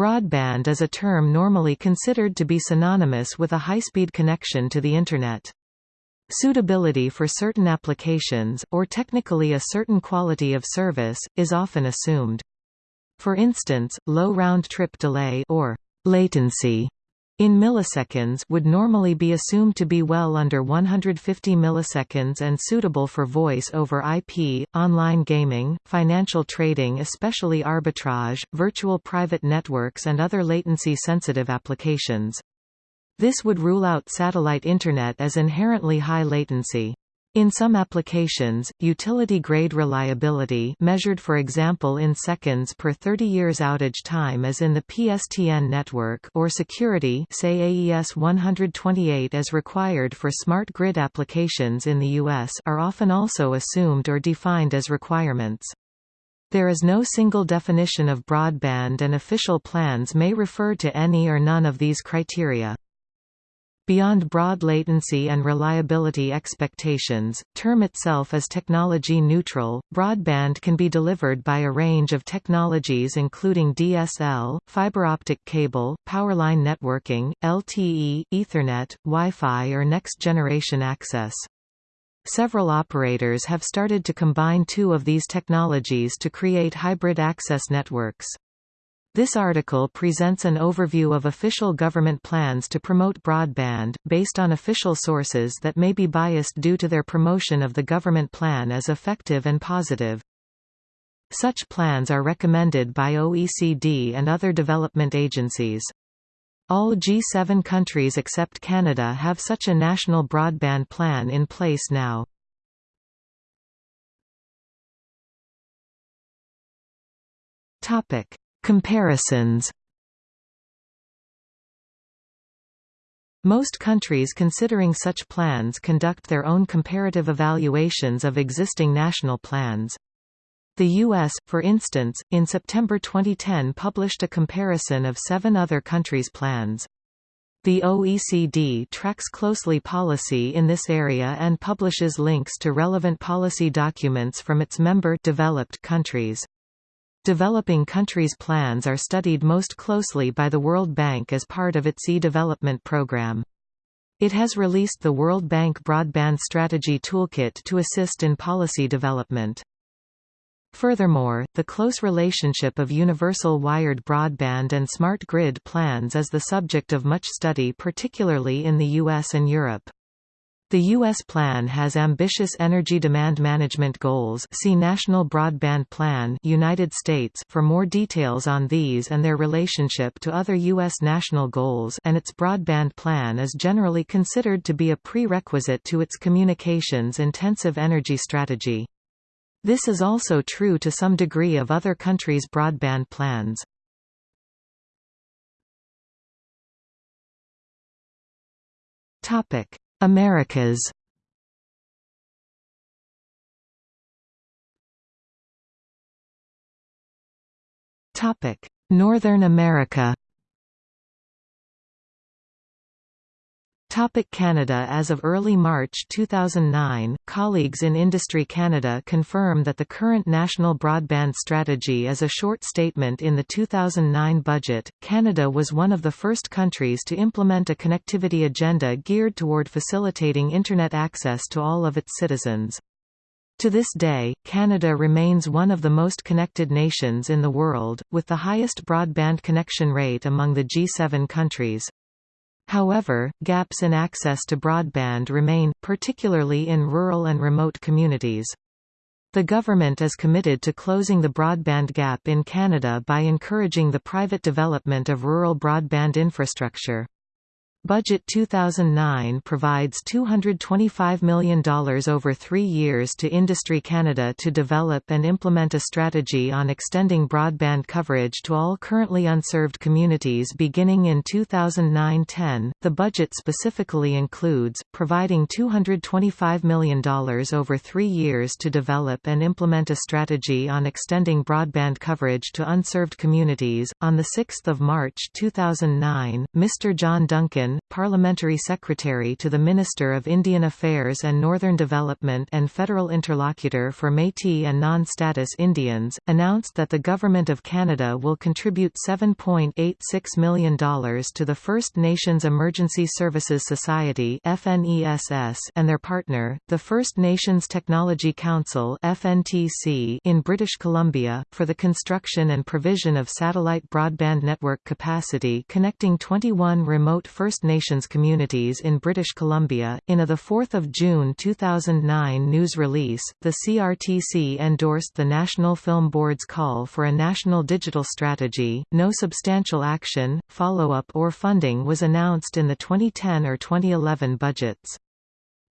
Broadband is a term normally considered to be synonymous with a high-speed connection to the Internet. Suitability for certain applications, or technically a certain quality of service, is often assumed. For instance, low round-trip delay or latency in milliseconds would normally be assumed to be well under 150 milliseconds and suitable for voice over IP, online gaming, financial trading especially arbitrage, virtual private networks and other latency-sensitive applications. This would rule out satellite Internet as inherently high latency. In some applications, utility-grade reliability measured for example in seconds per 30 years outage time as in the PSTN network or security say AES 128 as required for smart grid applications in the US are often also assumed or defined as requirements. There is no single definition of broadband and official plans may refer to any or none of these criteria. Beyond broad latency and reliability expectations, term itself is technology neutral. Broadband can be delivered by a range of technologies including DSL, fiber optic cable, powerline networking, LTE, Ethernet, Wi-Fi or next generation access. Several operators have started to combine two of these technologies to create hybrid access networks. This article presents an overview of official government plans to promote broadband, based on official sources that may be biased due to their promotion of the government plan as effective and positive. Such plans are recommended by OECD and other development agencies. All G7 countries except Canada have such a national broadband plan in place now. Topic. Comparisons Most countries considering such plans conduct their own comparative evaluations of existing national plans. The U.S., for instance, in September 2010 published a comparison of seven other countries' plans. The OECD tracks closely policy in this area and publishes links to relevant policy documents from its member developed countries. Developing countries' plans are studied most closely by the World Bank as part of its e-development program. It has released the World Bank Broadband Strategy Toolkit to assist in policy development. Furthermore, the close relationship of universal wired broadband and smart grid plans is the subject of much study particularly in the US and Europe. The U.S. plan has ambitious energy demand management goals see National Broadband Plan United States for more details on these and their relationship to other U.S. national goals and its broadband plan is generally considered to be a prerequisite to its communications-intensive energy strategy. This is also true to some degree of other countries' broadband plans. Topic Americas. Northern America Topic Canada As of early March 2009, colleagues in Industry Canada confirm that the current national broadband strategy is a short statement in the 2009 budget. Canada was one of the first countries to implement a connectivity agenda geared toward facilitating Internet access to all of its citizens. To this day, Canada remains one of the most connected nations in the world, with the highest broadband connection rate among the G7 countries. However, gaps in access to broadband remain, particularly in rural and remote communities. The government is committed to closing the broadband gap in Canada by encouraging the private development of rural broadband infrastructure. Budget 2009 provides $225 million over three years to Industry Canada to develop and implement a strategy on extending broadband coverage to all currently unserved communities beginning in 2009-10. The budget specifically includes, providing $225 million over three years to develop and implement a strategy on extending broadband coverage to unserved communities. On 6 March 2009, Mr. John Duncan Communication, Parliamentary Secretary to the Minister of Indian Affairs and Northern Development and Federal Interlocutor for Métis and Non-Status Indians, announced that the Government of Canada will contribute $7.86 million to the First Nations Emergency Services Society and their partner, the First Nations Technology Council in British Columbia, for the construction and provision of satellite broadband network capacity connecting 21 remote First Nations communities in British Columbia. In a 4 June 2009 news release, the CRTC endorsed the National Film Board's call for a national digital strategy. No substantial action, follow-up or funding was announced in the 2010 or 2011 budgets.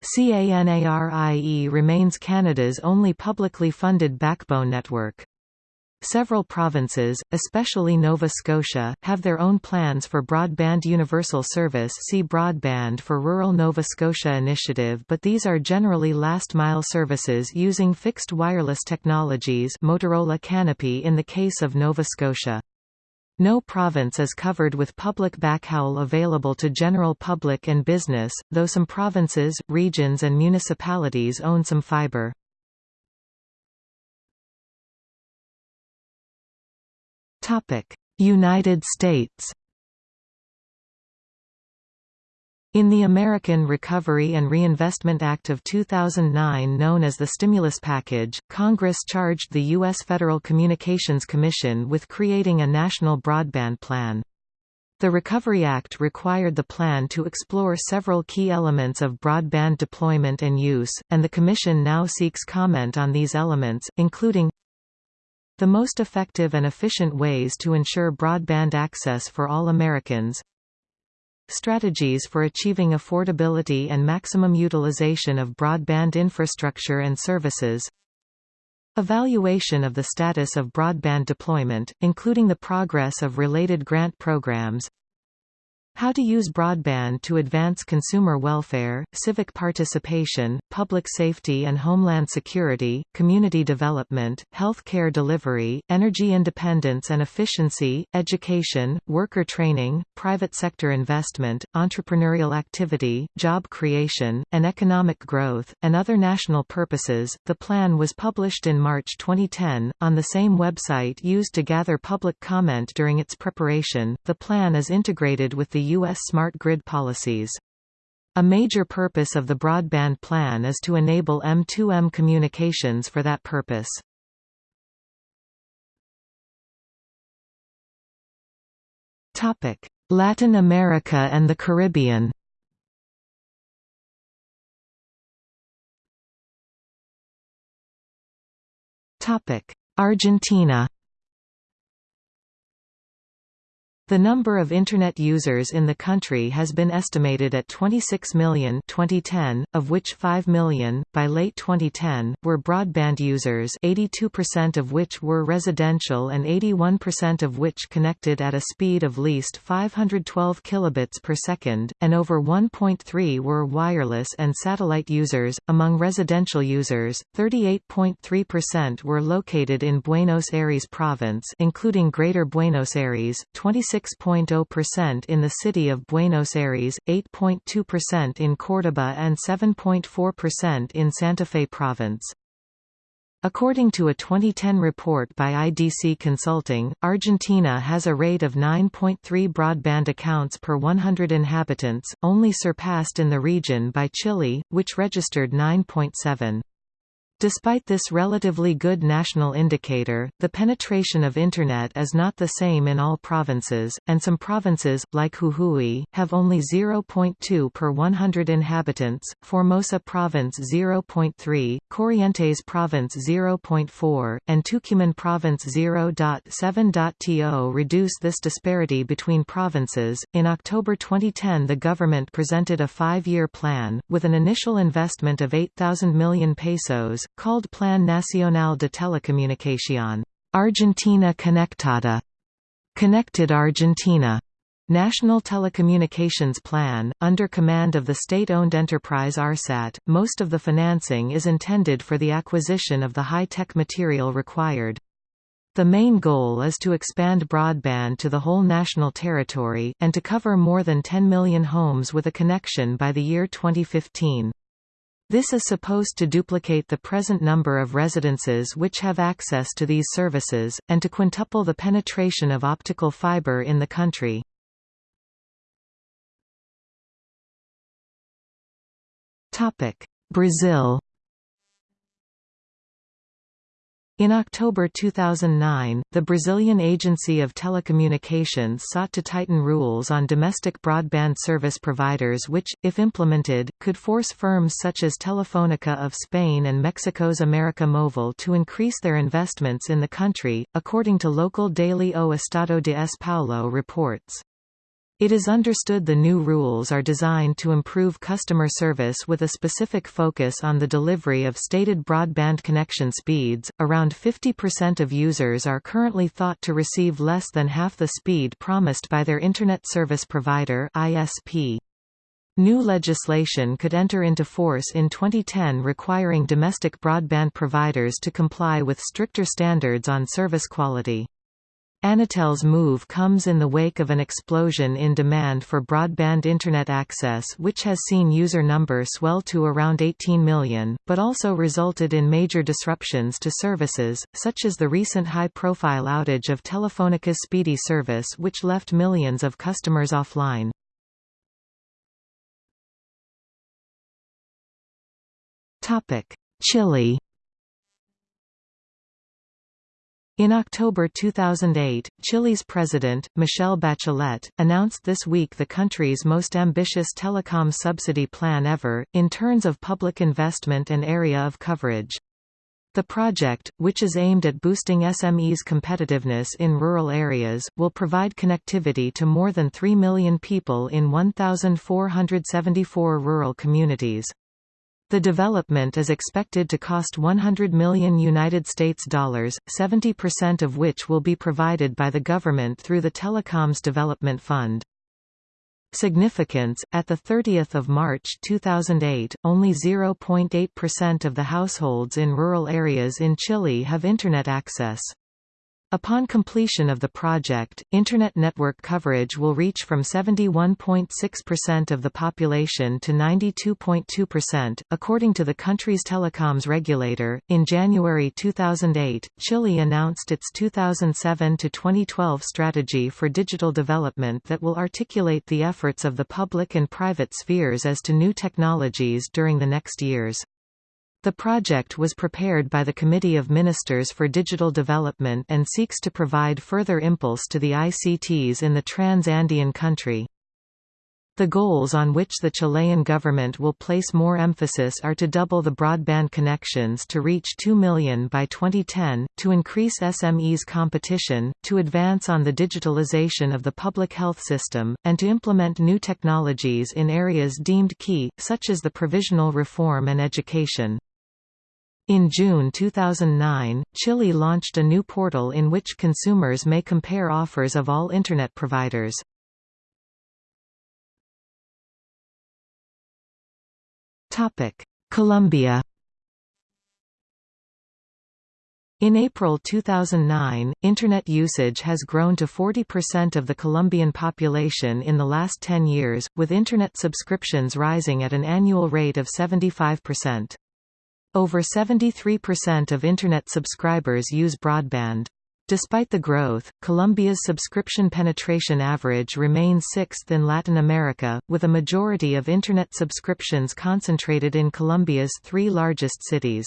CANARIE remains Canada's only publicly funded backbone network. Several provinces, especially Nova Scotia, have their own plans for broadband universal service see Broadband for Rural Nova Scotia initiative but these are generally last-mile services using fixed wireless technologies Motorola Canopy in the case of Nova Scotia. No province is covered with public backhaul available to general public and business, though some provinces, regions and municipalities own some fibre. United States In the American Recovery and Reinvestment Act of 2009 known as the Stimulus Package, Congress charged the U.S. Federal Communications Commission with creating a national broadband plan. The Recovery Act required the plan to explore several key elements of broadband deployment and use, and the Commission now seeks comment on these elements, including the most effective and efficient ways to ensure broadband access for all Americans. Strategies for achieving affordability and maximum utilization of broadband infrastructure and services. Evaluation of the status of broadband deployment, including the progress of related grant programs how to use broadband to advance consumer welfare, civic participation, public safety and homeland security, community development, health care delivery, energy independence and efficiency, education, worker training, private sector investment, entrepreneurial activity, job creation, and economic growth, and other national purposes. The plan was published in March 2010, on the same website used to gather public comment during its preparation. The plan is integrated with the U.S. smart grid policies. A major purpose of the broadband plan is to enable M2M communications for that purpose. Latin America and the Caribbean Argentina The number of Internet users in the country has been estimated at 26 million 2010, of which 5 million, by late 2010, were broadband users 82% of which were residential and 81% of which connected at a speed of least 512 kilobits per second, and over 1.3 were wireless and satellite users. Among residential users, 38.3% were located in Buenos Aires province including Greater Buenos Aires, 26 6.0% in the city of Buenos Aires, 8.2% in Córdoba and 7.4% in Santa Fe province. According to a 2010 report by IDC Consulting, Argentina has a rate of 9.3 broadband accounts per 100 inhabitants, only surpassed in the region by Chile, which registered 9.7. Despite this relatively good national indicator, the penetration of Internet is not the same in all provinces, and some provinces, like Jujuy, have only 0.2 per 100 inhabitants, Formosa Province 0.3, Corrientes Province 0.4, and Tucumán Province 0.7. To reduce this disparity between provinces, in October 2010 the government presented a five-year plan, with an initial investment of 8,000 million pesos, called Plan Nacional de Telecomunicación Argentina Conectada, Connected Argentina, National Telecommunications Plan, under command of the state-owned enterprise ARSAT, most of the financing is intended for the acquisition of the high-tech material required. The main goal is to expand broadband to the whole national territory, and to cover more than 10 million homes with a connection by the year 2015. This is supposed to duplicate the present number of residences which have access to these services, and to quintuple the penetration of optical fiber in the country. Brazil In October 2009, the Brazilian Agency of Telecommunications sought to tighten rules on domestic broadband service providers which, if implemented, could force firms such as Telefónica of Spain and Mexico's América Móvil to increase their investments in the country, according to local daily O Estado de S. Paulo reports. It is understood the new rules are designed to improve customer service with a specific focus on the delivery of stated broadband connection speeds. Around 50% of users are currently thought to receive less than half the speed promised by their Internet Service Provider (ISP). New legislation could enter into force in 2010 requiring domestic broadband providers to comply with stricter standards on service quality. Anatel's move comes in the wake of an explosion in demand for broadband Internet access which has seen user number swell to around 18 million, but also resulted in major disruptions to services, such as the recent high-profile outage of Telefónica's Speedy service which left millions of customers offline. Chile In October 2008, Chile's president, Michelle Bachelet, announced this week the country's most ambitious telecom subsidy plan ever, in terms of public investment and area of coverage. The project, which is aimed at boosting SMEs' competitiveness in rural areas, will provide connectivity to more than 3 million people in 1,474 rural communities. The development is expected to cost 100 million United States dollars, 70% of which will be provided by the government through the Telecoms Development Fund. Significance At 30 March 2008, only 0.8% of the households in rural areas in Chile have Internet access. Upon completion of the project, Internet network coverage will reach from 71.6% of the population to 92.2%, according to the country's telecoms regulator. In January 2008, Chile announced its 2007 to 2012 strategy for digital development that will articulate the efforts of the public and private spheres as to new technologies during the next years. The project was prepared by the Committee of Ministers for Digital Development and seeks to provide further impulse to the ICTs in the trans-Andean country. The goals on which the Chilean government will place more emphasis are to double the broadband connections to reach 2 million by 2010, to increase SMEs competition, to advance on the digitalization of the public health system, and to implement new technologies in areas deemed key, such as the provisional reform and education. In June 2009, Chile launched a new portal in which consumers may compare offers of all Internet providers. Colombia In April 2009, Internet usage has grown to 40% of the Colombian population in the last 10 years, with Internet subscriptions rising at an annual rate of 75%. Over 73% of Internet subscribers use broadband. Despite the growth, Colombia's subscription penetration average remains sixth in Latin America, with a majority of Internet subscriptions concentrated in Colombia's three largest cities.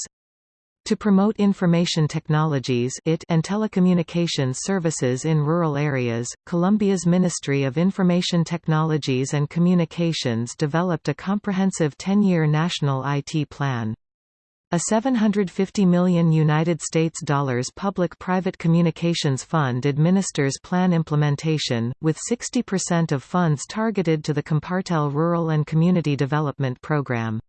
To promote information technologies IT and telecommunications services in rural areas, Colombia's Ministry of Information Technologies and Communications developed a comprehensive 10-year national IT plan. A 750 million United States dollars public-private communications fund administers plan implementation, with 60% of funds targeted to the Compartel Rural and Community Development Program.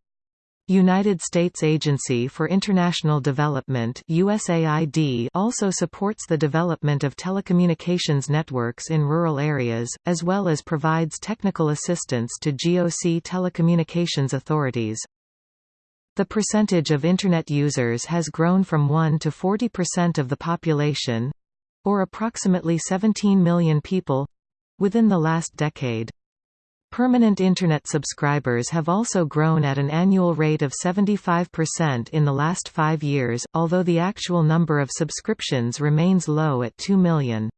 United States Agency for International Development USAID also supports the development of telecommunications networks in rural areas, as well as provides technical assistance to GOC telecommunications authorities. The percentage of Internet users has grown from 1 to 40% of the population. or approximately 17 million people—within the last decade. Permanent Internet subscribers have also grown at an annual rate of 75% in the last five years, although the actual number of subscriptions remains low at 2 million.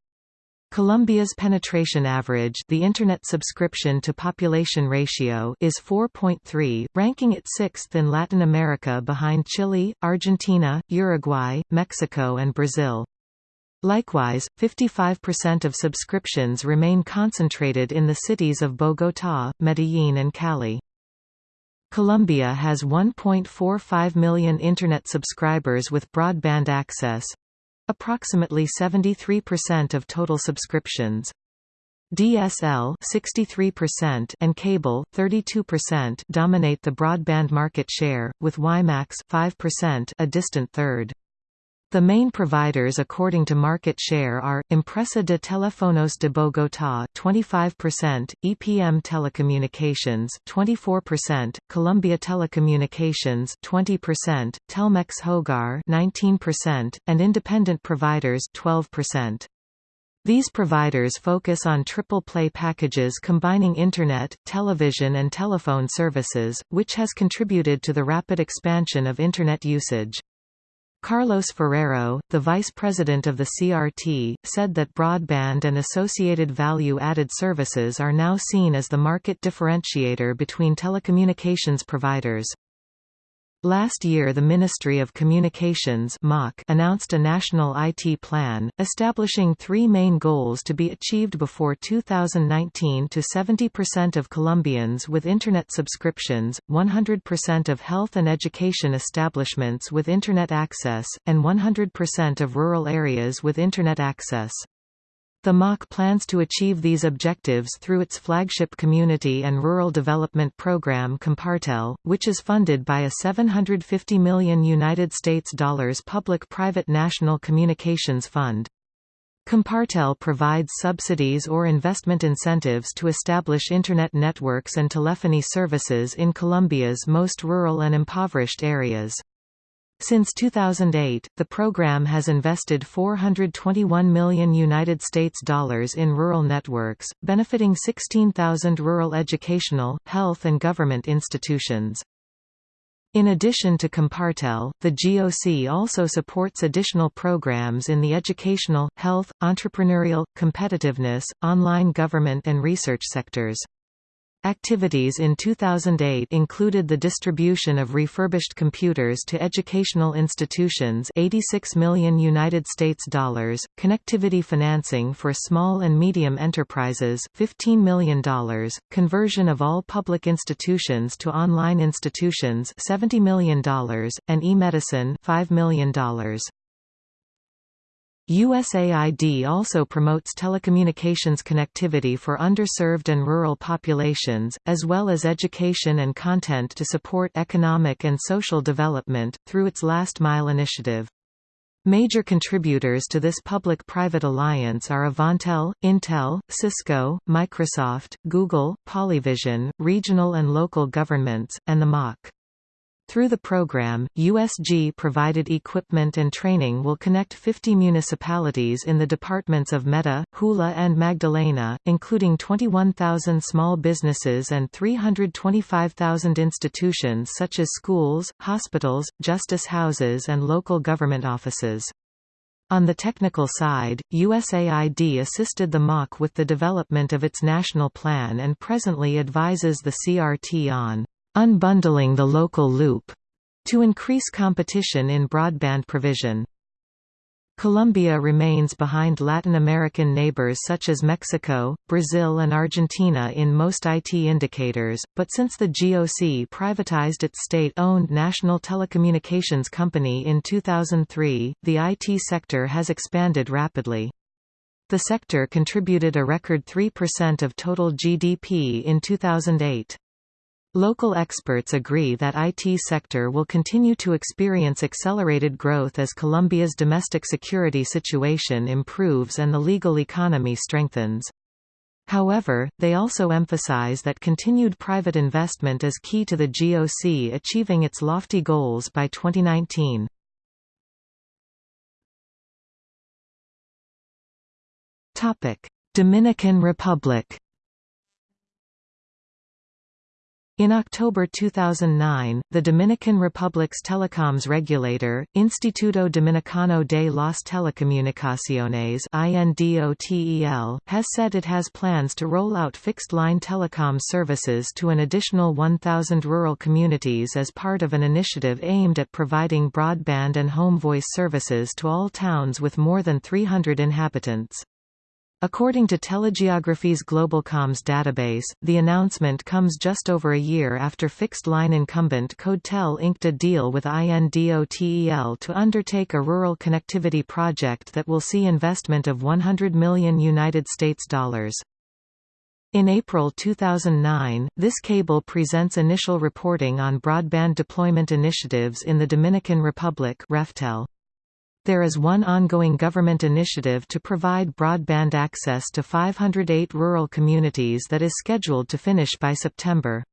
Colombia's penetration average the Internet subscription to population ratio is 4.3, ranking it sixth in Latin America behind Chile, Argentina, Uruguay, Mexico and Brazil. Likewise, 55% of subscriptions remain concentrated in the cities of Bogotá, Medellín and Cali. Colombia has 1.45 million Internet subscribers with broadband access—approximately 73% of total subscriptions. DSL 63% and cable 32% dominate the broadband market share, with WiMAX 5% a distant third. The main providers according to market share are, Empresa de Teléfonos de Bogotá 25%, EPM Telecommunications 24%, Colombia Telecommunications 20%, Telmex Hogar 19%, and independent providers 12%. These providers focus on triple play packages combining Internet, television and telephone services, which has contributed to the rapid expansion of Internet usage. Carlos Ferrero, the vice president of the CRT, said that broadband and associated value-added services are now seen as the market differentiator between telecommunications providers. Last year the Ministry of Communications announced a national IT plan, establishing three main goals to be achieved before 2019 to 70% of Colombians with Internet subscriptions, 100% of health and education establishments with Internet access, and 100% of rural areas with Internet access. The MOC plans to achieve these objectives through its flagship community and rural development program Compartel, which is funded by a 750 million United States dollars public-private national communications fund. Compartel provides subsidies or investment incentives to establish Internet networks and telephony services in Colombia's most rural and impoverished areas. Since 2008, the program has invested 421 million United States dollars in rural networks, benefiting 16,000 rural educational, health and government institutions. In addition to Compartel, the GOC also supports additional programs in the educational, health, entrepreneurial, competitiveness, online government and research sectors. Activities in 2008 included the distribution of refurbished computers to educational institutions 86 million United States dollars, connectivity financing for small and medium enterprises $15 million, conversion of all public institutions to online institutions $70 million, and e-medicine $5 million. USAID also promotes telecommunications connectivity for underserved and rural populations, as well as education and content to support economic and social development, through its Last Mile initiative. Major contributors to this public-private alliance are Avantel, Intel, Cisco, Microsoft, Google, Polyvision, regional and local governments, and the MOC. Through the program, USG provided equipment and training will connect 50 municipalities in the departments of Meta, Huila and Magdalena, including 21,000 small businesses and 325,000 institutions such as schools, hospitals, justice houses and local government offices. On the technical side, USAID assisted the MOC with the development of its national plan and presently advises the CRT on unbundling the local loop to increase competition in broadband provision. Colombia remains behind Latin American neighbors such as Mexico, Brazil and Argentina in most IT indicators, but since the GOC privatized its state-owned national telecommunications company in 2003, the IT sector has expanded rapidly. The sector contributed a record 3% of total GDP in 2008. Local experts agree that IT sector will continue to experience accelerated growth as Colombia's domestic security situation improves and the legal economy strengthens. However, they also emphasize that continued private investment is key to the GOC achieving its lofty goals by 2019. Dominican Republic In October 2009, the Dominican Republic's telecoms regulator, Instituto Dominicano de las Telecomunicaciones has said it has plans to roll out fixed-line telecom services to an additional 1,000 rural communities as part of an initiative aimed at providing broadband and home voice services to all towns with more than 300 inhabitants. According to Telegeography's GlobalComms database, the announcement comes just over a year after fixed-line incumbent CodeTel inked a deal with INDOTEL to undertake a rural connectivity project that will see investment of 100 million United States dollars. In April 2009, this cable presents initial reporting on broadband deployment initiatives in the Dominican Republic RefTel. There is one ongoing government initiative to provide broadband access to 508 rural communities that is scheduled to finish by September.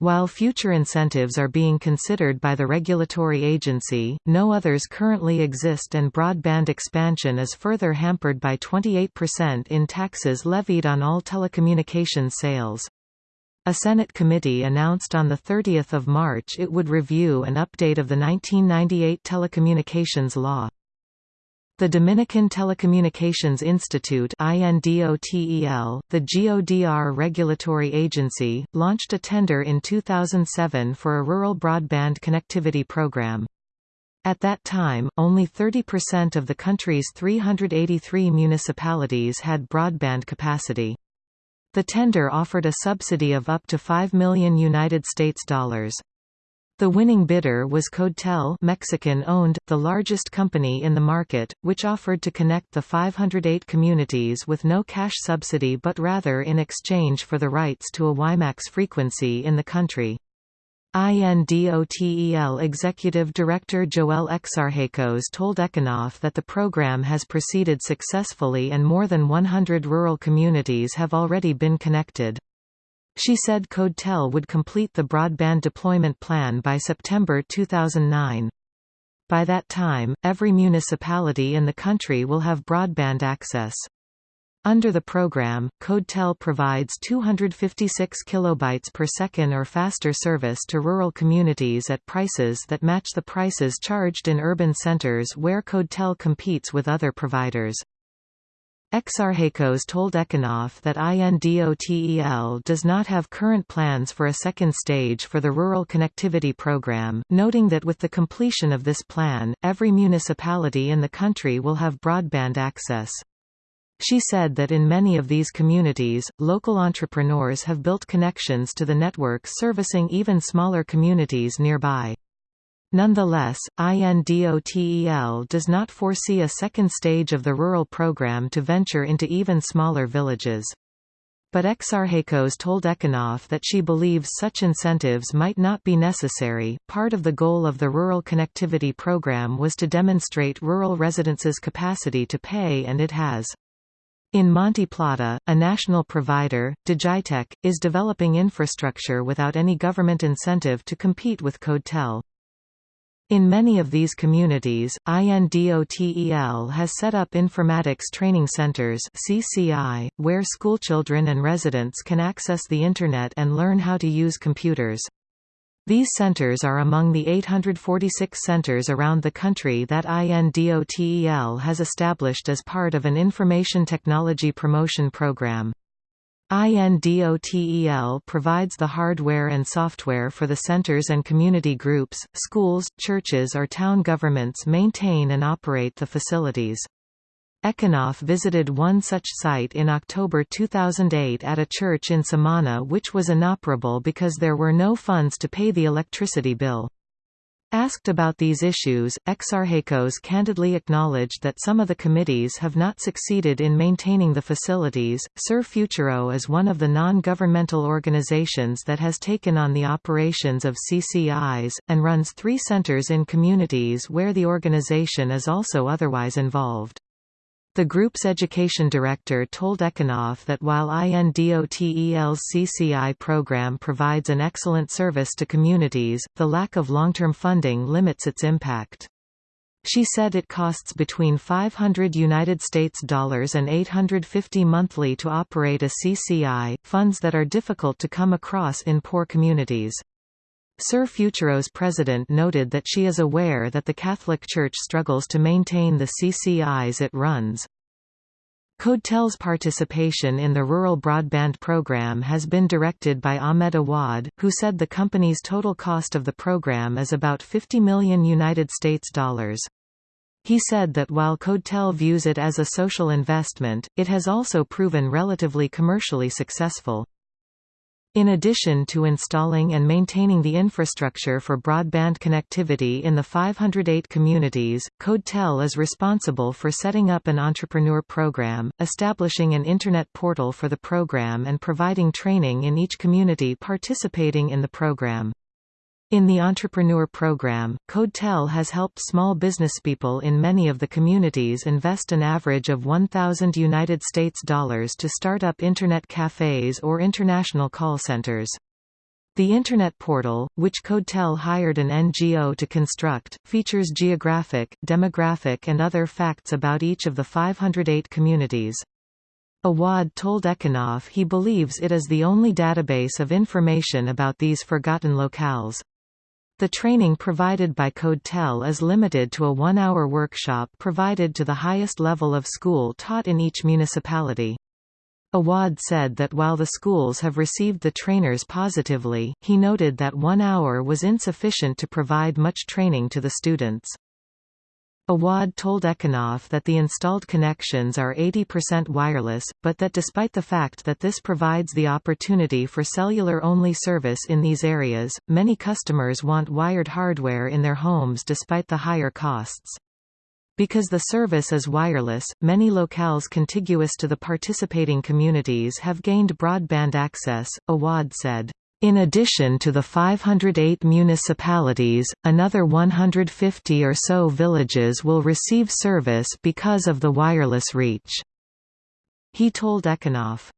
While future incentives are being considered by the regulatory agency, no others currently exist and broadband expansion is further hampered by 28% in taxes levied on all telecommunications sales. A Senate committee announced on 30 March it would review an update of the 1998 telecommunications law. The Dominican Telecommunications Institute INDOTEL, the GODR regulatory agency, launched a tender in 2007 for a rural broadband connectivity program. At that time, only 30% of the country's 383 municipalities had broadband capacity. The tender offered a subsidy of up to 5 million United States dollars. The winning bidder was CodeTel Mexican-owned, the largest company in the market, which offered to connect the 508 communities with no cash subsidy but rather in exchange for the rights to a WiMAX frequency in the country. INDOTEL Executive Director Joel Exarchecos told Econoff that the program has proceeded successfully and more than 100 rural communities have already been connected. She said CodeTel would complete the broadband deployment plan by September 2009. By that time, every municipality in the country will have broadband access. Under the program, CodeTel provides 256 kilobytes per second or faster service to rural communities at prices that match the prices charged in urban centers where CodeTel competes with other providers. Exarchecos told Econoff that INDOTEL does not have current plans for a second stage for the rural connectivity program, noting that with the completion of this plan, every municipality in the country will have broadband access. She said that in many of these communities, local entrepreneurs have built connections to the network servicing even smaller communities nearby. Nonetheless, INDOTEL does not foresee a second stage of the rural program to venture into even smaller villages. But Exarchecos told Econoff that she believes such incentives might not be necessary. Part of the goal of the Rural Connectivity Program was to demonstrate rural residents' capacity to pay, and it has. In Monte Plata, a national provider, Digitech, is developing infrastructure without any government incentive to compete with CodeTel. In many of these communities, INDOTEL has set up informatics training centers (CCI), where schoolchildren and residents can access the Internet and learn how to use computers. These centers are among the 846 centers around the country that INDOTEL has established as part of an information technology promotion program. INDOTEL provides the hardware and software for the centers and community groups, schools, churches or town governments maintain and operate the facilities. Econoff visited one such site in October 2008 at a church in Samana which was inoperable because there were no funds to pay the electricity bill. Asked about these issues, Exarchecos candidly acknowledged that some of the committees have not succeeded in maintaining the facilities. Ser Futuro is one of the non-governmental organizations that has taken on the operations of CCIs, and runs three centers in communities where the organization is also otherwise involved. The group's education director told Econoff that while INDOTEL's CCI program provides an excellent service to communities, the lack of long-term funding limits its impact. She said it costs between 500 United States dollars and 850 monthly to operate a CCI, funds that are difficult to come across in poor communities. Ser Futuro's president noted that she is aware that the Catholic Church struggles to maintain the CCIs it runs. CODETEL's participation in the rural broadband program has been directed by Ahmed Awad, who said the company's total cost of the program is about 50 million United States dollars. He said that while CODETEL views it as a social investment, it has also proven relatively commercially successful. In addition to installing and maintaining the infrastructure for broadband connectivity in the 508 communities, CODETEL is responsible for setting up an entrepreneur program, establishing an Internet portal for the program and providing training in each community participating in the program. In the Entrepreneur Program, CODETEL has helped small businesspeople in many of the communities invest an average of 1,000 United States dollars to start up Internet cafes or international call centers. The Internet portal, which CODETEL hired an NGO to construct, features geographic, demographic and other facts about each of the 508 communities. Awad told Econoff he believes it is the only database of information about these forgotten locales. The training provided by CODETEL is limited to a one-hour workshop provided to the highest level of school taught in each municipality. Awad said that while the schools have received the trainers positively, he noted that one hour was insufficient to provide much training to the students. Awad told Econoff that the installed connections are 80% wireless, but that despite the fact that this provides the opportunity for cellular-only service in these areas, many customers want wired hardware in their homes despite the higher costs. Because the service is wireless, many locales contiguous to the participating communities have gained broadband access, Awad said. In addition to the 508 municipalities, another 150 or so villages will receive service because of the wireless reach. He told Econoff.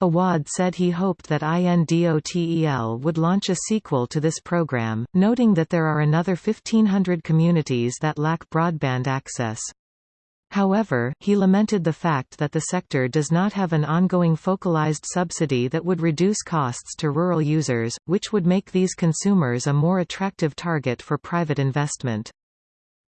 Awad said he hoped that INDOTEL would launch a sequel to this program, noting that there are another 1500 communities that lack broadband access. However, he lamented the fact that the sector does not have an ongoing focalized subsidy that would reduce costs to rural users, which would make these consumers a more attractive target for private investment.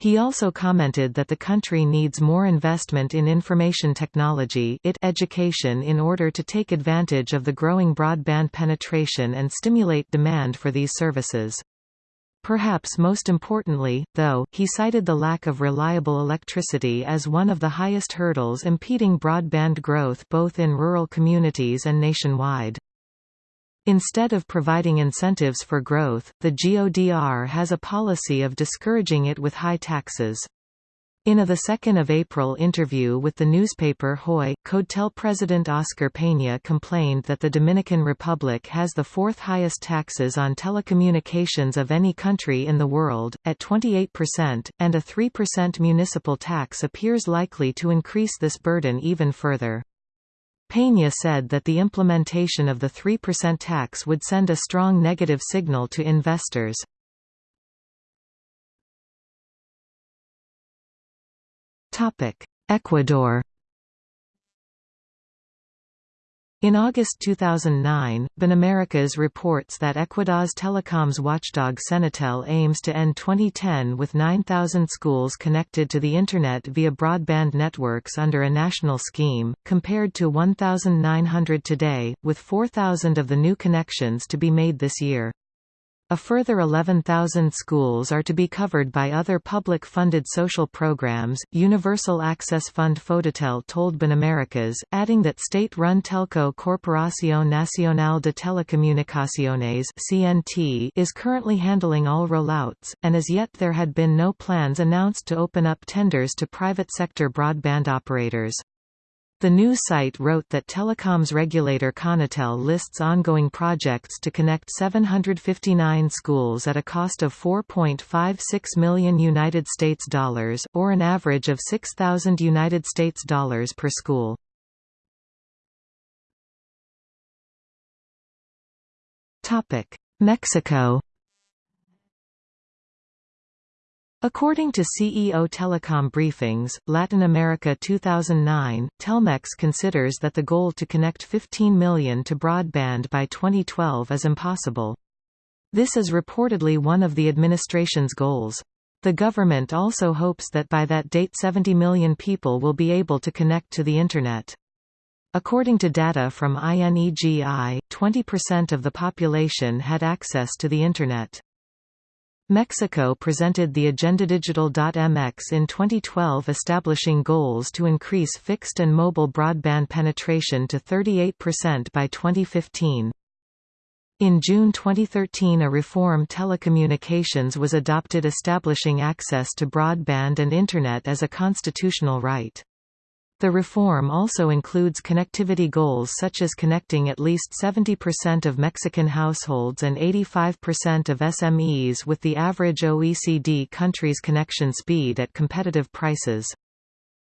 He also commented that the country needs more investment in information technology it education in order to take advantage of the growing broadband penetration and stimulate demand for these services. Perhaps most importantly, though, he cited the lack of reliable electricity as one of the highest hurdles impeding broadband growth both in rural communities and nationwide. Instead of providing incentives for growth, the GODR has a policy of discouraging it with high taxes. In a 2 April interview with the newspaper Hoy, CODETEL president Oscar Peña complained that the Dominican Republic has the fourth highest taxes on telecommunications of any country in the world, at 28%, and a 3% municipal tax appears likely to increase this burden even further. Peña said that the implementation of the 3% tax would send a strong negative signal to investors. Ecuador In August 2009, BNamericas reports that Ecuador's telecoms watchdog Senatel aims to end 2010 with 9,000 schools connected to the Internet via broadband networks under a national scheme, compared to 1,900 today, with 4,000 of the new connections to be made this year. A further 11,000 schools are to be covered by other public-funded social programs. Universal Access Fund Fodetel told BNamericas, adding that state-run telco Corporación Nacional de Telecomunicaciones (CNT) is currently handling all rollouts, and as yet there had been no plans announced to open up tenders to private sector broadband operators. The news site wrote that telecoms regulator Conatel lists ongoing projects to connect 759 schools at a cost of 4.56 million United States dollars or an average of 6000 United States dollars per school. Mexico According to CEO Telecom Briefings, Latin America 2009, Telmex considers that the goal to connect 15 million to broadband by 2012 is impossible. This is reportedly one of the administration's goals. The government also hopes that by that date 70 million people will be able to connect to the Internet. According to data from INEGI, 20% of the population had access to the Internet. Mexico presented the Agenda AgendaDigital.mx in 2012 establishing goals to increase fixed and mobile broadband penetration to 38% by 2015. In June 2013 a reform telecommunications was adopted establishing access to broadband and Internet as a constitutional right. The reform also includes connectivity goals such as connecting at least 70% of Mexican households and 85% of SMEs with the average OECD country's connection speed at competitive prices.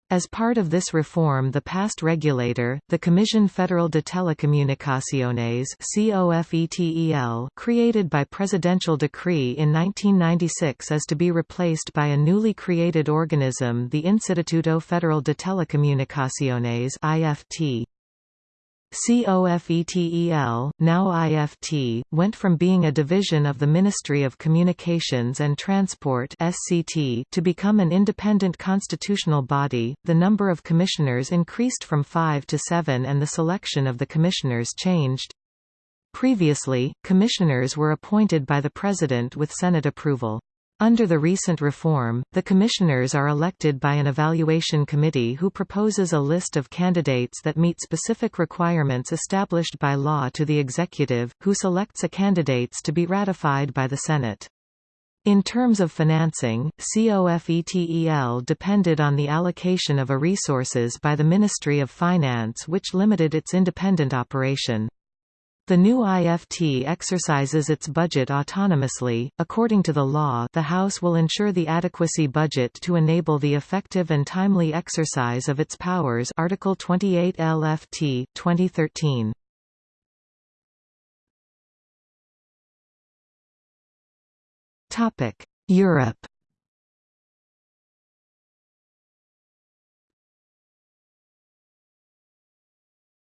As part of this reform the past regulator, the Comisión Federal de Telecomunicaciones created by presidential decree in 1996 is to be replaced by a newly created organism the Instituto Federal de Telecomunicaciones IFT. COFETEL, now IFT, went from being a division of the Ministry of Communications and Transport (SCT) to become an independent constitutional body. The number of commissioners increased from 5 to 7 and the selection of the commissioners changed. Previously, commissioners were appointed by the President with Senate approval. Under the recent reform, the commissioners are elected by an evaluation committee who proposes a list of candidates that meet specific requirements established by law to the executive, who selects a candidates to be ratified by the Senate. In terms of financing, COFETEL depended on the allocation of a resources by the Ministry of Finance which limited its independent operation. The new IFT exercises its budget autonomously. According to the law, the House will ensure the adequacy budget to enable the effective and timely exercise of its powers. Article 28 LFT 2013. Topic: Europe.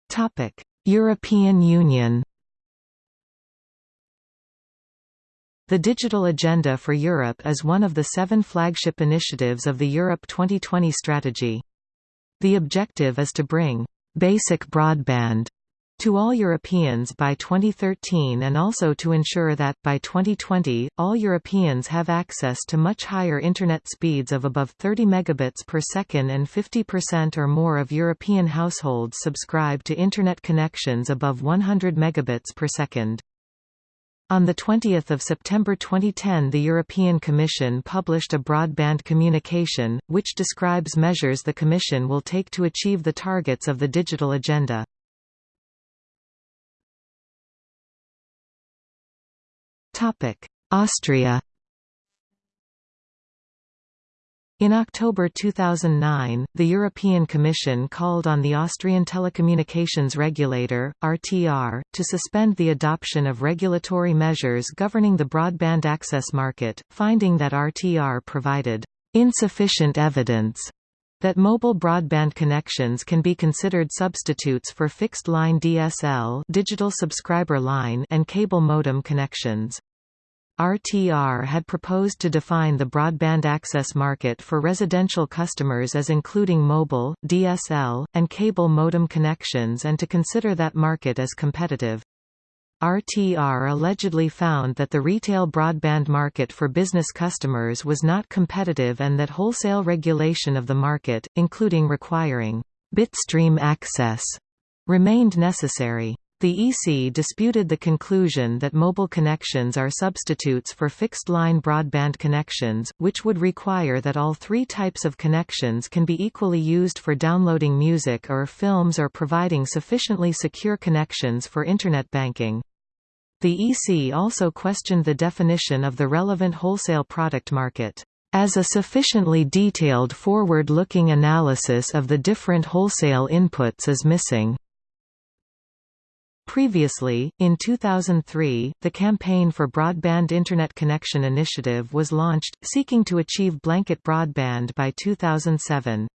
Topic: European Union The Digital Agenda for Europe is one of the seven flagship initiatives of the Europe 2020 strategy. The objective is to bring «basic broadband» to all Europeans by 2013 and also to ensure that, by 2020, all Europeans have access to much higher Internet speeds of above 30 megabits per second and 50% or more of European households subscribe to Internet connections above 100 megabits per second. On 20 September 2010 the European Commission published a broadband communication, which describes measures the Commission will take to achieve the targets of the digital agenda. Austria In October 2009, the European Commission called on the Austrian telecommunications regulator, RTR, to suspend the adoption of regulatory measures governing the broadband access market, finding that RTR provided insufficient evidence that mobile broadband connections can be considered substitutes for fixed-line DSL digital subscriber line and cable modem connections. RTR had proposed to define the broadband access market for residential customers as including mobile, DSL, and cable modem connections and to consider that market as competitive. RTR allegedly found that the retail broadband market for business customers was not competitive and that wholesale regulation of the market, including requiring bitstream access, remained necessary. The EC disputed the conclusion that mobile connections are substitutes for fixed-line broadband connections, which would require that all three types of connections can be equally used for downloading music or films or providing sufficiently secure connections for Internet banking. The EC also questioned the definition of the relevant wholesale product market as a sufficiently detailed forward-looking analysis of the different wholesale inputs is missing. Previously, in 2003, the Campaign for Broadband Internet Connection Initiative was launched, seeking to achieve blanket broadband by 2007.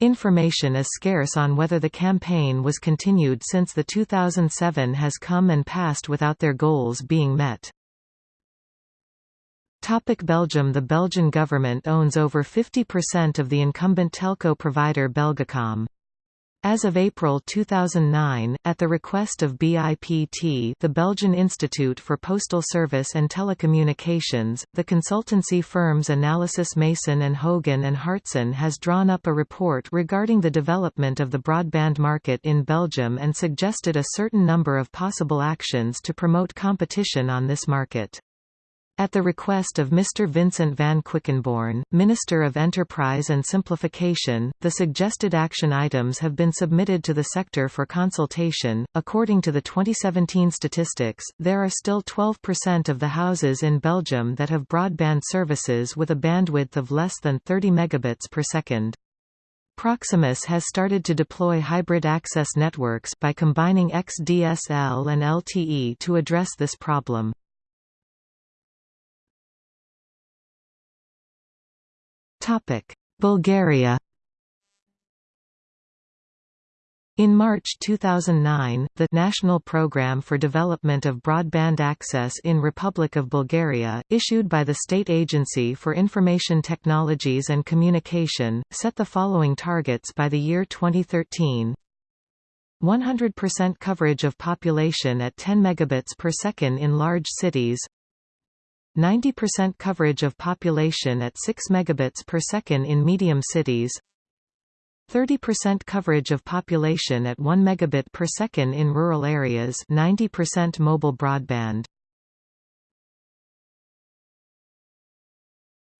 Information is scarce on whether the campaign was continued since the 2007 has come and passed without their goals being met. Topic Belgium The Belgian government owns over 50% of the incumbent telco provider Belgacom. As of April 2009, at the request of BIPT the Belgian Institute for Postal Service and Telecommunications, the consultancy firms Analysys Mason and Hogan and Hartson has drawn up a report regarding the development of the broadband market in Belgium and suggested a certain number of possible actions to promote competition on this market. At the request of Mr. Vincent van Quickenborne, Minister of Enterprise and Simplification, the suggested action items have been submitted to the sector for consultation. According to the 2017 statistics, there are still 12% of the houses in Belgium that have broadband services with a bandwidth of less than 30 megabits per second. Proximus has started to deploy hybrid access networks by combining XDSL and LTE to address this problem. Topic: Bulgaria. In March 2009, the National Programme for Development of Broadband Access in Republic of Bulgaria, issued by the State Agency for Information Technologies and Communication, set the following targets by the year 2013. 100% coverage of population at 10 megabits per second in large cities 90% coverage of population at 6 megabits per second in medium cities 30% coverage of population at 1 megabit per second in rural areas 90% mobile broadband.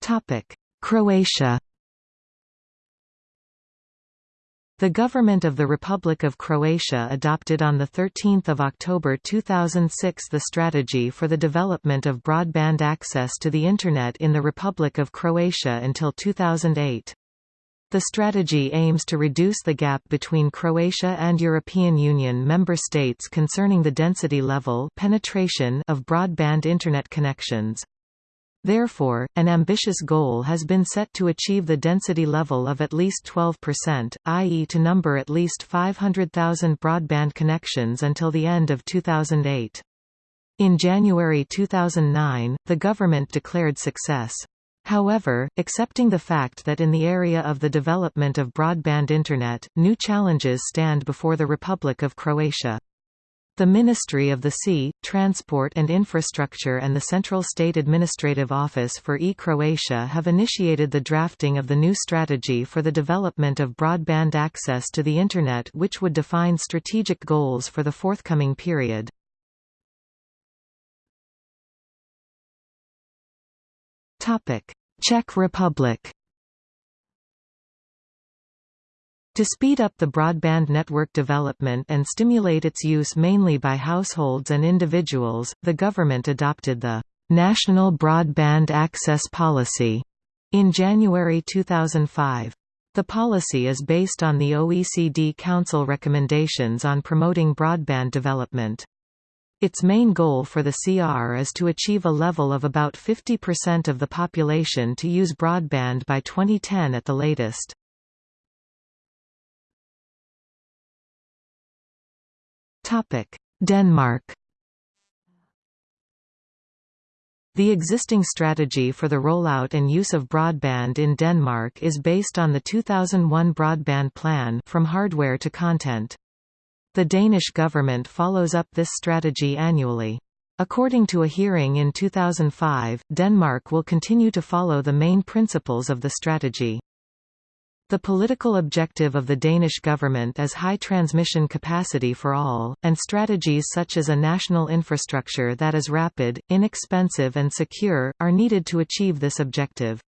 Topic Croatia The government of the Republic of Croatia adopted on 13 October 2006 the strategy for the development of broadband access to the Internet in the Republic of Croatia until 2008. The strategy aims to reduce the gap between Croatia and European Union member states concerning the density level penetration of broadband Internet connections. Therefore, an ambitious goal has been set to achieve the density level of at least 12%, i.e. to number at least 500,000 broadband connections until the end of 2008. In January 2009, the government declared success. However, accepting the fact that in the area of the development of broadband Internet, new challenges stand before the Republic of Croatia. The Ministry of the Sea, Transport and Infrastructure and the Central State Administrative Office for e-Croatia have initiated the drafting of the new strategy for the development of broadband access to the Internet which would define strategic goals for the forthcoming period. Czech Republic To speed up the broadband network development and stimulate its use mainly by households and individuals, the government adopted the National Broadband Access Policy in January 2005. The policy is based on the OECD Council recommendations on promoting broadband development. Its main goal for the CR is to achieve a level of about 50% of the population to use broadband by 2010 at the latest. Denmark The existing strategy for the rollout and use of broadband in Denmark is based on the 2001 Broadband Plan from hardware to content. The Danish government follows up this strategy annually. According to a hearing in 2005, Denmark will continue to follow the main principles of the strategy. The political objective of the Danish government is high transmission capacity for all, and strategies such as a national infrastructure that is rapid, inexpensive and secure, are needed to achieve this objective.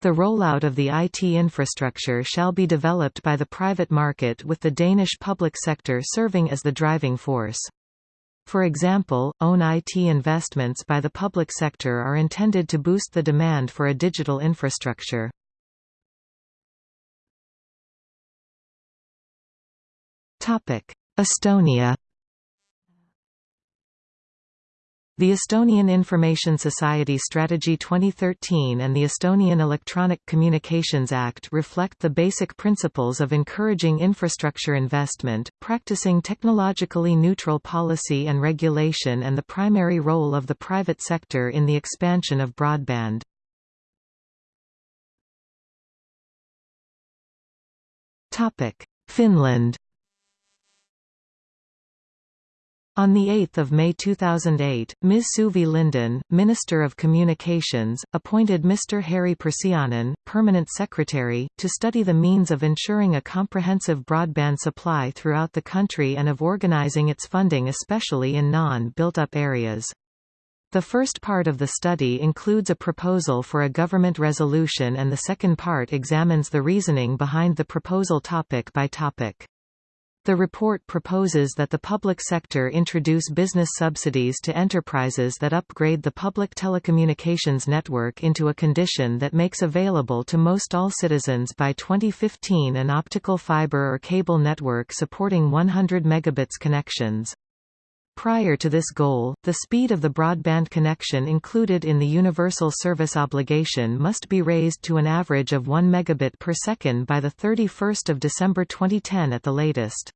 The rollout of the IT infrastructure shall be developed by the private market with the Danish public sector serving as the driving force. For example, own IT investments by the public sector are intended to boost the demand for a digital infrastructure. Estonia The Estonian Information Society Strategy 2013 and the Estonian Electronic Communications Act reflect the basic principles of encouraging infrastructure investment, practicing technologically neutral policy and regulation and the primary role of the private sector in the expansion of broadband. Finland On 8 May 2008, Ms. Suvi Linden, Minister of Communications, appointed Mr. Harri Pursiainen, Permanent Secretary, to study the means of ensuring a comprehensive broadband supply throughout the country and of organizing its funding especially in non-built-up areas. The first part of the study includes a proposal for a government resolution and the second part examines the reasoning behind the proposal topic by topic. The report proposes that the public sector introduce business subsidies to enterprises that upgrade the public telecommunications network into a condition that makes available to most all citizens by 2015 an optical fiber or cable network supporting 100 megabits connections. Prior to this goal, the speed of the broadband connection included in the universal service obligation must be raised to an average of 1 megabit per second by 31 December 2010 at the latest.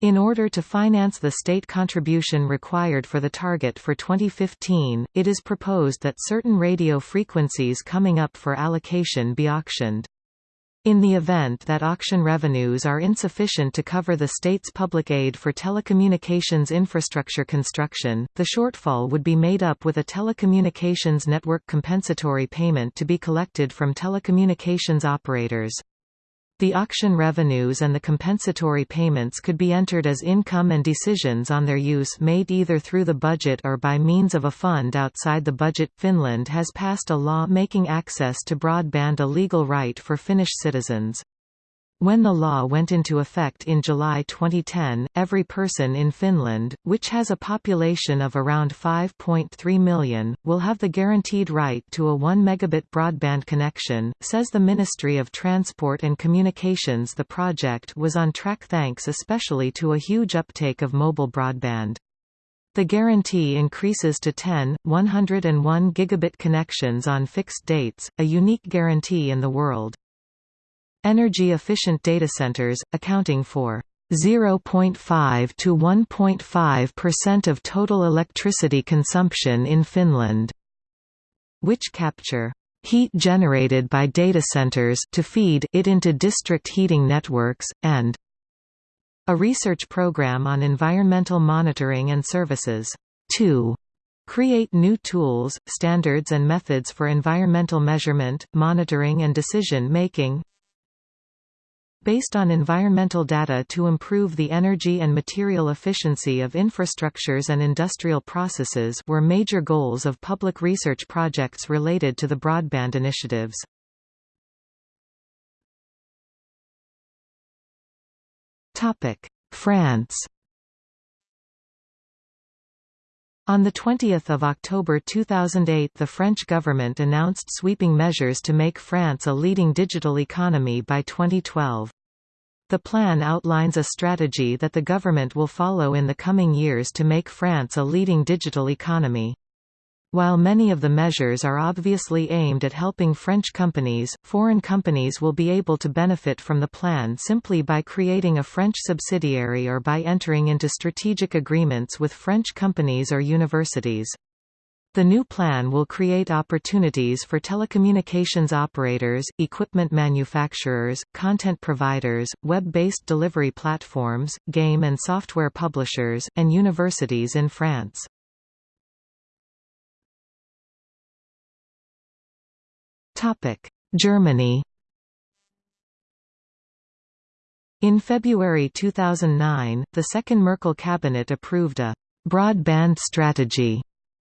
In order to finance the state contribution required for the target for 2015, it is proposed that certain radio frequencies coming up for allocation be auctioned. In the event that auction revenues are insufficient to cover the state's public aid for telecommunications infrastructure construction, the shortfall would be made up with a telecommunications network compensatory payment to be collected from telecommunications operators. The auction revenues and the compensatory payments could be entered as income and decisions on their use made either through the budget or by means of a fund outside the budget. Finland has passed a law making access to broadband a legal right for Finnish citizens. When the law went into effect in July 2010, every person in Finland, which has a population of around 5.3 million, will have the guaranteed right to a 1 megabit broadband connection, says the Ministry of Transport and Communications. The project was on track thanks especially to a huge uptake of mobile broadband. The guarantee increases to 10, 101 gigabit connections on fixed dates, a unique guarantee in the world. Energy-efficient data centers, accounting for 0.5 to 1.5% of total electricity consumption in Finland, which capture heat generated by data centers to feed it into district heating networks, and a research program on environmental monitoring and services. 2. Create new tools, standards and methods for environmental measurement, monitoring and decision-making based on environmental data to improve the energy and material efficiency of infrastructures and industrial processes were major goals of public research projects related to the broadband initiatives. France On 20 October 2008 the French government announced sweeping measures to make France a leading digital economy by 2012. The plan outlines a strategy that the government will follow in the coming years to make France a leading digital economy. While many of the measures are obviously aimed at helping French companies, foreign companies will be able to benefit from the plan simply by creating a French subsidiary or by entering into strategic agreements with French companies or universities. The new plan will create opportunities for telecommunications operators, equipment manufacturers, content providers, web-based delivery platforms, game and software publishers, and universities in France. Germany In February 2009, the second Merkel cabinet approved a «broadband strategy»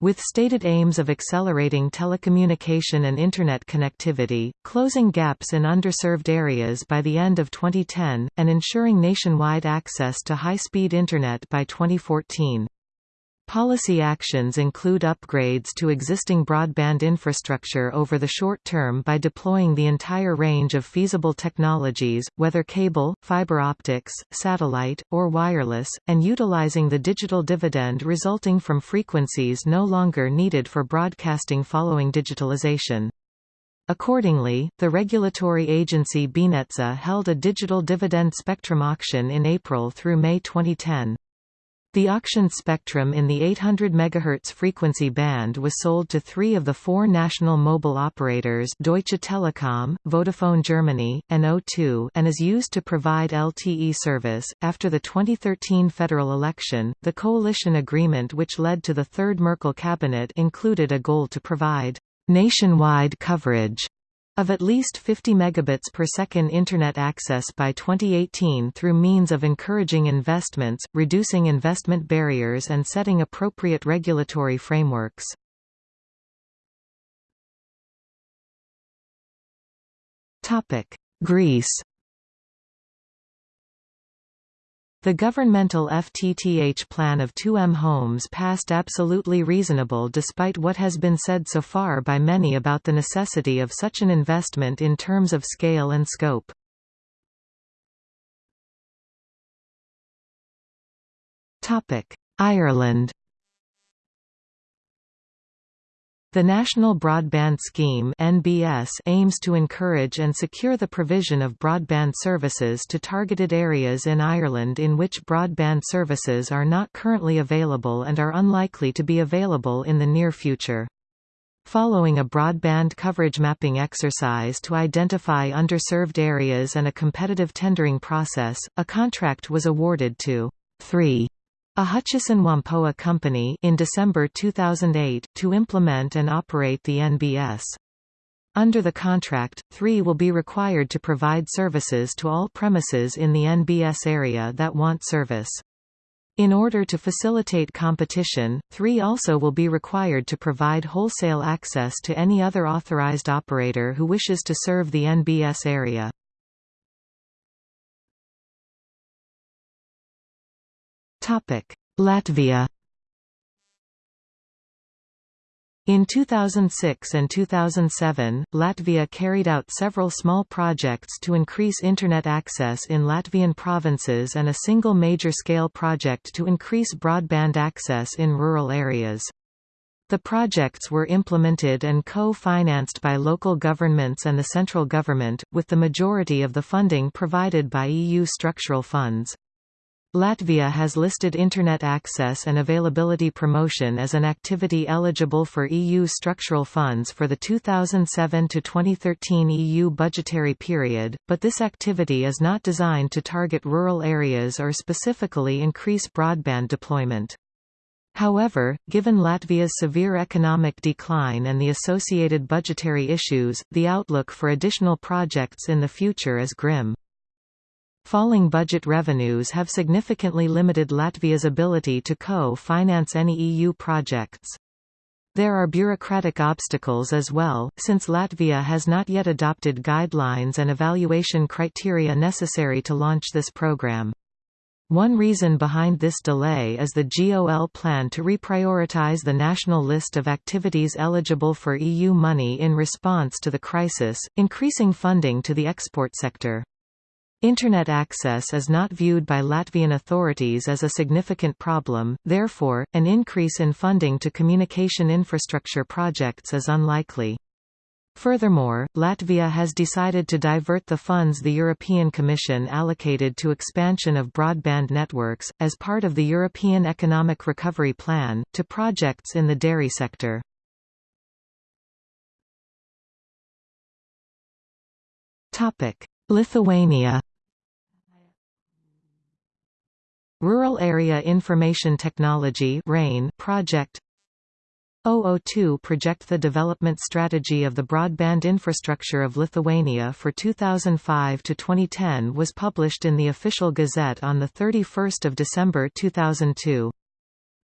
With stated aims of accelerating telecommunication and Internet connectivity, closing gaps in underserved areas by the end of 2010, and ensuring nationwide access to high-speed Internet by 2014. Policy actions include upgrades to existing broadband infrastructure over the short term by deploying the entire range of feasible technologies, whether cable, fiber optics, satellite, or wireless, and utilizing the digital dividend resulting from frequencies no longer needed for broadcasting following digitalization. Accordingly, the regulatory agency BNetzA held a digital dividend spectrum auction in April through May 2010. The auctioned spectrum in the 800 MHz frequency band was sold to three of the four national mobile operators Deutsche Telekom, Vodafone Germany, and O2 and is used to provide LTE service. After the 2013 federal election, the coalition agreement which led to the third Merkel cabinet included a goal to provide nationwide coverage of at least 50 megabits per second Internet access by 2018 through means of encouraging investments, reducing investment barriers and setting appropriate regulatory frameworks. Topic: Greece The governmental FTTH plan of 2M Homes passed absolutely reasonable despite what has been said so far by many about the necessity of such an investment in terms of scale and scope. Ireland The National Broadband Scheme (NBS) aims to encourage and secure the provision of broadband services to targeted areas in Ireland in which broadband services are not currently available and are unlikely to be available in the near future. Following a broadband coverage mapping exercise to identify underserved areas and a competitive tendering process, a contract was awarded to 3 a Hutchison Whampoa company in December 2008 to implement and operate the NBS. Under the contract, 3 will be required to provide services to all premises in the NBS area that want service. In order to facilitate competition, 3 also will be required to provide wholesale access to any other authorized operator who wishes to serve the NBS area. Latvia In 2006 and 2007, Latvia carried out several small projects to increase Internet access in Latvian provinces and a single major-scale project to increase broadband access in rural areas. The projects were implemented and co-financed by local governments and the central government, with the majority of the funding provided by EU structural funds. Latvia has listed Internet access and availability promotion as an activity eligible for EU structural funds for the 2007 to 2013 EU budgetary period, but this activity is not designed to target rural areas or specifically increase broadband deployment. However, given Latvia's severe economic decline and the associated budgetary issues, the outlook for additional projects in the future is grim. Falling budget revenues have significantly limited Latvia's ability to co-finance any EU projects. There are bureaucratic obstacles as well, since Latvia has not yet adopted guidelines and evaluation criteria necessary to launch this program. One reason behind this delay is the GOL plan to reprioritize the national list of activities eligible for EU money in response to the crisis, increasing funding to the export sector. Internet access is not viewed by Latvian authorities as a significant problem, therefore, an increase in funding to communication infrastructure projects is unlikely. Furthermore, Latvia has decided to divert the funds the European Commission allocated to expansion of broadband networks, as part of the European Economic Recovery Plan, to projects in the dairy sector. Lithuania Rural Area Information Technology RAIN project 002 project the development strategy of the broadband infrastructure of Lithuania for 2005 to 2010 was published in the official gazette on the 31st of December 2002.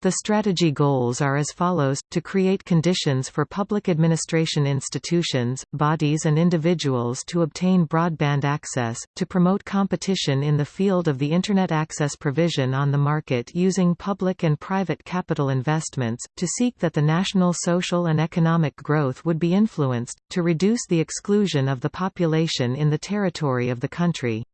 The strategy goals are as follows, to create conditions for public administration institutions, bodies and individuals to obtain broadband access, to promote competition in the field of the Internet access provision on the market using public and private capital investments, to seek that the national social and economic growth would be influenced, to reduce the exclusion of the population in the territory of the country.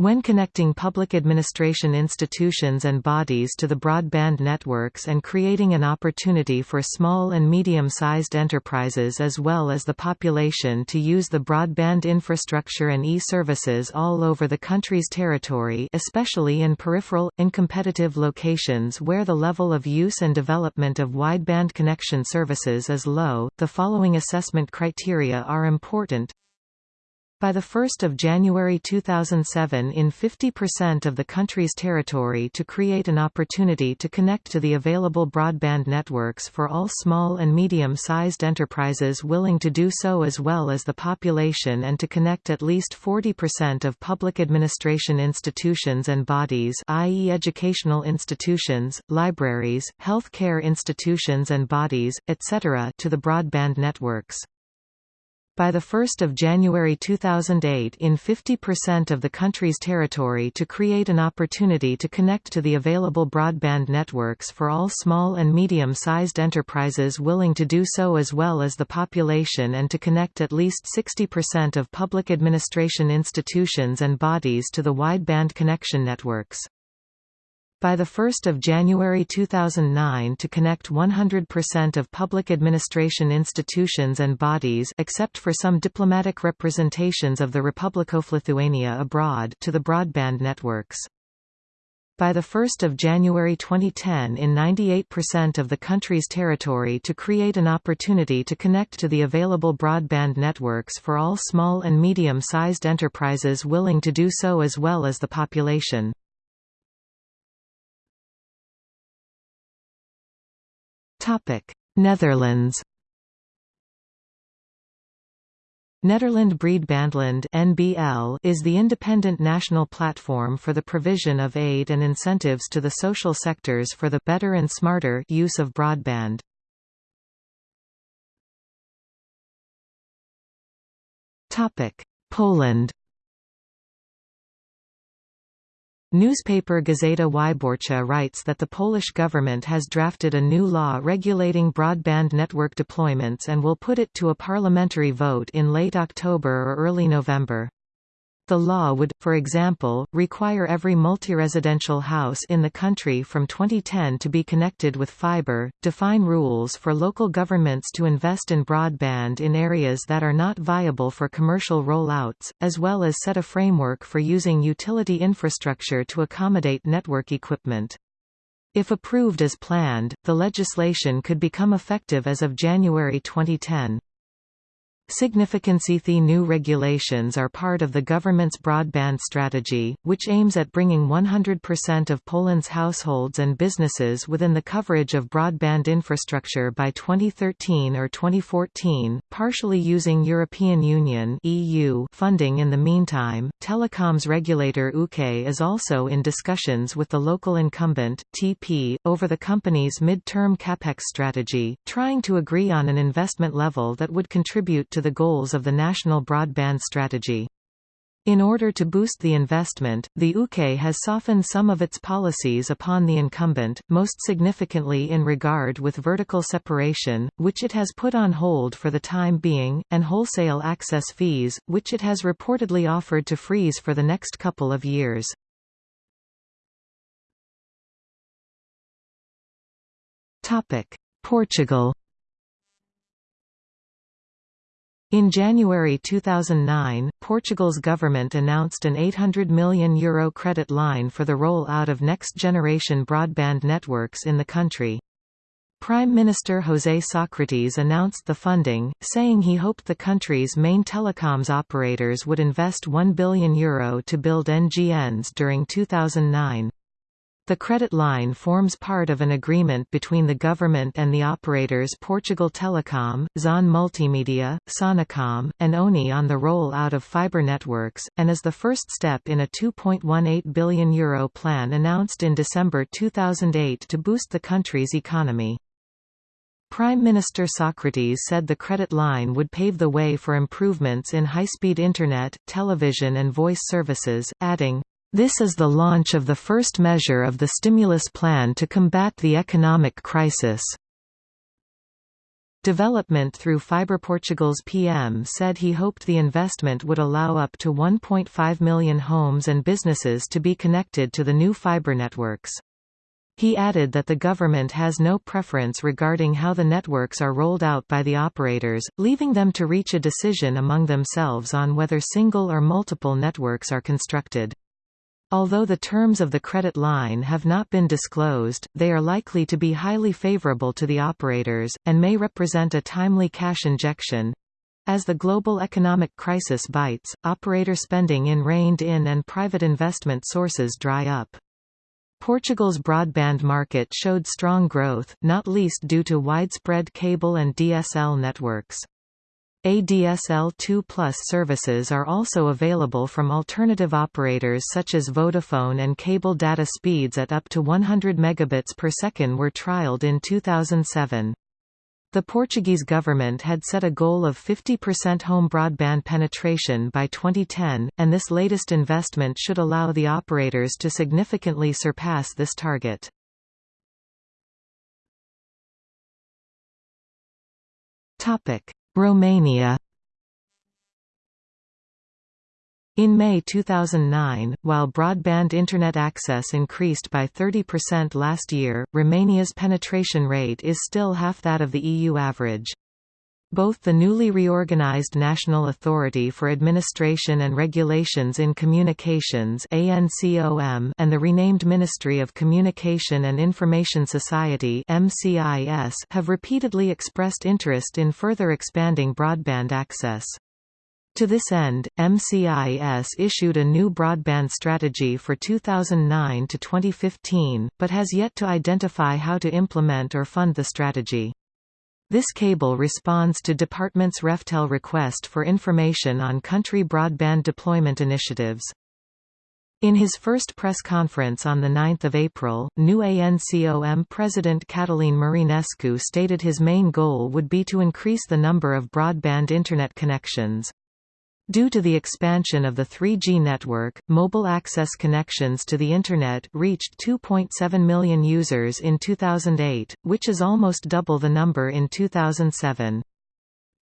When connecting public administration institutions and bodies to the broadband networks and creating an opportunity for small and medium-sized enterprises as well as the population to use the broadband infrastructure and e-services all over the country's territory especially in peripheral, incompetitive locations where the level of use and development of wideband connection services is low, the following assessment criteria are important by 1 January 2007 in 50% of the country's territory to create an opportunity to connect to the available broadband networks for all small and medium-sized enterprises willing to do so as well as the population and to connect at least 40% of public administration institutions and bodies i.e. educational institutions, libraries, health care institutions and bodies, etc. to the broadband networks. By 1 January 2008 in 50% of the country's territory to create an opportunity to connect to the available broadband networks for all small and medium-sized enterprises willing to do so as well as the population and to connect at least 60% of public administration institutions and bodies to the wideband connection networks by 1 January 2009 to connect 100% of public administration institutions and bodies except for some diplomatic representations of the Republic of Lithuania abroad to the broadband networks. By 1 January 2010 in 98% of the country's territory to create an opportunity to connect to the available broadband networks for all small and medium-sized enterprises willing to do so as well as the population. Topic: Netherlands. Nederland Breedbandland (NBL) is the independent national platform for the provision of aid and incentives to the social sectors for the better and smarter use of broadband. Topic: Poland. Newspaper Gazeta Wyborcza writes that the Polish government has drafted a new law regulating broadband network deployments and will put it to a parliamentary vote in late October or early November. The law would, for example, require every multi-residential house in the country from 2010 to be connected with fiber, define rules for local governments to invest in broadband in areas that are not viable for commercial rollouts, as well as set a framework for using utility infrastructure to accommodate network equipment. If approved as planned, the legislation could become effective as of January 2010. Significancy new regulations are part of the government's broadband strategy, which aims at bringing 100% of Poland's households and businesses within the coverage of broadband infrastructure by 2013 or 2014, partially using European Union (EU) funding in the meantime. Telecoms regulator UKE is also in discussions with the local incumbent TP over the company's mid-term capex strategy, trying to agree on an investment level that would contribute to the goals of the National Broadband Strategy. In order to boost the investment, the UKE has softened some of its policies upon the incumbent, most significantly in regard with vertical separation, which it has put on hold for the time being, and wholesale access fees, which it has reportedly offered to freeze for the next couple of years. Portugal In January 2009, Portugal's government announced an €800 million Euro credit line for the roll-out of next-generation broadband networks in the country. Prime Minister José Sócrates announced the funding, saying he hoped the country's main telecoms operators would invest €1 billion Euro to build NGNs during 2009. The credit line forms part of an agreement between the government and the operators Portugal Telecom, Zon Multimedia, Sonaecom, and ONI on the roll-out of fibre networks, and is the first step in a €2.18 billion Euro plan announced in December 2008 to boost the country's economy. Prime Minister Socrates said the credit line would pave the way for improvements in high-speed internet, television and voice services, adding, this is the launch of the first measure of the stimulus plan to combat the economic crisis. Development through Fibre Portugal's PM said he hoped the investment would allow up to 1.5 million homes and businesses to be connected to the new fibre networks. He added that the government has no preference regarding how the networks are rolled out by the operators, leaving them to reach a decision among themselves on whether single or multiple networks are constructed. Although the terms of the credit line have not been disclosed, they are likely to be highly favorable to the operators, and may represent a timely cash injection. As the global economic crisis bites, operator spending in reined-in and private investment sources dry up. Portugal's broadband market showed strong growth, not least due to widespread cable and DSL networks. ADSL 2 Plus services are also available from alternative operators such as Vodafone and cable data speeds at up to 100 megabits per second were trialed in 2007. The Portuguese government had set a goal of 50% home broadband penetration by 2010, and this latest investment should allow the operators to significantly surpass this target. Topic: Romania In May 2009, while broadband Internet access increased by 30% last year, Romania's penetration rate is still half that of the EU average. Both the newly reorganized National Authority for Administration and Regulations in Communications and the renamed Ministry of Communication and Information Society have repeatedly expressed interest in further expanding broadband access. To this end, MCIS issued a new broadband strategy for 2009 to 2015, but has yet to identify how to implement or fund the strategy. This cable responds to Department's RefTel request for information on country broadband deployment initiatives. In his first press conference on 9 April, new ANCOM President Cătălin Marinescu stated his main goal would be to increase the number of broadband Internet connections. Due to the expansion of the 3G network, mobile access connections to the Internet reached 2.7 million users in 2008, which is almost double the number in 2007.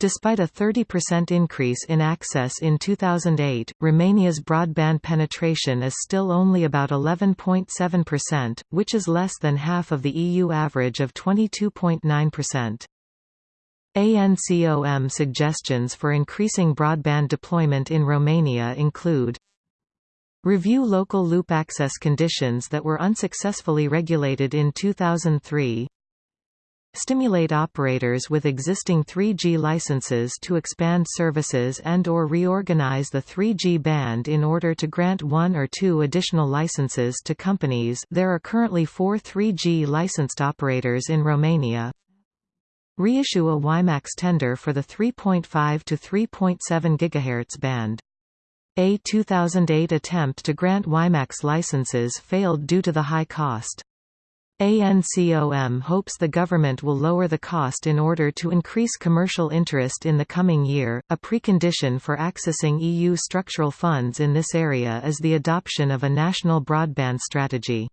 Despite a 30% increase in access in 2008, Romania's broadband penetration is still only about 11.7%, which is less than half of the EU average of 22.9%. ANCOM suggestions for increasing broadband deployment in Romania include Review local loop access conditions that were unsuccessfully regulated in 2003 Stimulate operators with existing 3G licenses to expand services and or reorganize the 3G band in order to grant one or two additional licenses to companies. There are currently four 3G licensed operators in Romania reissue a WiMAX tender for the 3.5 to 3.7 GHz band. A 2008 attempt to grant WiMAX licenses failed due to the high cost. ANCOM hopes the government will lower the cost in order to increase commercial interest in the coming year. A precondition for accessing EU structural funds in this area is the adoption of a national broadband strategy.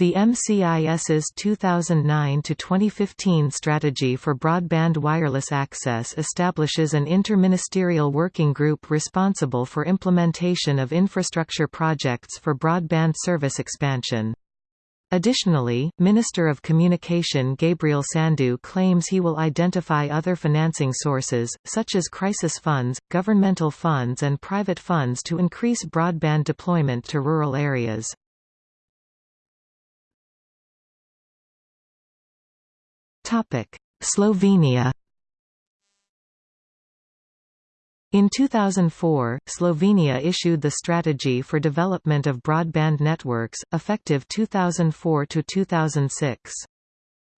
The MCIS's 2009–2015 strategy for broadband wireless access establishes an interministerial working group responsible for implementation of infrastructure projects for broadband service expansion. Additionally, Minister of Communication Gabriel Sandu claims he will identify other financing sources, such as crisis funds, governmental funds and private funds to increase broadband deployment to rural areas. Slovenia In 2004, Slovenia issued the Strategy for Development of Broadband Networks, effective 2004 to 2006.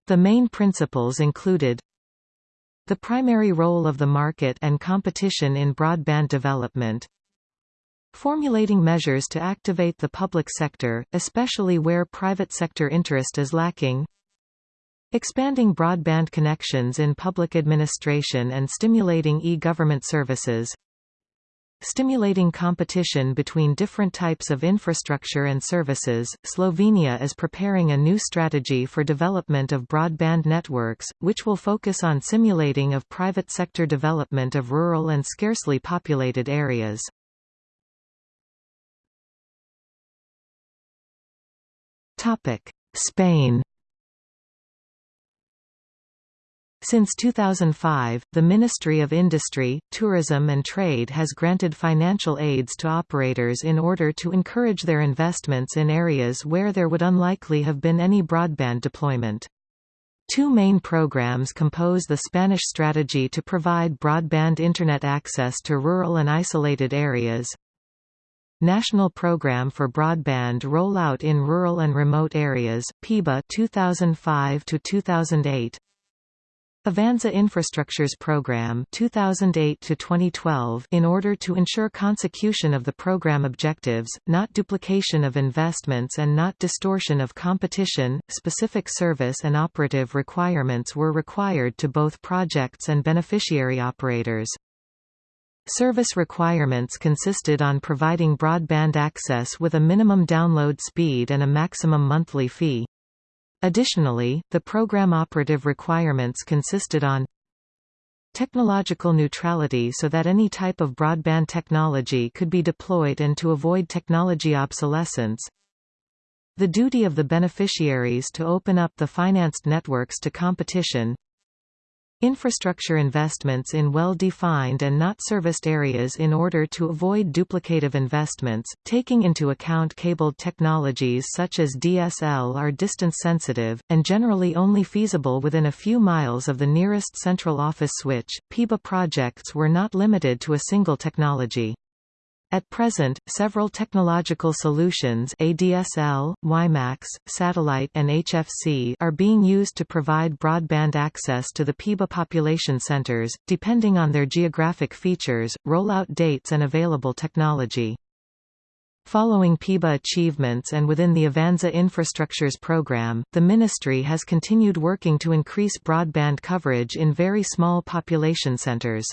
The main principles included the primary role of the market and competition in broadband development, formulating measures to activate the public sector, especially where private sector interest is lacking, Expanding broadband connections in public administration and stimulating e-government services Stimulating competition between different types of infrastructure and services, Slovenia is preparing a new strategy for development of broadband networks, which will focus on simulating of private sector development of rural and scarcely populated areas. Spain Since 2005, the Ministry of Industry, Tourism and Trade has granted financial aids to operators in order to encourage their investments in areas where there would unlikely have been any broadband deployment. Two main programs compose the Spanish strategy to provide broadband Internet access to rural and isolated areas, National Program for Broadband Rollout in Rural and Remote Areas, PIBA 2005 to 2008. Avanza Infrastructures Program 2008 to 2012 in order to ensure consecution of the program objectives, not duplication of investments and not distortion of competition, specific service and operative requirements were required to both projects and beneficiary operators. Service requirements consisted on providing broadband access with a minimum download speed and a maximum monthly fee. Additionally, the program operative requirements consisted on technological neutrality so that any type of broadband technology could be deployed and to avoid technology obsolescence, the duty of the beneficiaries to open up the financed networks to competition, Infrastructure investments in well-defined and not serviced areas in order to avoid duplicative investments, taking into account cabled technologies such as DSL are distance-sensitive, and generally only feasible within a few miles of the nearest central office switch. PIBA projects were not limited to a single technology. At present, several technological solutions ADSL, WiMAX, satellite and HFC are being used to provide broadband access to the PIBA population centers, depending on their geographic features, rollout dates and available technology. Following PIBA achievements and within the Avanza Infrastructures program, the ministry has continued working to increase broadband coverage in very small population centers.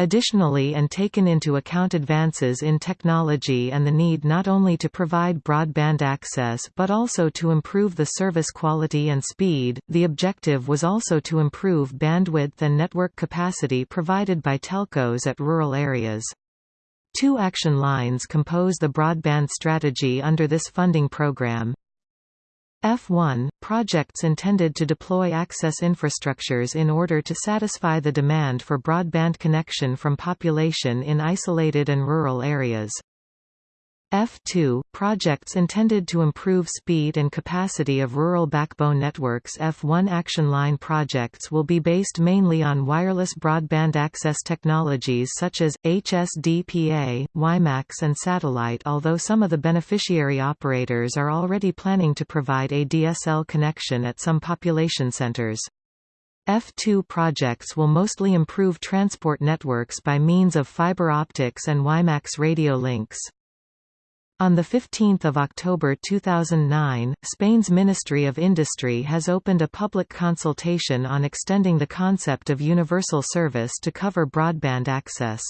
Additionally and taken into account advances in technology and the need not only to provide broadband access but also to improve the service quality and speed, the objective was also to improve bandwidth and network capacity provided by telcos at rural areas. Two action lines compose the broadband strategy under this funding program, F1 – projects intended to deploy access infrastructures in order to satisfy the demand for broadband connection from population in isolated and rural areas. F2 – Projects intended to improve speed and capacity of rural backbone networks F1 Action Line projects will be based mainly on wireless broadband access technologies such as, HSDPA, WiMAX and satellite although some of the beneficiary operators are already planning to provide a DSL connection at some population centers. F2 projects will mostly improve transport networks by means of fiber optics and WiMAX radio links. On 15 October 2009, Spain's Ministry of Industry has opened a public consultation on extending the concept of universal service to cover broadband access.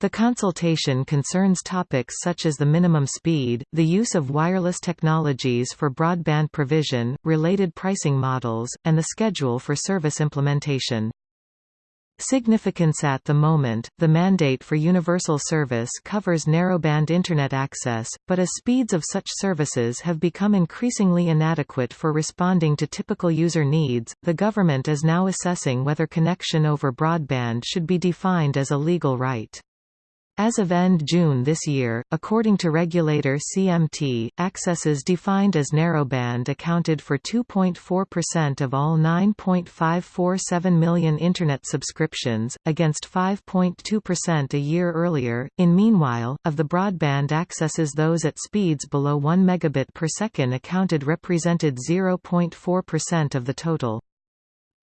The consultation concerns topics such as the minimum speed, the use of wireless technologies for broadband provision, related pricing models, and the schedule for service implementation. Significance At the moment, the mandate for universal service covers narrowband Internet access, but as speeds of such services have become increasingly inadequate for responding to typical user needs, the government is now assessing whether connection over broadband should be defined as a legal right. As of end June this year, according to regulator CMT, accesses defined as narrowband accounted for 2.4% of all 9.547 million Internet subscriptions, against 5.2% a year earlier. In meanwhile, of the broadband accesses those at speeds below 1 megabit per second accounted represented 0.4% of the total.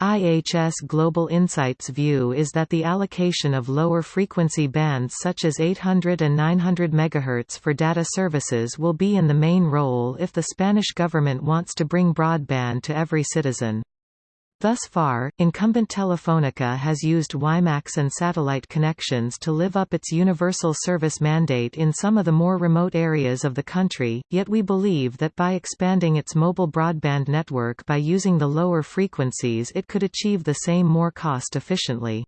IHS Global Insight's view is that the allocation of lower frequency bands such as 800 and 900 MHz for data services will be in the main role if the Spanish government wants to bring broadband to every citizen. Thus far, incumbent Telefónica has used WiMAX and satellite connections to live up its universal service mandate in some of the more remote areas of the country, yet we believe that by expanding its mobile broadband network by using the lower frequencies it could achieve the same more cost efficiently.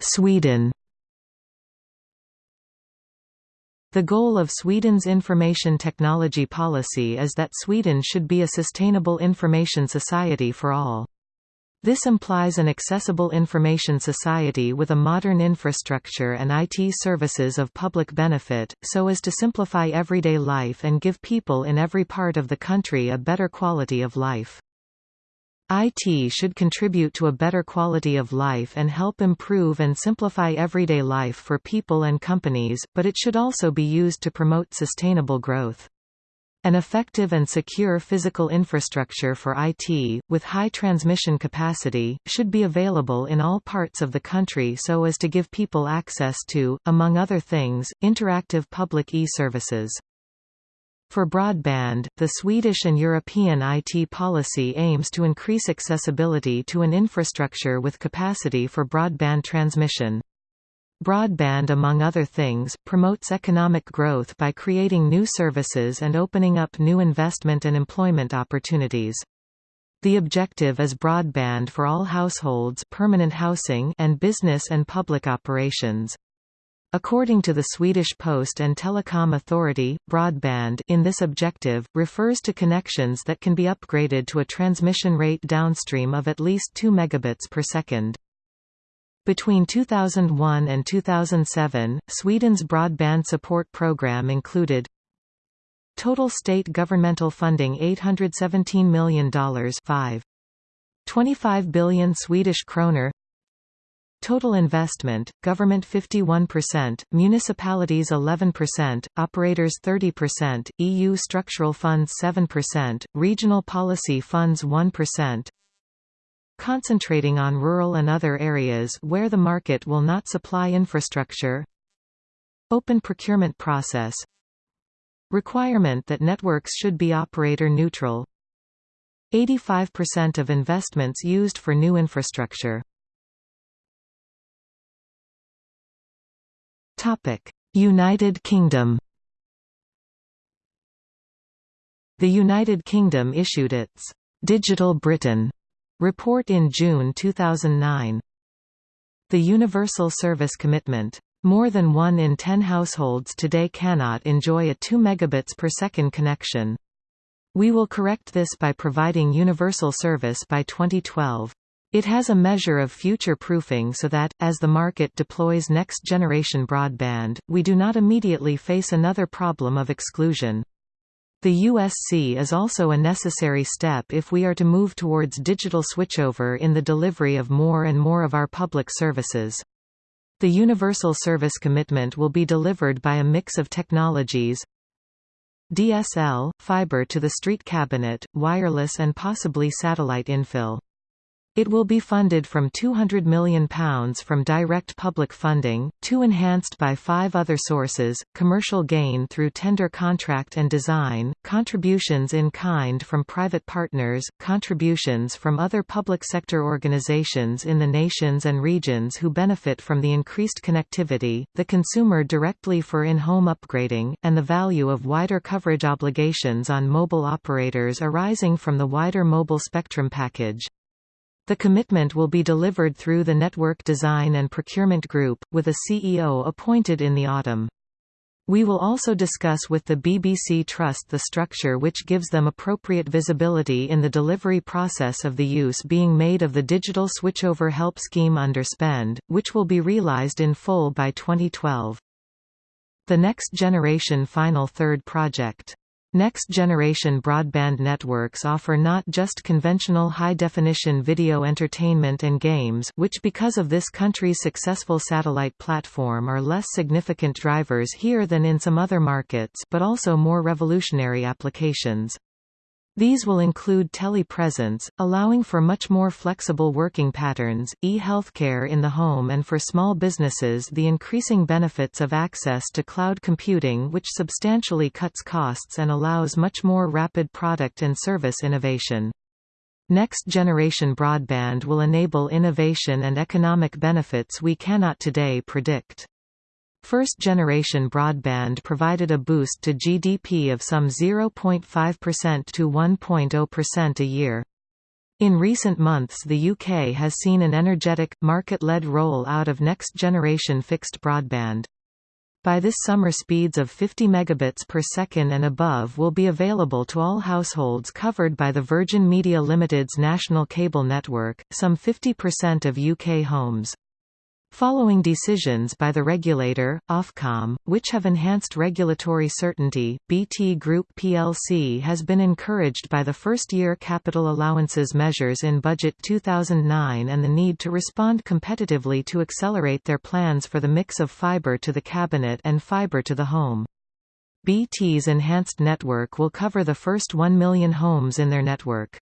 Sweden The goal of Sweden's information technology policy is that Sweden should be a sustainable information society for all. This implies an accessible information society with a modern infrastructure and IT services of public benefit, so as to simplify everyday life and give people in every part of the country a better quality of life. IT should contribute to a better quality of life and help improve and simplify everyday life for people and companies, but it should also be used to promote sustainable growth. An effective and secure physical infrastructure for IT, with high transmission capacity, should be available in all parts of the country so as to give people access to, among other things, interactive public e-services. For broadband, the Swedish and European IT policy aims to increase accessibility to an infrastructure with capacity for broadband transmission. Broadband among other things, promotes economic growth by creating new services and opening up new investment and employment opportunities. The objective is broadband for all households permanent housing and business and public operations. According to the Swedish Post and Telecom Authority, broadband in this objective, refers to connections that can be upgraded to a transmission rate downstream of at least 2 megabits per second. Between 2001 and 2007, Sweden's broadband support program included Total state governmental funding $817 million 5. 25 billion Swedish kroner Total investment, government 51%, municipalities 11%, operators 30%, EU structural funds 7%, regional policy funds 1%. Concentrating on rural and other areas where the market will not supply infrastructure. Open procurement process. Requirement that networks should be operator neutral. 85% of investments used for new infrastructure. United Kingdom The United Kingdom issued its Digital Britain report in June 2009. The Universal Service Commitment more than one in ten households today cannot enjoy a 2 megabits per second connection. We will correct this by providing universal service by 2012. It has a measure of future-proofing so that, as the market deploys next-generation broadband, we do not immediately face another problem of exclusion. The USC is also a necessary step if we are to move towards digital switchover in the delivery of more and more of our public services. The Universal Service Commitment will be delivered by a mix of technologies DSL, fiber to the street cabinet, wireless and possibly satellite infill. It will be funded from £200 million from direct public funding, two enhanced by five other sources, commercial gain through tender contract and design, contributions in kind from private partners, contributions from other public sector organizations in the nations and regions who benefit from the increased connectivity, the consumer directly for in-home upgrading, and the value of wider coverage obligations on mobile operators arising from the wider mobile spectrum package. The commitment will be delivered through the Network Design and Procurement Group, with a CEO appointed in the autumn. We will also discuss with the BBC Trust the structure which gives them appropriate visibility in the delivery process of the use being made of the Digital Switchover Help Scheme under SPEND, which will be realised in full by 2012. The Next Generation Final Third project Next-generation broadband networks offer not just conventional high-definition video entertainment and games which because of this country's successful satellite platform are less significant drivers here than in some other markets but also more revolutionary applications. These will include telepresence, allowing for much more flexible working patterns, e-healthcare in the home and for small businesses the increasing benefits of access to cloud computing which substantially cuts costs and allows much more rapid product and service innovation. Next-generation broadband will enable innovation and economic benefits we cannot today predict. First-generation broadband provided a boost to GDP of some 0.5% to 1.0% a year. In recent months the UK has seen an energetic, market-led roll-out of next-generation fixed broadband. By this summer speeds of 50 megabits per second and above will be available to all households covered by the Virgin Media Limited's national cable network, some 50% of UK homes. Following decisions by the regulator, Ofcom, which have enhanced regulatory certainty, BT Group plc has been encouraged by the first-year capital allowances measures in Budget 2009 and the need to respond competitively to accelerate their plans for the mix of fibre to the cabinet and fibre to the home. BT's enhanced network will cover the first 1 million homes in their network.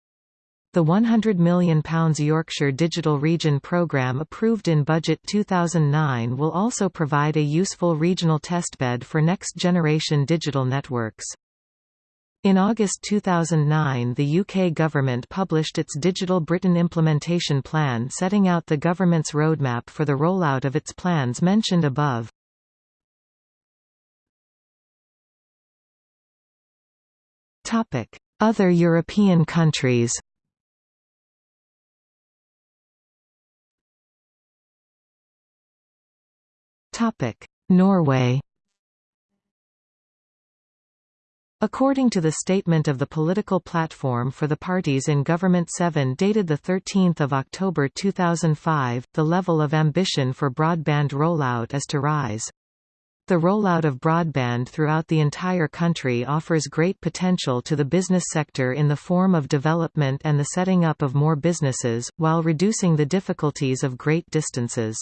The £100 million Yorkshire Digital Region programme approved in Budget 2009 will also provide a useful regional testbed for next-generation digital networks. In August 2009 the UK government published its Digital Britain Implementation Plan setting out the government's roadmap for the rollout of its plans mentioned above. Other European countries Norway According to the statement of the political platform for the parties in Government 7 dated 13 October 2005, the level of ambition for broadband rollout is to rise. The rollout of broadband throughout the entire country offers great potential to the business sector in the form of development and the setting up of more businesses, while reducing the difficulties of great distances.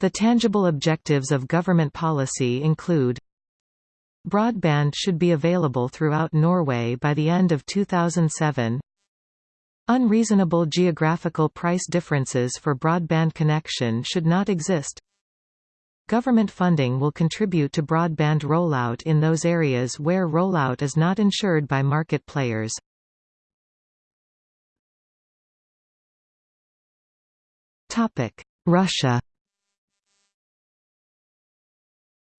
The tangible objectives of government policy include Broadband should be available throughout Norway by the end of 2007 Unreasonable geographical price differences for broadband connection should not exist. Government funding will contribute to broadband rollout in those areas where rollout is not ensured by market players. Russia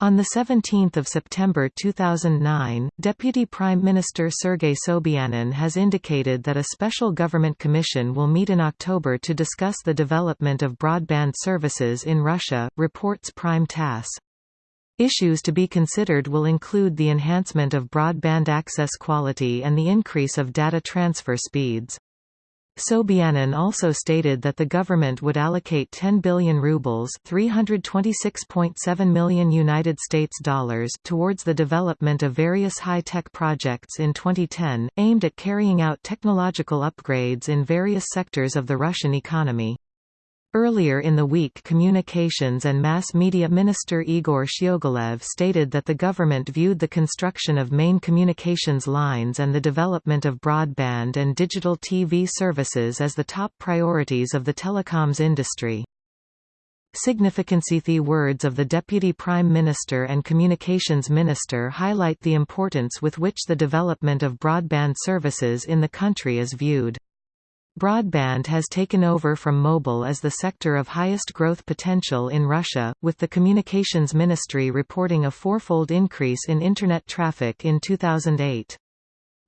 On 17 September 2009, Deputy Prime Minister Sergei Sobyanin has indicated that a special government commission will meet in October to discuss the development of broadband services in Russia, reports Prime TASS. Issues to be considered will include the enhancement of broadband access quality and the increase of data transfer speeds. Sobyanin also stated that the government would allocate 10 billion rubles (326.7 million United States dollars) towards the development of various high-tech projects in 2010, aimed at carrying out technological upgrades in various sectors of the Russian economy. Earlier in the week Communications and Mass Media Minister Igor Shchegolev stated that the government viewed the construction of main communications lines and the development of broadband and digital TV services as the top priorities of the telecoms industry. Significancy words of the Deputy Prime Minister and Communications Minister highlight the importance with which the development of broadband services in the country is viewed. Broadband has taken over from mobile as the sector of highest growth potential in Russia, with the Communications Ministry reporting a fourfold increase in Internet traffic in 2008.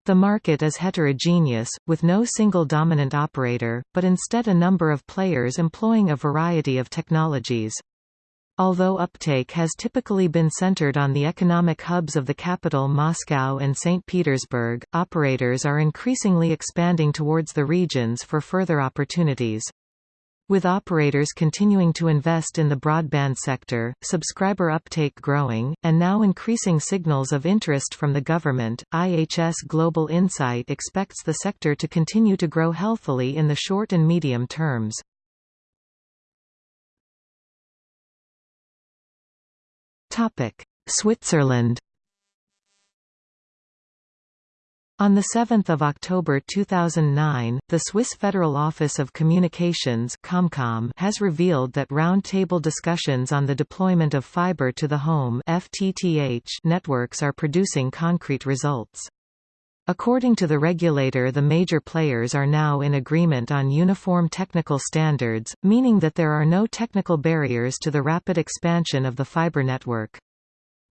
The market is heterogeneous, with no single dominant operator, but instead a number of players employing a variety of technologies. Although uptake has typically been centered on the economic hubs of the capital Moscow and St. Petersburg, operators are increasingly expanding towards the regions for further opportunities. With operators continuing to invest in the broadband sector, subscriber uptake growing, and now increasing signals of interest from the government, IHS Global Insight expects the sector to continue to grow healthily in the short and medium terms. Switzerland On 7 October 2009, the Swiss Federal Office of Communications Comcom has revealed that round-table discussions on the deployment of fiber to the home FTTH networks are producing concrete results. According to the regulator the major players are now in agreement on uniform technical standards, meaning that there are no technical barriers to the rapid expansion of the fiber network.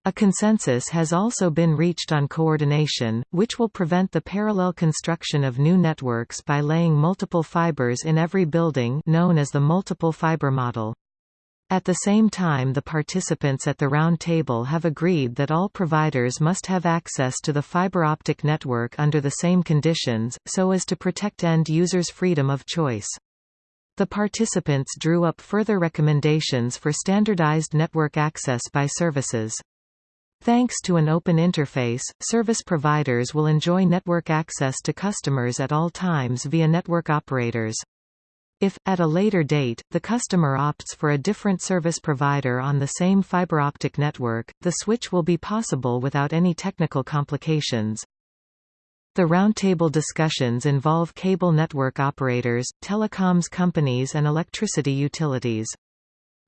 A consensus has also been reached on coordination, which will prevent the parallel construction of new networks by laying multiple fibers in every building known as the multiple fiber model. At the same time the participants at the round table have agreed that all providers must have access to the fiber optic network under the same conditions, so as to protect end users' freedom of choice. The participants drew up further recommendations for standardized network access by services. Thanks to an open interface, service providers will enjoy network access to customers at all times via network operators. If, at a later date, the customer opts for a different service provider on the same fiber optic network, the switch will be possible without any technical complications. The roundtable discussions involve cable network operators, telecoms companies and electricity utilities.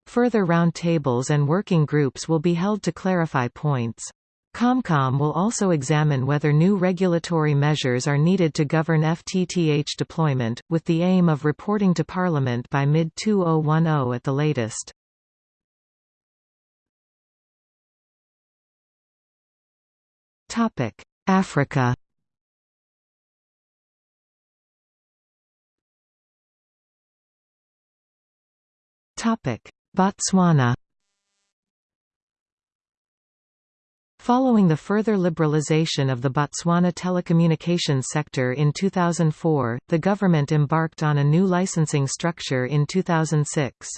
Further roundtables and working groups will be held to clarify points. Comcom will also examine whether new regulatory measures are needed to govern FTTH deployment, with the aim of reporting to Parliament by mid-2010 at the latest. Africa Botswana Following the further liberalization of the Botswana telecommunications sector in 2004, the government embarked on a new licensing structure in 2006.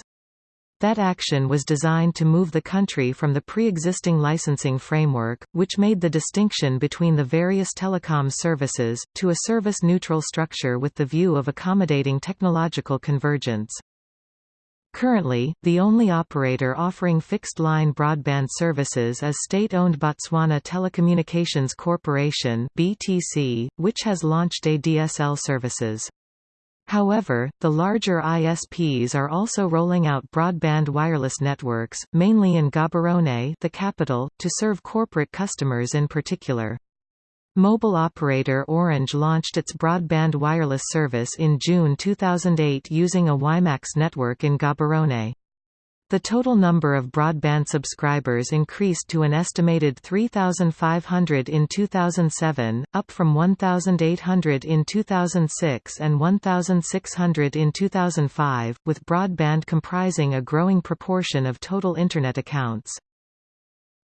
That action was designed to move the country from the pre-existing licensing framework, which made the distinction between the various telecom services, to a service-neutral structure with the view of accommodating technological convergence. Currently, the only operator offering fixed-line broadband services is state-owned Botswana Telecommunications Corporation (BTC), which has launched ADSL services. However, the larger ISPs are also rolling out broadband wireless networks, mainly in Gaborone, the capital, to serve corporate customers in particular. Mobile operator Orange launched its broadband wireless service in June 2008 using a WiMAX network in Gaborone. The total number of broadband subscribers increased to an estimated 3,500 in 2007, up from 1,800 in 2006 and 1,600 in 2005, with broadband comprising a growing proportion of total Internet accounts.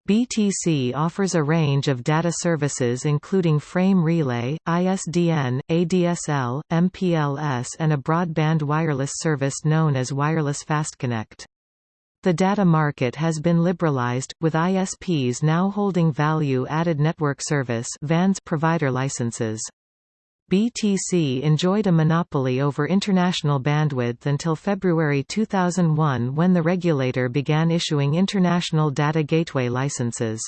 BTC offers a range of data services including frame relay, ISDN, ADSL, MPLS and a broadband wireless service known as Wireless FastConnect. The data market has been liberalized, with ISPs now holding value-added network service VANS provider licenses. BTC enjoyed a monopoly over international bandwidth until February 2001 when the regulator began issuing international data gateway licenses.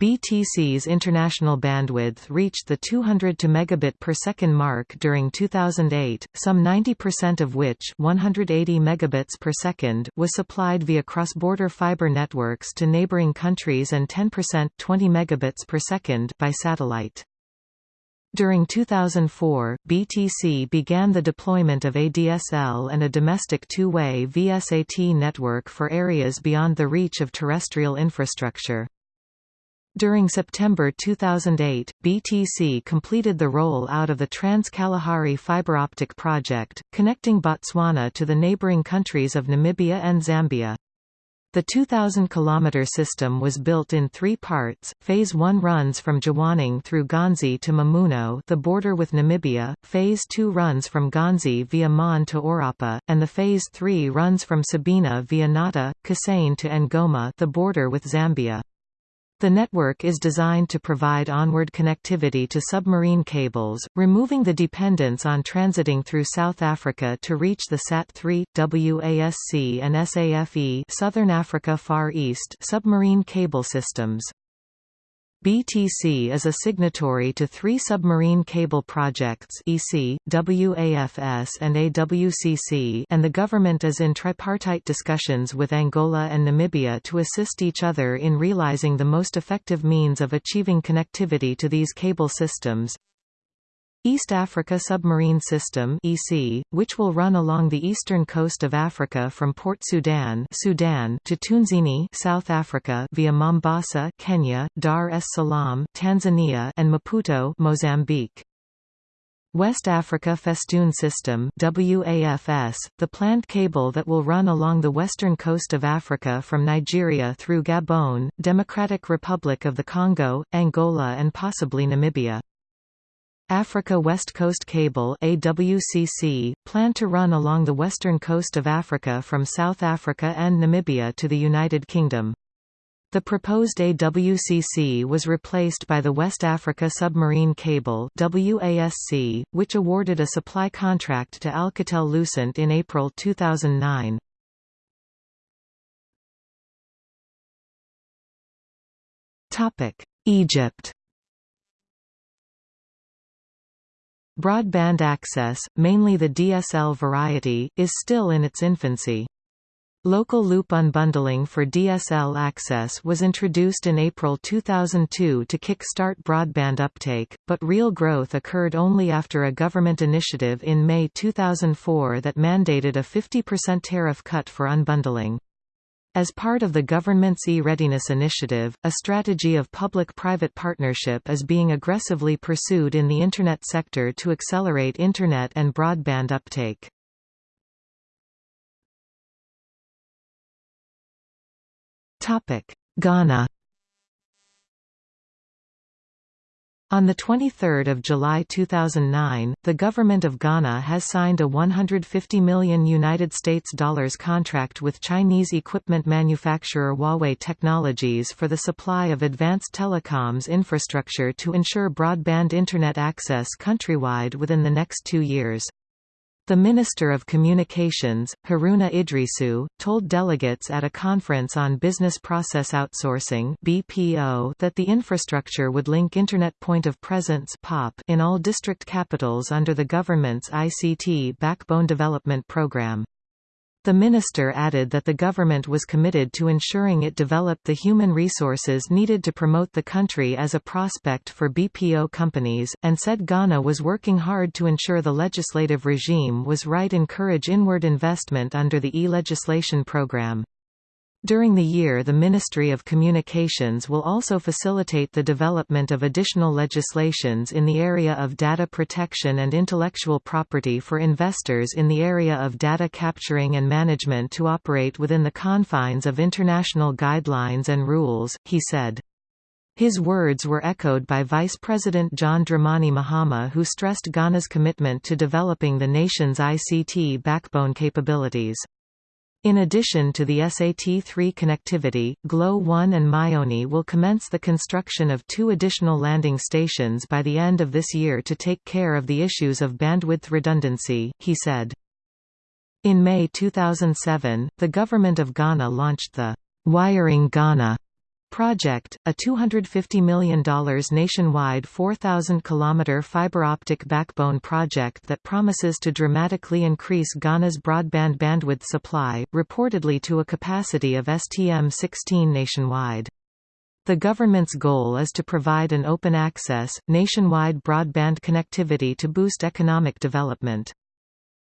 BTC's international bandwidth reached the 200 to megabit per second mark during 2008, some 90% of which 180 megabits per second was supplied via cross-border fiber networks to neighboring countries and 10% 20 megabits per second by satellite. During 2004, BTC began the deployment of ADSL and a domestic two-way VSAT network for areas beyond the reach of terrestrial infrastructure. During September 2008, BTC completed the roll-out of the Trans-Kalahari fiber optic project, connecting Botswana to the neighboring countries of Namibia and Zambia. The 2,000-kilometre system was built in three parts. Phase 1 runs from Jwaneng through Ghanzi to Mamuno the border with Namibia, Phase 2 runs from Ghanzi via Maun to Orapa, and the Phase 3 runs from Sabina via Nata, Kasane to Ngoma the border with Zambia. The network is designed to provide onward connectivity to submarine cables, removing the dependence on transiting through South Africa to reach the SAT-3, WASC and SAFE Southern Africa Far East submarine cable systems. BTC is a signatory to three submarine cable projects EASSy, WAFS and AWCC and the government is in tripartite discussions with Angola and Namibia to assist each other in realizing the most effective means of achieving connectivity to these cable systems. East Africa Submarine System (EASSy), which will run along the eastern coast of Africa from Port Sudan, Sudan to Tunzini, South Africa via Mombasa, Kenya, Dar es Salaam, Tanzania, and Maputo, Mozambique. West Africa Festoon System WAFS, the planned cable that will run along the western coast of Africa from Nigeria through Gabon, Democratic Republic of the Congo, Angola and possibly Namibia. Africa West Coast Cable AWCC, planned to run along the western coast of Africa from South Africa and Namibia to the United Kingdom. The proposed AWCC was replaced by the West Africa Submarine Cable WASC, which awarded a supply contract to Alcatel-Lucent in April 2009. Egypt Broadband access, mainly the DSL variety, is still in its infancy. Local loop unbundling for DSL access was introduced in April 2002 to kick-start broadband uptake, but real growth occurred only after a government initiative in May 2004 that mandated a 50% tariff cut for unbundling. As part of the government's e-readiness initiative, a strategy of public-private partnership is being aggressively pursued in the Internet sector to accelerate Internet and broadband uptake. Ghana On 23 July 2009, the government of Ghana has signed a 150 million United States dollars contract with Chinese equipment manufacturer Huawei Technologies for the supply of advanced telecoms infrastructure to ensure broadband Internet access countrywide within the next two years. The Minister of Communications, Haruna Iddrisu, told delegates at a conference on business process outsourcing (BPO) that the infrastructure would link Internet Point of Presence (POP) in all district capitals under the government's ICT Backbone Development Program. The minister added that the government was committed to ensuring it developed the human resources needed to promote the country as a prospect for BPO companies, and said Ghana was working hard to ensure the legislative regime was right encourage inward investment under the e-legislation program. During the year the Ministry of Communications will also facilitate the development of additional legislations in the area of data protection and intellectual property for investors in the area of data capturing and management to operate within the confines of international guidelines and rules, he said. His words were echoed by Vice President John Dramani Mahama who stressed Ghana's commitment to developing the nation's ICT backbone capabilities. In addition to the SAT-3 connectivity, GLO-1 and MainOne will commence the construction of two additional landing stations by the end of this year to take care of the issues of bandwidth redundancy, he said. In May 2007, the Government of Ghana launched the Wiring Ghana Project, a $250 million nationwide 4,000-kilometer fiber optic backbone project that promises to dramatically increase Ghana's broadband bandwidth supply, reportedly to a capacity of STM-16 nationwide. The government's goal is to provide an open access, nationwide broadband connectivity to boost economic development.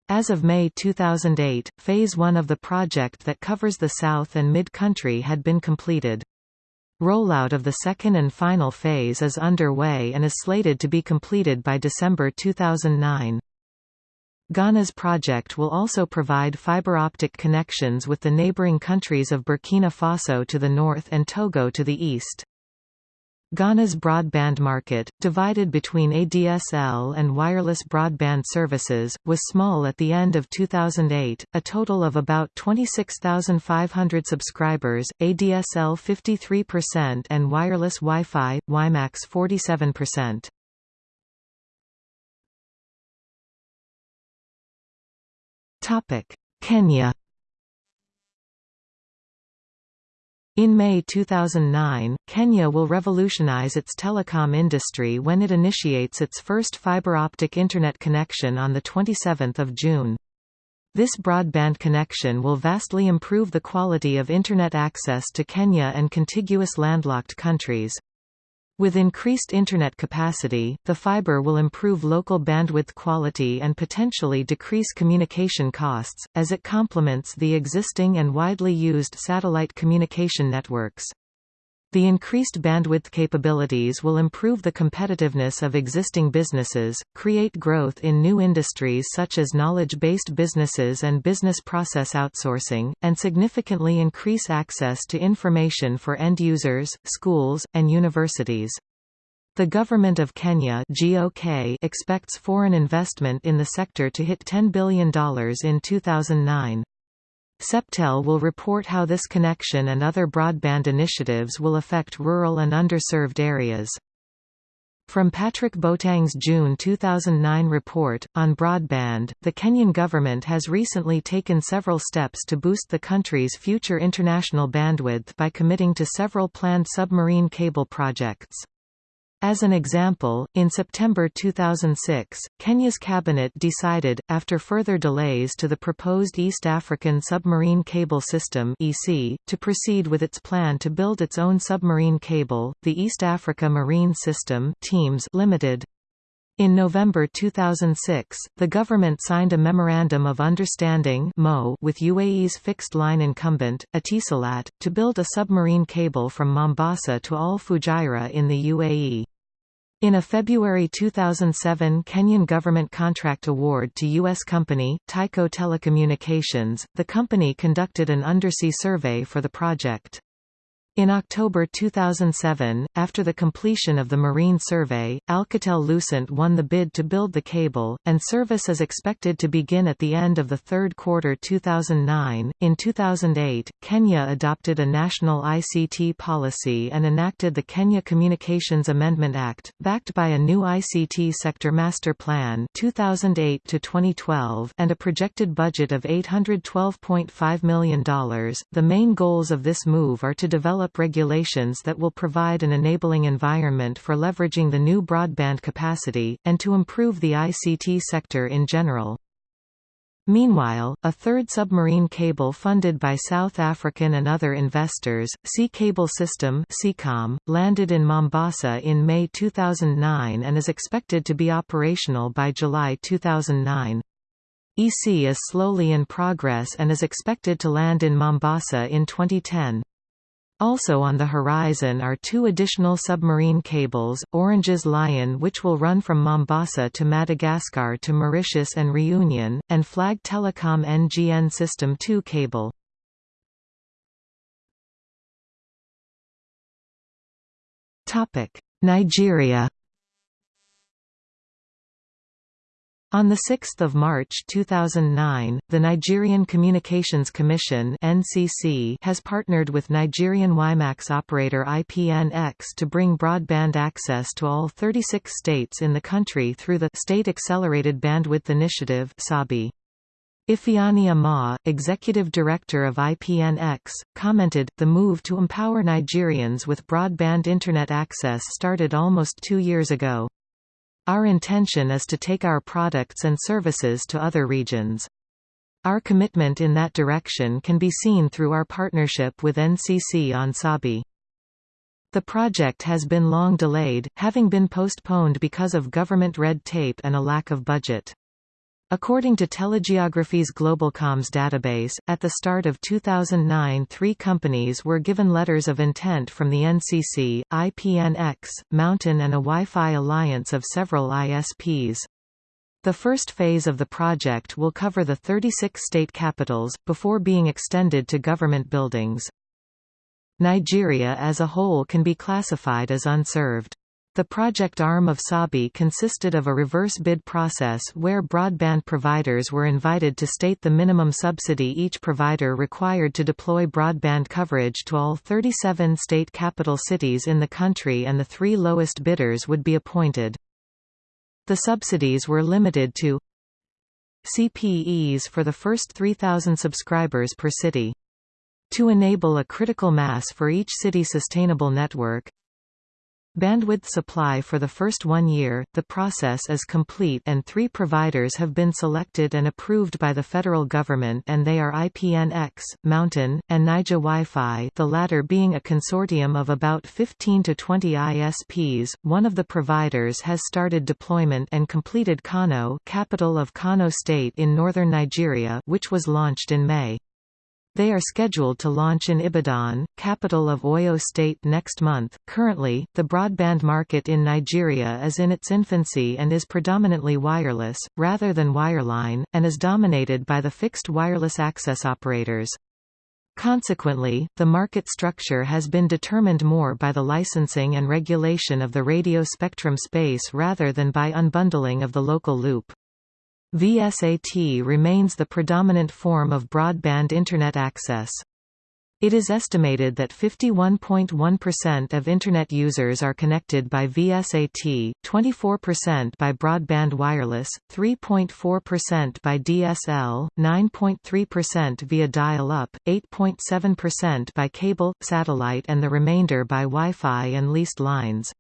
As of May 2008, Phase 1 of the project that covers the south and mid-country had been completed. Rollout of the second and final phase is underway and is slated to be completed by December 2009. Ghana's project will also provide fiber optic connections with the neighboring countries of Burkina Faso to the north and Togo to the east. Ghana's broadband market, divided between ADSL and wireless broadband services, was small at the end of 2008, a total of about 26,500 subscribers, ADSL 53% and wireless Wi-Fi, WiMAX 47%. Kenya In May 2009, Kenya will revolutionize its telecom industry when it initiates its first fiber optic Internet connection on 27 June. This broadband connection will vastly improve the quality of Internet access to Kenya and contiguous landlocked countries. With increased Internet capacity, the fiber will improve local bandwidth quality and potentially decrease communication costs, as it complements the existing and widely used satellite communication networks. The increased bandwidth capabilities will improve the competitiveness of existing businesses, create growth in new industries such as knowledge-based businesses and business process outsourcing, and significantly increase access to information for end users, schools, and universities. The Government of Kenya GOK expects foreign investment in the sector to hit $10 billion in 2009. Septel will report how this connection and other broadband initiatives will affect rural and underserved areas. From Patrick Botang's June 2009 report, on broadband, the Kenyan government has recently taken several steps to boost the country's future international bandwidth by committing to several planned submarine cable projects. As an example, in September 2006, Kenya's cabinet decided, after further delays to the proposed East African Submarine Cable System (EASSy), to proceed with its plan to build its own submarine cable, the East Africa Marine System (TEAMS) Limited. In November 2006, the government signed a Memorandum of Understanding with UAE's fixed-line incumbent, Etisalat, to build a submarine cable from Mombasa to Al Fujairah in the UAE. In a February 2007 Kenyan government contract award to U.S. company, Tyco Telecommunications, the company conducted an undersea survey for the project. In October 2007, after the completion of the marine survey, Alcatel-Lucent won the bid to build the cable, and service is expected to begin at the end of the third quarter 2009. In 2008, Kenya adopted a national ICT policy and enacted the Kenya Communications Amendment Act, backed by a new ICT sector master plan 2008 to 2012 and a projected budget of $812.5 million. The main goals of this move are to develop develop regulations that will provide an enabling environment for leveraging the new broadband capacity, and to improve the ICT sector in general. Meanwhile, a third submarine cable funded by South African and other investors, Sea Cable System landed in Mombasa in May 2009 and is expected to be operational by July 2009. EASSy is slowly in progress and is expected to land in Mombasa in 2010. Also on the horizon are two additional submarine cables, Orange's Lion which will run from Mombasa to Madagascar to Mauritius and Reunion, and Flag Telecom NGN System 2 cable. Nigeria On 6 March 2009, the Nigerian Communications Commission (NCC) has partnered with Nigerian WiMAX operator IPNX to bring broadband access to all 36 states in the country through the State Accelerated Bandwidth Initiative (SABI). Amah, executive director of IPNX, commented, the move to empower Nigerians with broadband Internet access started almost two years ago. Our intention is to take our products and services to other regions. Our commitment in that direction can be seen through our partnership with NCC on Sabi. The project has been long delayed, having been postponed because of government red tape and a lack of budget. According to Telegeography's GlobalComms database, at the start of 2009 three companies were given letters of intent from the NCC, IPNX, Mountain and a Wi-Fi alliance of several ISPs. The first phase of the project will cover the 36 state capitals, before being extended to government buildings. Nigeria as a whole can be classified as unserved. The project arm of SABI consisted of a reverse bid process where broadband providers were invited to state the minimum subsidy each provider required to deploy broadband coverage to all 37 state capital cities in the country and the three lowest bidders would be appointed. The subsidies were limited to CPEs for the first 3,000 subscribers per city. To enable a critical mass for each city sustainable network, Bandwidth supply for the first one year, the process is complete and three providers have been selected and approved by the federal government and they are IPNX, Mountain, and Naija Wi-Fi the latter being a consortium of about 15 to 20 ISPs. One of the providers has started deployment and completed Kano capital of Kano State in northern Nigeria which was launched in May. They are scheduled to launch in Ibadan, capital of Oyo State next month. Currently, the broadband market in Nigeria is in its infancy and is predominantly wireless, rather than wireline, and is dominated by the fixed wireless access operators. Consequently, the market structure has been determined more by the licensing and regulation of the radio spectrum space rather than by unbundling of the local loop. VSAT remains the predominant form of broadband Internet access. It is estimated that 51.1% of Internet users are connected by VSAT, 24% by broadband wireless, 3.4% by DSL, 9.3% via dial-up, 8.7% by cable, satellite and the remainder by Wi-Fi and leased lines.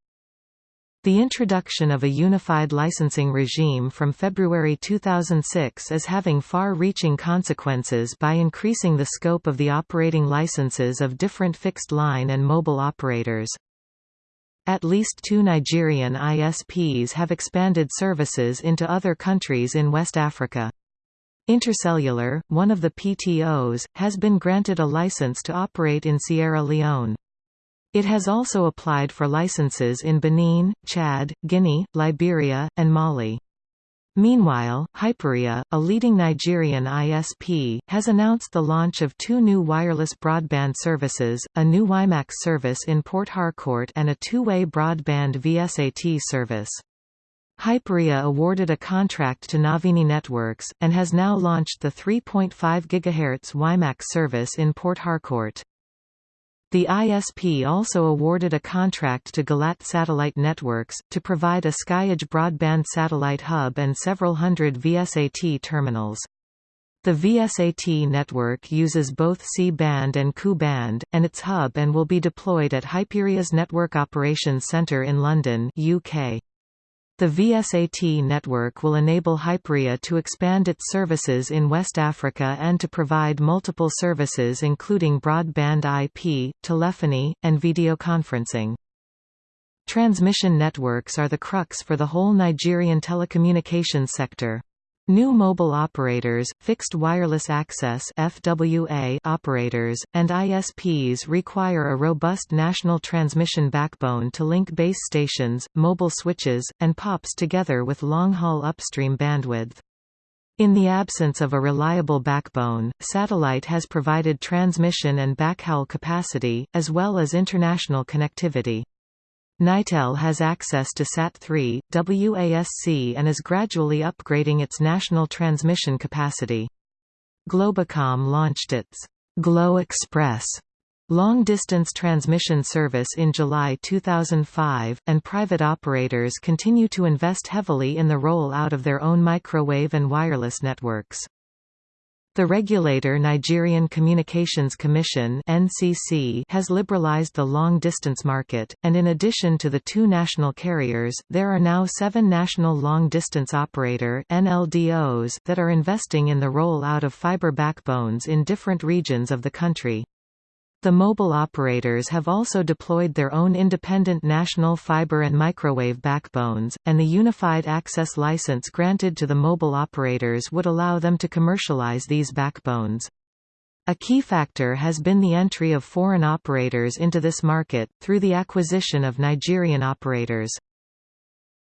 The introduction of a unified licensing regime from February 2006 is having far-reaching consequences by increasing the scope of the operating licenses of different fixed-line and mobile operators. At least two Nigerian ISPs have expanded services into other countries in West Africa. Intercellular, one of the PTOs, has been granted a license to operate in Sierra Leone. It has also applied for licenses in Benin, Chad, Guinea, Liberia, and Mali. Meanwhile, Hyperia, a leading Nigerian ISP, has announced the launch of two new wireless broadband services, a new WiMAX service in Port Harcourt and a two-way broadband VSAT service. Hyperia awarded a contract to Navini Networks, and has now launched the 3.5 GHz WiMAX service in Port Harcourt. The ISP also awarded a contract to Gilat Satellite Networks, to provide a SkyEdge broadband satellite hub and several hundred VSAT terminals. The VSAT network uses both C-band and Ku-band, and its hub and will be deployed at Hyperia's Network Operations Centre in London UK. The VSAT network will enable Hyperia to expand its services in West Africa and to provide multiple services including broadband IP, telephony, and video conferencing. Transmission networks are the crux for the whole Nigerian telecommunications sector. New mobile operators, fixed wireless access FWA operators, and ISPs require a robust national transmission backbone to link base stations, mobile switches, and POPs together with long-haul upstream bandwidth. In the absence of a reliable backbone, satellite has provided transmission and backhaul capacity, as well as international connectivity. Nitel has access to SAT-3, WASC and is gradually upgrading its national transmission capacity. Globacom launched its Glo Express long-distance transmission service in July 2005, and private operators continue to invest heavily in the roll-out of their own microwave and wireless networks. The regulator Nigerian Communications Commission (NCC) has liberalized the long-distance market, and in addition to the two national carriers, there are now seven national long-distance operator (NLDOs) that are investing in the roll-out of fiber backbones in different regions of the country. The mobile operators have also deployed their own independent national fiber and microwave backbones, and the Unified Access License granted to the mobile operators would allow them to commercialize these backbones. A key factor has been the entry of foreign operators into this market, through the acquisition of Nigerian operators.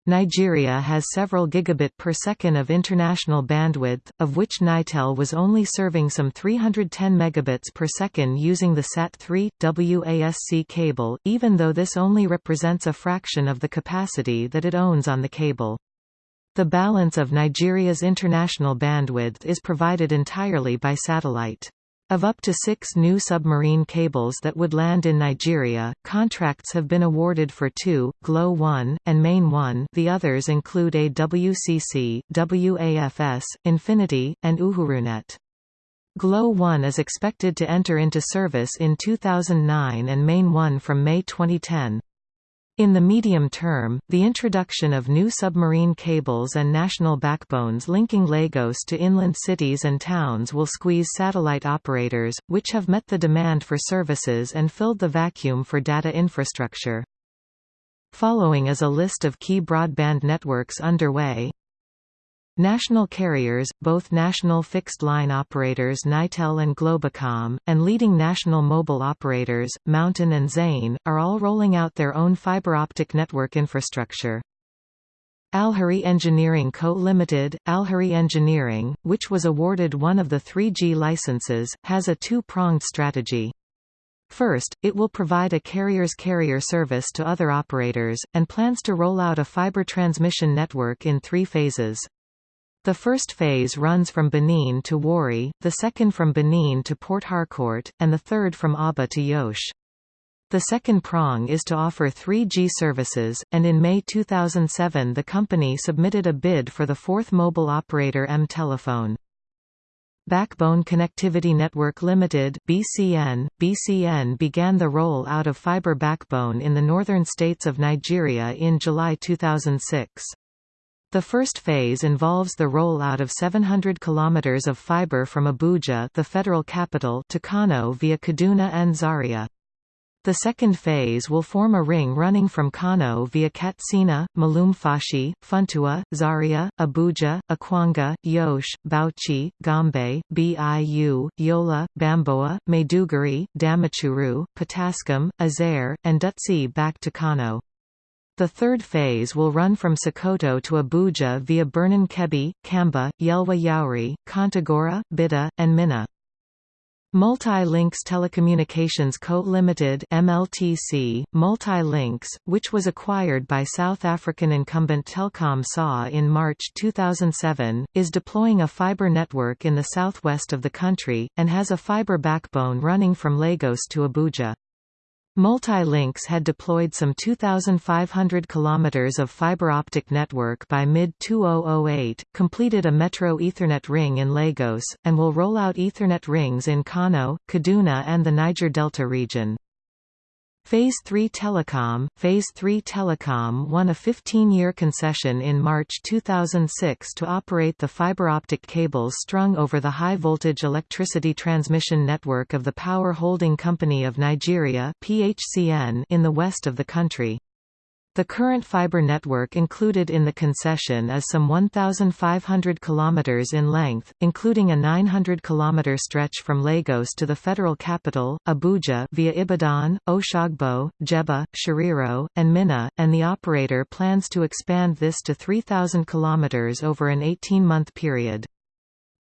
Nigeria has several gigabit per second of international bandwidth, of which Nitel was only serving some 310 megabits per second using the SAT-3 WASC cable, even though this only represents a fraction of the capacity that it owns on the cable. The balance of Nigeria's international bandwidth is provided entirely by satellite. Of up to six new submarine cables that would land in Nigeria, contracts have been awarded for two, GLO 1, and MainOne the others include AWCC, WAFS, Infinity, and Uhurunet. GLO 1 is expected to enter into service in 2009 and MainOne from May 2010. In the medium term, the introduction of new submarine cables and national backbones linking Lagos to inland cities and towns will squeeze satellite operators, which have met the demand for services and filled the vacuum for data infrastructure. Following is a list of key broadband networks underway. National carriers, both national fixed-line operators Nitel and Globacom, and leading national mobile operators, MTN and Zain, are all rolling out their own fiber optic network infrastructure. Alheri Engineering Co. Limited, Alheri Engineering, which was awarded one of the 3G licenses, has a two-pronged strategy. First, it will provide a carrier's carrier service to other operators, and plans to roll out a fiber transmission network in three phases. The first phase runs from Benin to Warri, the second from Benin to Port Harcourt, and the third from Aba to Jos. The second prong is to offer 3G services, and in May 2007 the company submitted a bid for the fourth mobile operator M-Telephone. Backbone Connectivity Network Limited (BCN). BCN began the roll out of fiber backbone in the northern states of Nigeria in July 2006. The first phase involves the rollout of 700 km of fiber from Abuja the federal capital to Kano via Kaduna and Zaria. The second phase will form a ring running from Kano via Katsina, Malumfashi, Funtua, Zaria, Abuja, Akwanga, Jos, Bauchi, Gombe, Biu, Yola, Bamboa, Maiduguri, Damaturu, Potiskum, Azare, and Dutse back to Kano. The third phase will run from Sokoto to Abuja via Birnin Kebbi, Kamba, Yelwa Yauri, Kontagora, Bida, and Minna. Multi-Links Telecommunications Co. Limited MLTC, Multi-Links, which was acquired by South African incumbent Telkom SA in March 2007, is deploying a fiber network in the southwest of the country, and has a fiber backbone running from Lagos to Abuja. Multilinks had deployed some 2,500 km of fiber optic network by mid-2008, completed a Metro Ethernet ring in Lagos, and will roll out Ethernet rings in Kano, Kaduna and the Niger Delta region. Phase 3 Telecom Phase 3 Telecom won a 15-year concession in March 2006 to operate the fiber optic cables strung over the high-voltage electricity transmission network of the Power Holding Company of Nigeria (PHCN) in the west of the country. The current fiber network included in the concession is some 1,500 km in length, including a 900 km stretch from Lagos to the federal capital, Abuja via Ibadan, Oshogbo, Jebba, Shiroro, and Minna, and the operator plans to expand this to 3,000 km over an 18-month period.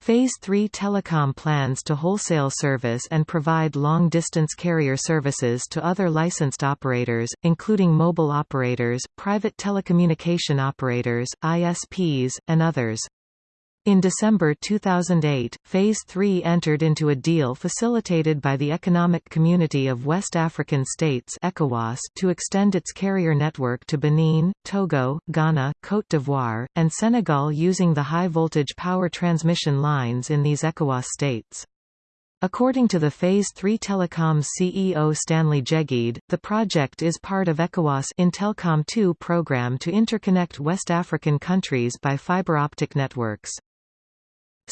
Phase 3 Telecom plans to wholesale service and provide long-distance carrier services to other licensed operators, including mobile operators, private telecommunication operators, ISPs, and others. In December 2008, Phase 3 entered into a deal facilitated by the Economic Community of West African States ECOWAS to extend its carrier network to Benin, Togo, Ghana, Côte d'Ivoire, and Senegal using the high-voltage power transmission lines in these ECOWAS states. According to the Phase 3 Telecom's CEO Stanley Jegede, the project is part of ECOWAS Intelcom 2 program to interconnect West African countries by fiber optic networks.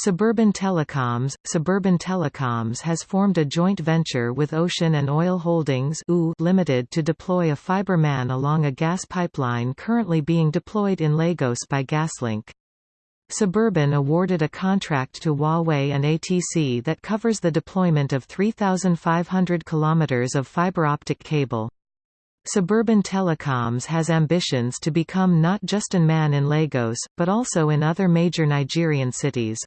Suburban Telecoms Suburban Telecoms has formed a joint venture with Ocean and Oil Holdings Limited to deploy a fiber man along a gas pipeline currently being deployed in Lagos by Gaslink. Suburban awarded a contract to Huawei and ATC that covers the deployment of 3,500 kilometers of fiber optic cable. Suburban Telecoms has ambitions to become not just an man in Lagos, but also in other major Nigerian cities.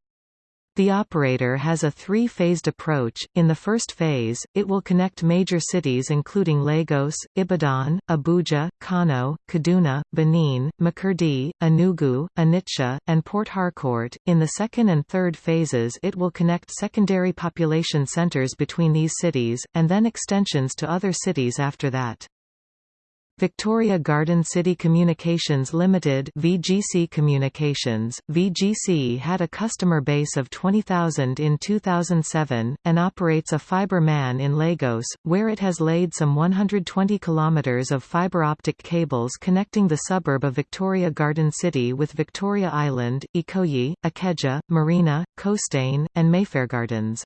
The operator has a three-phased approach. In the first phase, it will connect major cities including Lagos, Ibadan, Abuja, Kano, Kaduna, Benin, Makurdi, Enugu, Onitsha, and Port Harcourt. In the second and third phases, it will connect secondary population centers between these cities, and then extensions to other cities after that. Victoria Garden City Communications Limited VGC Communications, VGC had a customer base of 20,000 in 2007, and operates a fibre man in Lagos, where it has laid some 120 kilometres of fibre optic cables connecting the suburb of Victoria Garden City with Victoria Island, Ikoyi, Ikeja, Marina, Costain, and Mayfair Gardens.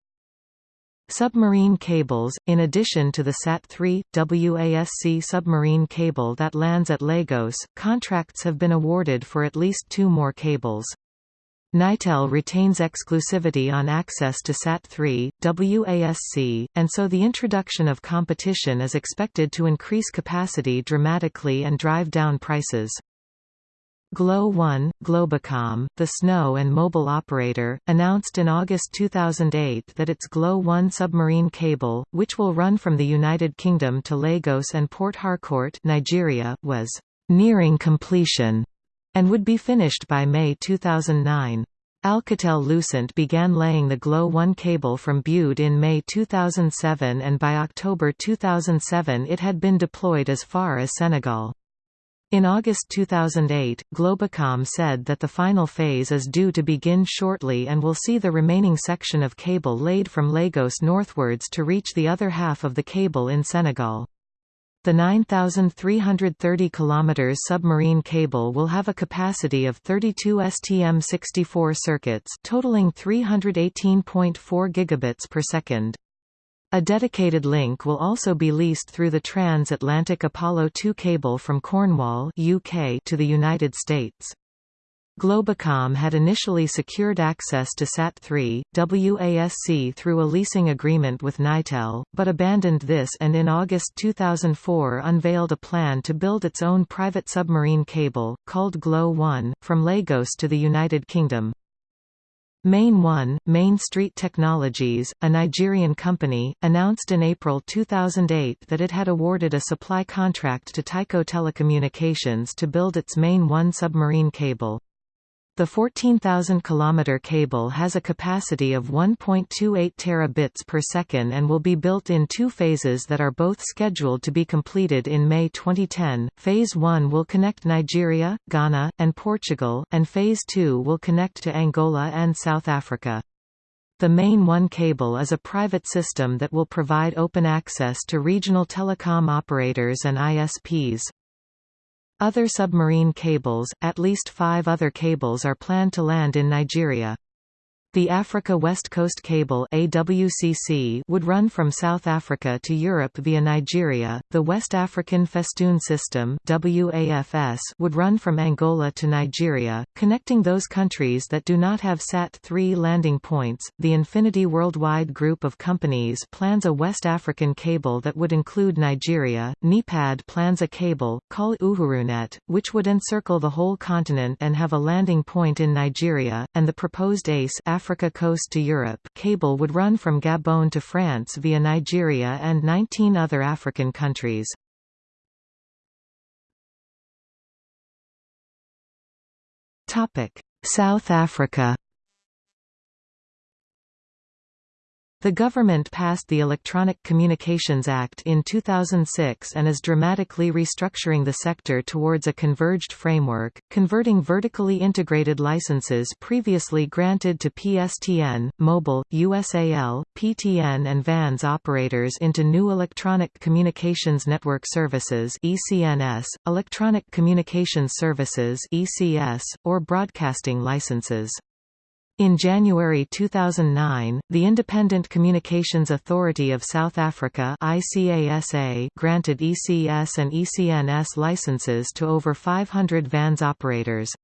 Submarine cables, in addition to the SAT-3, WASC submarine cable that lands at Lagos, contracts have been awarded for at least two more cables. Nitel retains exclusivity on access to SAT-3, WASC, and so the introduction of competition is expected to increase capacity dramatically and drive down prices. Glo One, Globacom, the SNO and mobile operator, announced in August 2008 that its Glo One submarine cable, which will run from the United Kingdom to Lagos and Port Harcourt Nigeria, was «nearing completion» and would be finished by May 2009. Alcatel-Lucent began laying the Glo One cable from Bude in May 2007 and by October 2007 it had been deployed as far as Senegal. In August 2008, Globacom said that the final phase is due to begin shortly and will see the remaining section of cable laid from Lagos northwards to reach the other half of the cable in Senegal. The 9,330 km submarine cable will have a capacity of 32 STM64 circuits totaling 318.4 gigabits per second. A dedicated link will also be leased through the transatlantic Apollo 2 cable from Cornwall UK to the United States. Globacom had initially secured access to SAT-3, WASC through a leasing agreement with Nitel, but abandoned this and in August 2004 unveiled a plan to build its own private submarine cable, called Glo 1, from Lagos to the United Kingdom. MainOne, Main Street Technologies, a Nigerian company, announced in April 2008 that it had awarded a supply contract to Tyco Telecommunications to build its MainOne submarine cable. The 14,000 km cable has a capacity of 1.28 terabits per second and will be built in two phases that are both scheduled to be completed in May 2010. Phase 1 will connect Nigeria, Ghana, and Portugal, and Phase 2 will connect to Angola and South Africa. The MainOne cable is a private system that will provide open access to regional telecom operators and ISPs. Other submarine cables, at least five other cables are planned to land in Nigeria. The Africa West Coast Cable AWCC would run from South Africa to Europe via Nigeria. The West African Festoon System WAFS would run from Angola to Nigeria, connecting those countries that do not have SAT-3 landing points. The Infinity Worldwide group of companies plans a West African cable that would include Nigeria. NEPAD plans a cable called Uhurunet, which would encircle the whole continent and have a landing point in Nigeria, and the proposed ACE coast to Europe cable would run from Gabon to France via Nigeria and 19 other African countries. South Africa The government passed the Electronic Communications Act in 2006 and is dramatically restructuring the sector towards a converged framework, converting vertically integrated licenses previously granted to PSTN, Mobile, USAL, PTN and VANS operators into new Electronic Communications Network Services ECNS, Electronic Communications Services ECS, or broadcasting licenses. In January 2009, the Independent Communications Authority of South Africa ICASA granted ECS and ECNS licenses to over 500 VANS operators.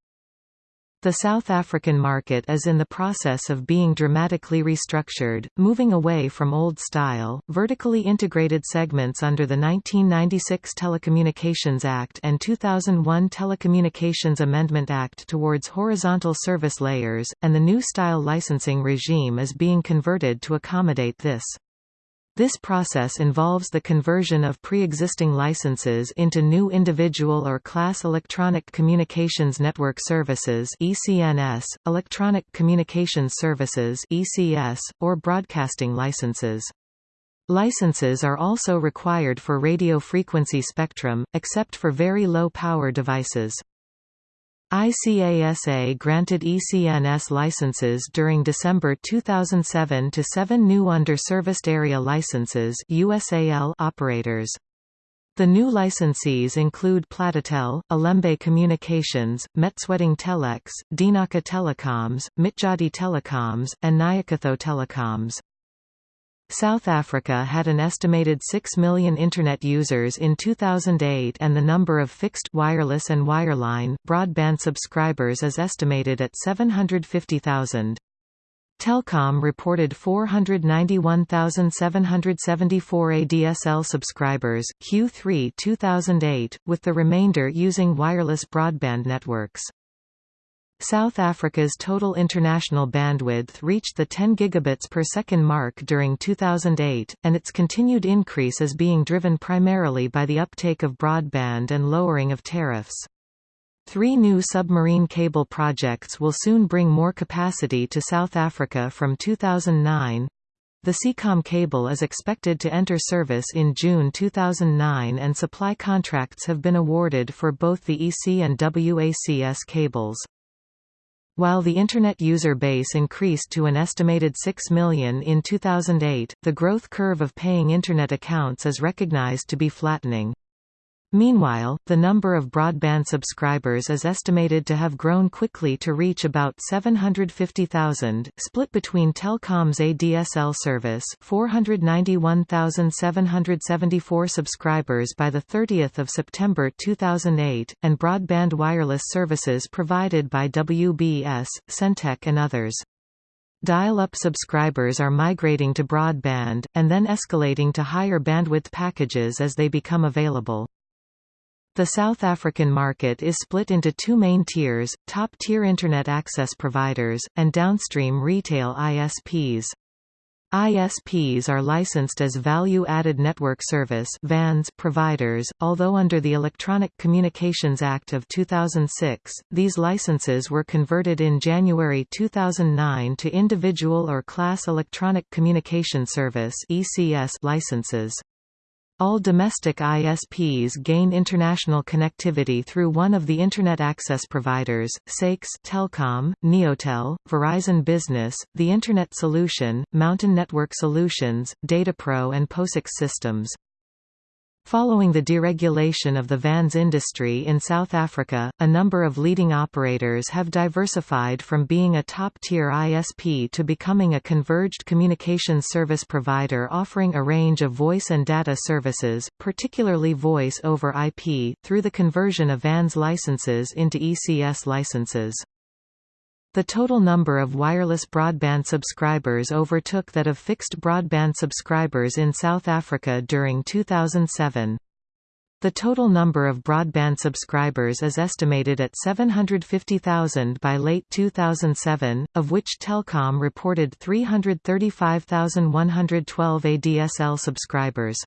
The South African market is in the process of being dramatically restructured, moving away from old-style, vertically integrated segments under the 1996 Telecommunications Act and 2001 Telecommunications Amendment Act towards horizontal service layers, and the new style licensing regime is being converted to accommodate this. This process involves the conversion of pre-existing licenses into new individual or class electronic communications network services (ECNS), electronic communications services (ECS), or broadcasting licenses. Licenses are also required for radio frequency spectrum, except for very low power devices. ICASA granted ECNS licenses during December 2007 to seven new under-serviced area licenses USAL operators. The new licensees include Platitel, Alembe Communications, Metsweding Telex, Dinaka Telecoms, Mitjodi Telecoms, and Nyakatho Telecoms. South Africa had an estimated 6 million Internet users in 2008 and the number of fixed wireless and wireline broadband subscribers is estimated at 750,000. Telkom reported 491,774 ADSL subscribers, Q3 2008, with the remainder using wireless broadband networks. South Africa's total international bandwidth reached the 10 gigabits per second mark during 2008, and its continued increase is being driven primarily by the uptake of broadband and lowering of tariffs. Three new submarine cable projects will soon bring more capacity to South Africa from 2009. The Seacom cable is expected to enter service in June 2009 and supply contracts have been awarded for both the EASSy and WACS cables. While the Internet user base increased to an estimated 6 million in 2008, the growth curve of paying Internet accounts is recognized to be flattening. Meanwhile, the number of broadband subscribers is estimated to have grown quickly to reach about 750,000, split between Telkom's ADSL service 491,774 subscribers by 30 September 2008, and broadband wireless services provided by WBS, Sentech and others. Dial-up subscribers are migrating to broadband, and then escalating to higher bandwidth packages as they become available. The South African market is split into two main tiers, top-tier Internet access providers, and downstream retail ISPs. ISPs are licensed as Value-Added Network Service VANS providers, although under the Electronic Communications Act of 2006, these licenses were converted in January 2009 to Individual or Class Electronic Communication Service ECS licenses. All domestic ISPs gain international connectivity through one of the Internet access providers, SAIX Telkom, Neotel, Verizon Business, The Internet Solution, MTN Network Solutions, Datapro and POSIX Systems. Following the deregulation of the VANS industry in South Africa, a number of leading operators have diversified from being a top-tier ISP to becoming a converged communications service provider offering a range of voice and data services, particularly voice over IP, through the conversion of VANS licenses into ECS licenses. The total number of wireless broadband subscribers overtook that of fixed broadband subscribers in South Africa during 2007. The total number of broadband subscribers is estimated at 750,000 by late 2007, of which Telkom reported 335,112 ADSL subscribers.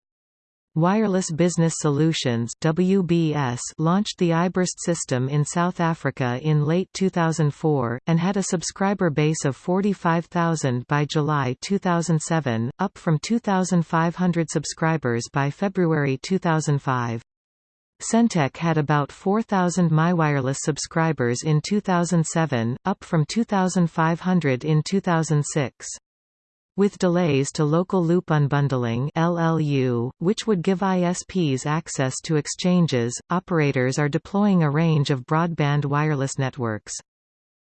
Wireless Business Solutions WBS launched the iBurst system in South Africa in late 2004, and had a subscriber base of 45,000 by July 2007, up from 2,500 subscribers by February 2005. Sentech had about 4,000 MyWireless subscribers in 2007, up from 2,500 in 2006. With delays to local loop unbundling LLU, which would give ISPs access to exchanges, operators are deploying a range of broadband wireless networks.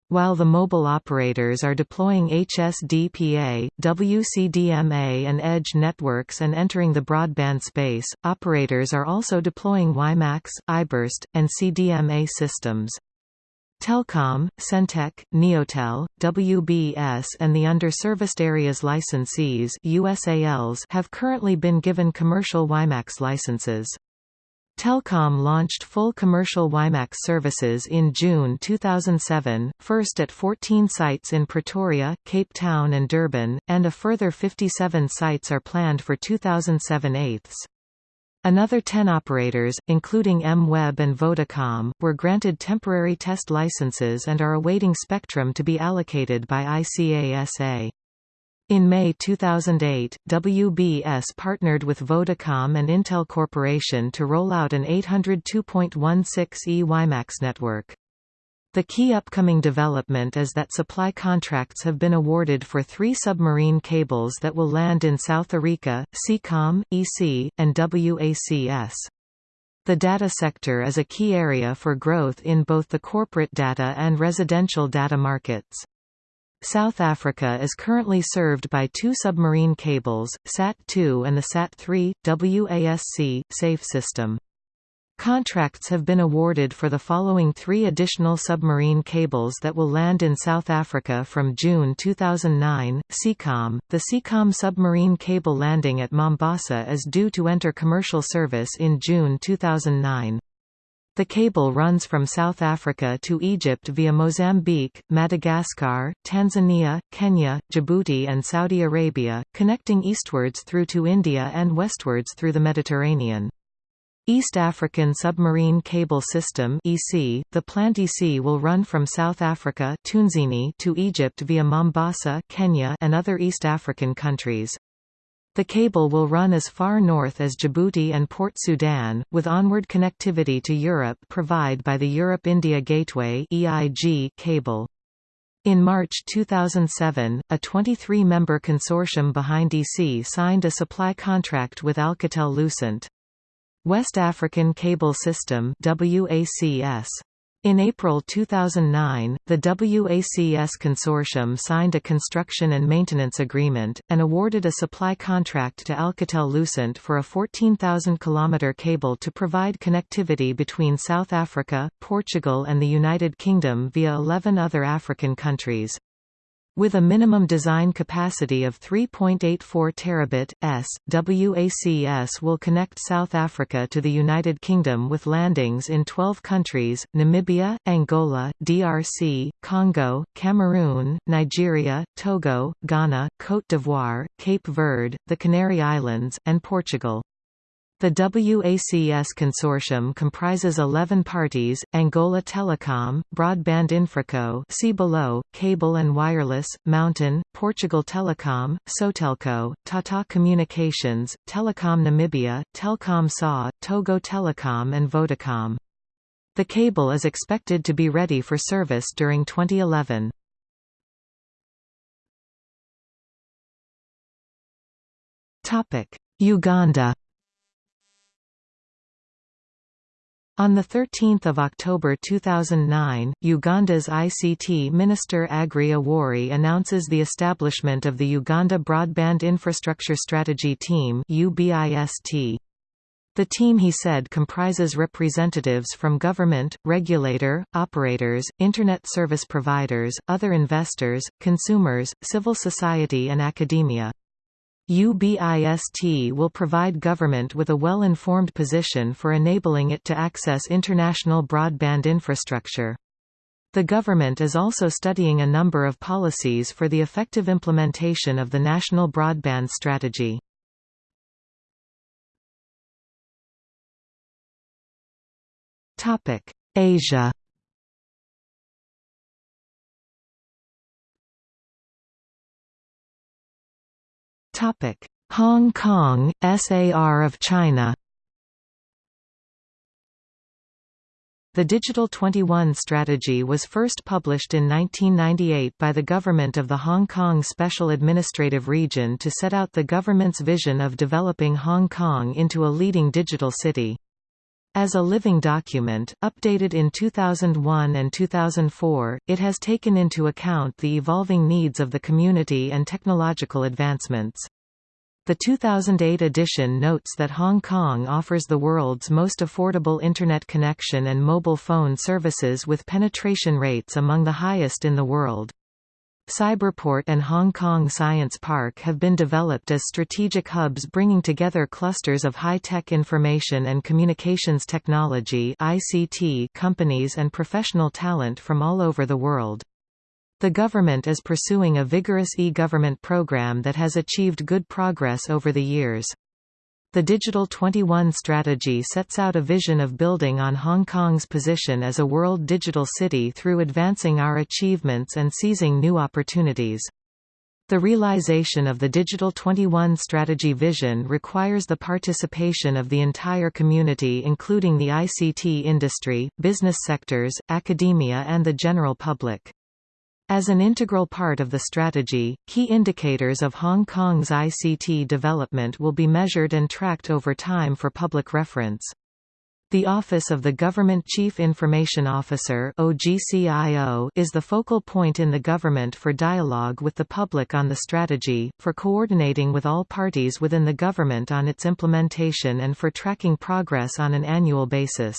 While the mobile operators are deploying HSDPA, WCDMA and Edge networks and entering the broadband space, operators are also deploying WiMAX, iBurst, and CDMA systems. Telkom, Sentech, Neotel, WBS and the Under-Serviced Areas Licensees USALs have currently been given commercial WiMAX licenses. Telkom launched full commercial WiMAX services in June 2007, first at 14 sites in Pretoria, Cape Town and Durban, and a further 57 sites are planned for 2007 eighths. Another 10 operators, including M-Web and Vodacom, were granted temporary test licenses and are awaiting spectrum to be allocated by ICASA. In May 2008, WBS partnered with Vodacom and Intel Corporation to roll out an 802.16e WiMAX network. The key upcoming development is that supply contracts have been awarded for three submarine cables that will land in South Africa, SEACOM, EASSy, and WACS. The data sector is a key area for growth in both the corporate data and residential data markets. South Africa is currently served by two submarine cables, SAT-2 and the SAT-3, WASC, SAFE system. Contracts have been awarded for the following three additional submarine cables that will land in South Africa from June 2009. SEACOM. The SEACOM submarine cable landing at Mombasa is due to enter commercial service in June 2009. The cable runs from South Africa to Egypt via Mozambique, Madagascar, Tanzania, Kenya, Djibouti and Saudi Arabia, connecting eastwards through to India and westwards through the Mediterranean. East African Submarine Cable System (EASSy). The planned EASSy will run from South Africa to Egypt via Mombasa, Kenya, and other East African countries. The cable will run as far north as Djibouti and Port Sudan, with onward connectivity to Europe provided by the Europe-India Gateway (EIG) cable. In March 2007, a 23-member consortium behind EASSy signed a supply contract with Alcatel-Lucent. West African Cable System WACS. In April 2009, the WACS consortium signed a construction and maintenance agreement, and awarded a supply contract to Alcatel-Lucent for a 14,000 km cable to provide connectivity between South Africa, Portugal and the United Kingdom via 11 other African countries. With a minimum design capacity of 3.84 terabit s, WACS will connect South Africa to the United Kingdom with landings in 12 countries, Namibia, Angola, DRC, Congo, Cameroon, Nigeria, Togo, Ghana, Côte d'Ivoire, Cape Verde, the Canary Islands, and Portugal. The WACS consortium comprises 11 parties, Angola Telecom, Broadband Infraco see below, Cable and Wireless, MTN, Portugal Telecom, Sotelco, Tata Communications, Telecom Namibia, Telkom SA, Togo Telecom and Vodacom. The cable is expected to be ready for service during 2011. Uganda On 13 October 2009, Uganda's ICT Minister Aggrey Awori announces the establishment of the Uganda Broadband Infrastructure Strategy Team The team he said comprises representatives from government, regulator, operators, Internet service providers, other investors, consumers, civil society and academia. UBIST will provide government with a well-informed position for enabling it to access international broadband infrastructure. The government is also studying a number of policies for the effective implementation of the National Broadband Strategy. Asia Hong Kong, SAR of China The Digital 21 strategy was first published in 1998 by the government of the Hong Kong Special Administrative Region to set out the government's vision of developing Hong Kong into a leading digital city. As a living document, updated in 2001 and 2004, it has taken into account the evolving needs of the community and technological advancements. The 2008 edition notes that Hong Kong offers the world's most affordable Internet connection and mobile phone services with penetration rates among the highest in the world. Cyberport and Hong Kong Science Park have been developed as strategic hubs bringing together clusters of high-tech information and communications technology ICT companies and professional talent from all over the world. The government is pursuing a vigorous e-government program that has achieved good progress over the years. The Digital 21 strategy sets out a vision of building on Hong Kong's position as a world digital city through advancing our achievements and seizing new opportunities. The realization of the Digital 21 strategy vision requires the participation of the entire community including the ICT industry, business sectors, academia and the general public. As an integral part of the strategy, key indicators of Hong Kong's ICT development will be measured and tracked over time for public reference. The Office of the Government Chief Information Officer is the focal point in the government for dialogue with the public on the strategy, for coordinating with all parties within the government on its implementation and for tracking progress on an annual basis.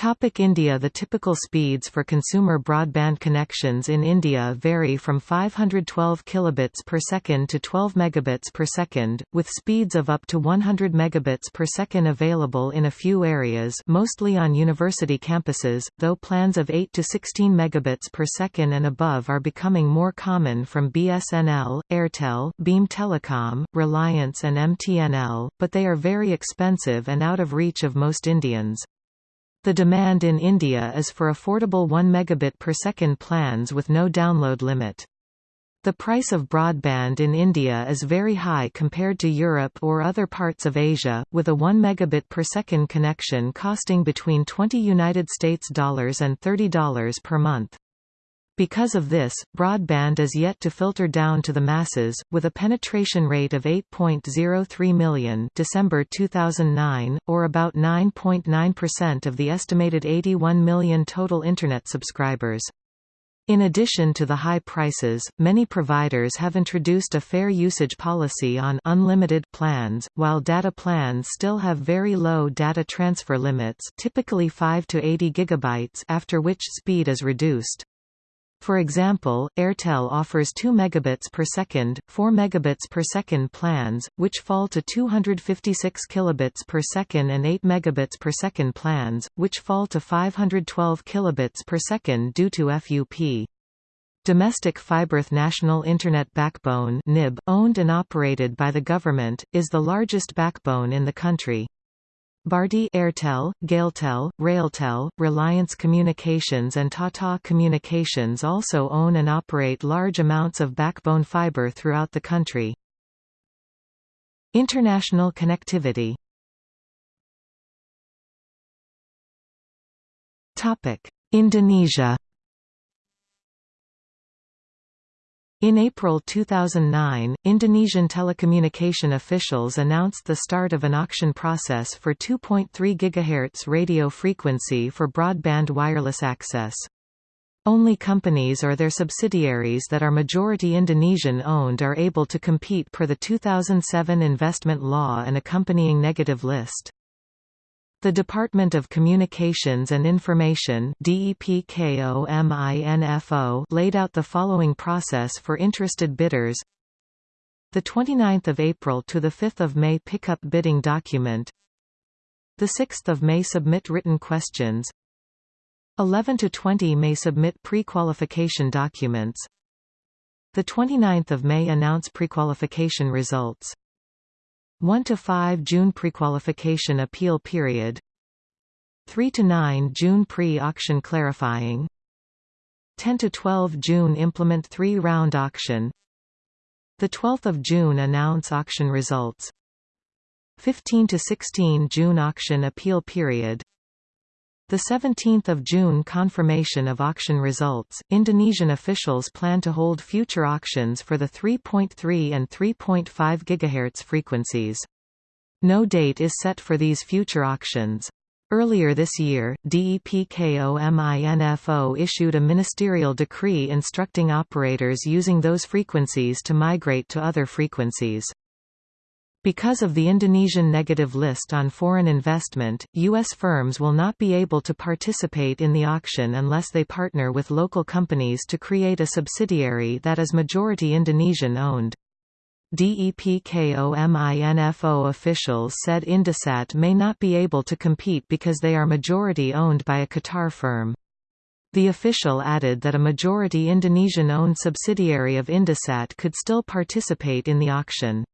Topic India The typical speeds for consumer broadband connections in India vary from 512 kilobits per second to 12 megabits per second, with speeds of up to 100 megabits per second available in a few areas mostly on university campuses, though plans of 8 to 16 megabits per second and above are becoming more common from BSNL, Airtel, Beam Telecom, Reliance and MTNL, but they are very expensive and out of reach of most Indians. The demand in India is for affordable 1 megabit per second plans with no download limit. The price of broadband in India is very high compared to Europe or other parts of Asia, with a 1 megabit per second connection costing between 20 United States dollars and $30 per month. Because of this, broadband is yet to filter down to the masses, with a penetration rate of 8.03 million December 2009, or about 9.9% of the estimated 81 million total Internet subscribers. In addition to the high prices, many providers have introduced a fair usage policy on unlimited plans, while data plans still have very low data transfer limits typically 5 to 80 gigabytes after which speed is reduced. For example, Airtel offers 2 megabits per second, 4 megabits per second plans, which fall to 256 kilobits per second and 8 megabits per second plans, which fall to 512 kilobits per second due to FUP. Domestic Fiberth National Internet Backbone (NIB), owned and operated by the government, is the largest backbone in the country. Bharti Airtel, Gailtel, Railtel, Reliance Communications and Tata Communications also own and operate large amounts of backbone fiber throughout the country. International connectivity. Indonesia In April 2009, Indonesian telecommunication officials announced the start of an auction process for 2.3 GHz radio frequency for broadband wireless access. Only companies or their subsidiaries that are majority Indonesian-owned are able to compete per the 2007 investment law and accompanying negative list. The Department of Communications and Information laid out the following process for interested bidders. The 29th of April to the 5th of May pick up bidding document. The 6th of May submit written questions. 11 to 20 May submit pre-qualification documents. The 29th of May announce pre-qualification results. 1 to 5 June prequalification appeal period 3 to 9 June pre-auction clarifying 10 to 12 June implement 3 round auction the 12th of June announce auction results 15 to 16 June auction appeal period the 17th of June confirmation of auction results. Indonesian officials plan to hold future auctions for the 3.3 and 3.5 GHz frequencies. No date is set for these future auctions. Earlier this year, DEPKOMINFO issued a ministerial decree instructing operators using those frequencies to migrate to other frequencies. Because of the Indonesian negative list on foreign investment, U.S. firms will not be able to participate in the auction unless they partner with local companies to create a subsidiary that is majority Indonesian-owned. DEPKOMINFO officials said Indosat may not be able to compete because they are majority owned by a Qatar firm. The official added that a majority Indonesian-owned subsidiary of Indosat could still participate in the auction.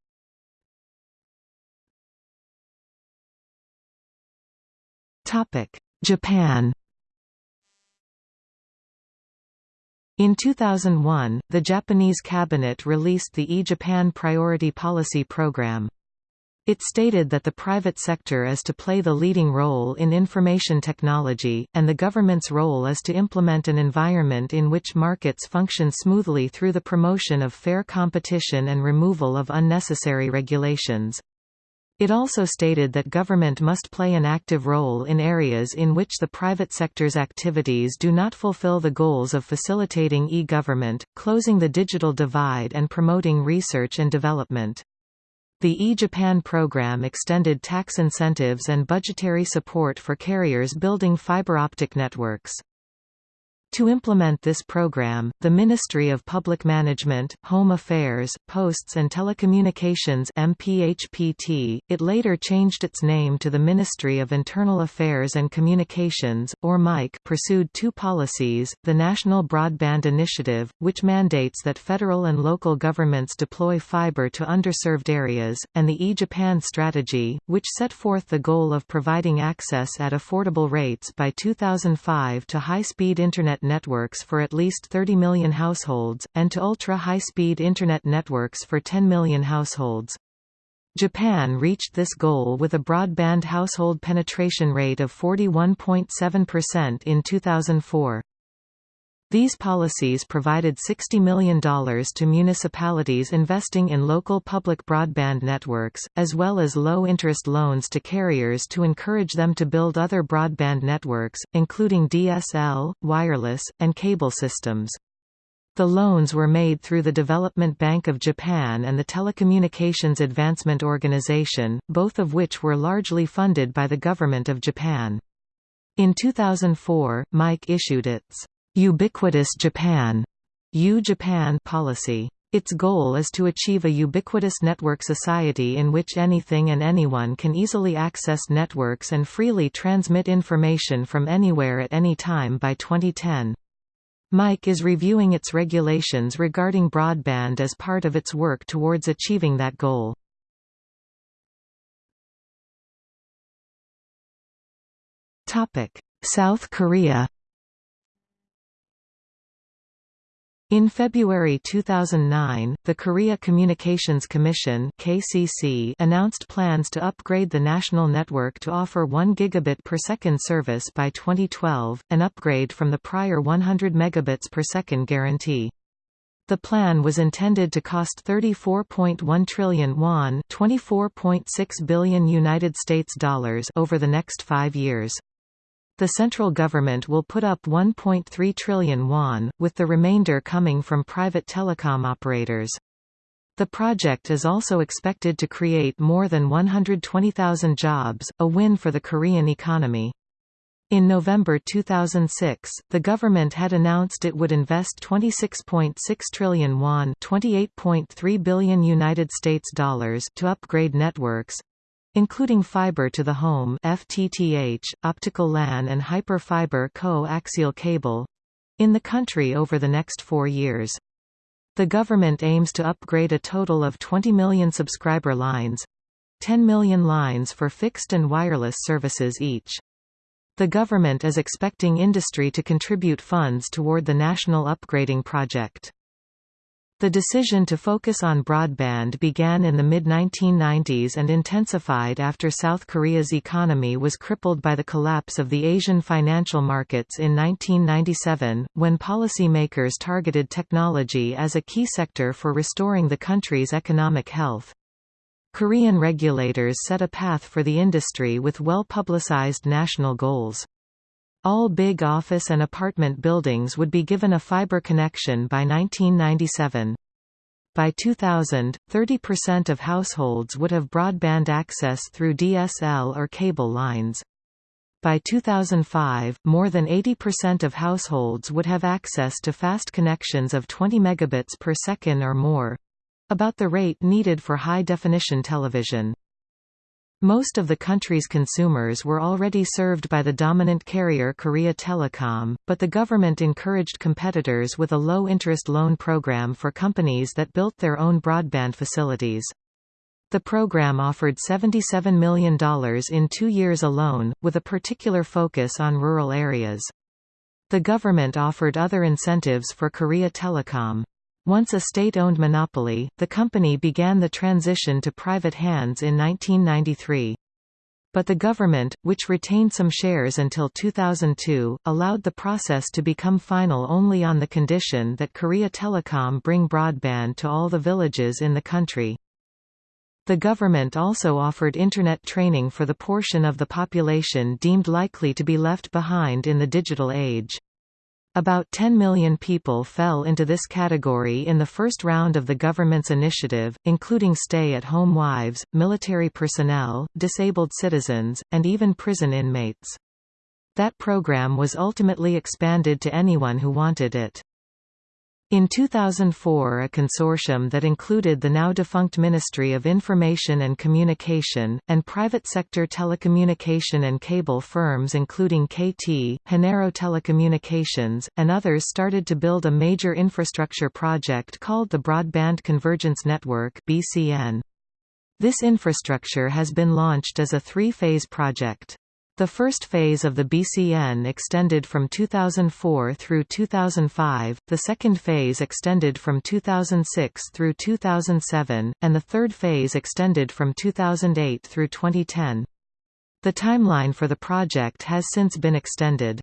Japan In 2001, the Japanese cabinet released the E-Japan Priority Policy Program. It stated that the private sector is to play the leading role in information technology, and the government's role is to implement an environment in which markets function smoothly through the promotion of fair competition and removal of unnecessary regulations. It also stated that government must play an active role in areas in which the private sector's activities do not fulfill the goals of facilitating e-government, closing the digital divide and promoting research and development. The e-Japan program extended tax incentives and budgetary support for carriers building fiber optic networks. To implement this program, the Ministry of Public Management, Home Affairs, Posts and Telecommunications MPHPT, it later changed its name to the Ministry of Internal Affairs and Communications, or MIC pursued two policies, the National Broadband Initiative, which mandates that federal and local governments deploy fiber to underserved areas, and the E-Japan Strategy, which set forth the goal of providing access at affordable rates by 2005 to high-speed Internet networks for at least 30 million households, and to ultra-high-speed Internet networks for 10 million households. Japan reached this goal with a broadband household penetration rate of 41.7% in 2004. These policies provided $60 million to municipalities investing in local public broadband networks, as well as low-interest loans to carriers to encourage them to build other broadband networks, including DSL, wireless, and cable systems. The loans were made through the Development Bank of Japan and the Telecommunications Advancement Organization, both of which were largely funded by the Government of Japan. In 2004, MIC issued its Ubiquitous Japan U-Japan policy. Its goal is to achieve a ubiquitous network society in which anything and anyone can easily access networks and freely transmit information from anywhere at any time by 2010. MIC is reviewing its regulations regarding broadband as part of its work towards achieving that goal. South Korea In February 2009, the Korea Communications Commission (KCC) announced plans to upgrade the national network to offer 1 gigabit per second service by 2012, an upgrade from the prior 100 megabits per second guarantee. The plan was intended to cost 34.1 trillion won, 24.6 billion United States dollars over the next 5 years. The central government will put up 1.3 trillion won, with the remainder coming from private telecom operators. The project is also expected to create more than 120,000 jobs, a win for the Korean economy. In November 2006, the government had announced it would invest 26.6 trillion won, 28.3 billion United States dollars to upgrade networks, including fiber to the home FTTH, optical LAN and hybrid fiber coaxial cable in the country over the next four years. The government aims to upgrade a total of 20 million subscriber lines 10 million lines for fixed and wireless services each. The government is expecting industry to contribute funds toward the national upgrading project. The decision to focus on broadband began in the mid-1990s and intensified after South Korea's economy was crippled by the collapse of the Asian financial markets in 1997, when policymakers targeted technology as a key sector for restoring the country's economic health. Korean regulators set a path for the industry with well-publicized national goals. All big office and apartment buildings would be given a fiber connection by 1997. By 2000, 30% of households would have broadband access through DSL or cable lines. By 2005, more than 80% of households would have access to fast connections of 20 megabits per second or more about the rate needed for high-definition television. Most of the country's consumers were already served by the dominant carrier Korea Telecom, but the government encouraged competitors with a low-interest loan program for companies that built their own broadband facilities. The program offered $77 million in two years alone, with a particular focus on rural areas. The government offered other incentives for Korea Telecom. Once a state-owned monopoly, the company began the transition to private hands in 1993. But the government, which retained some shares until 2002, allowed the process to become final only on the condition that Korea Telecom bring broadband to all the villages in the country. The government also offered Internet training for the portion of the population deemed likely to be left behind in the digital age. About 10 million people fell into this category in the first round of the government's initiative, including stay-at-home wives, military personnel, disabled citizens, and even prison inmates. That program was ultimately expanded to anyone who wanted it. In 2004 a consortium that included the now-defunct Ministry of Information and Communication, and private sector telecommunication and cable firms including KT, Hanaro Telecommunications, and others started to build a major infrastructure project called the Broadband Convergence Network This infrastructure has been launched as a three-phase project. The first phase of the BCN extended from 2004 through 2005, the second phase extended from 2006 through 2007, and the third phase extended from 2008 through 2010. The timeline for the project has since been extended.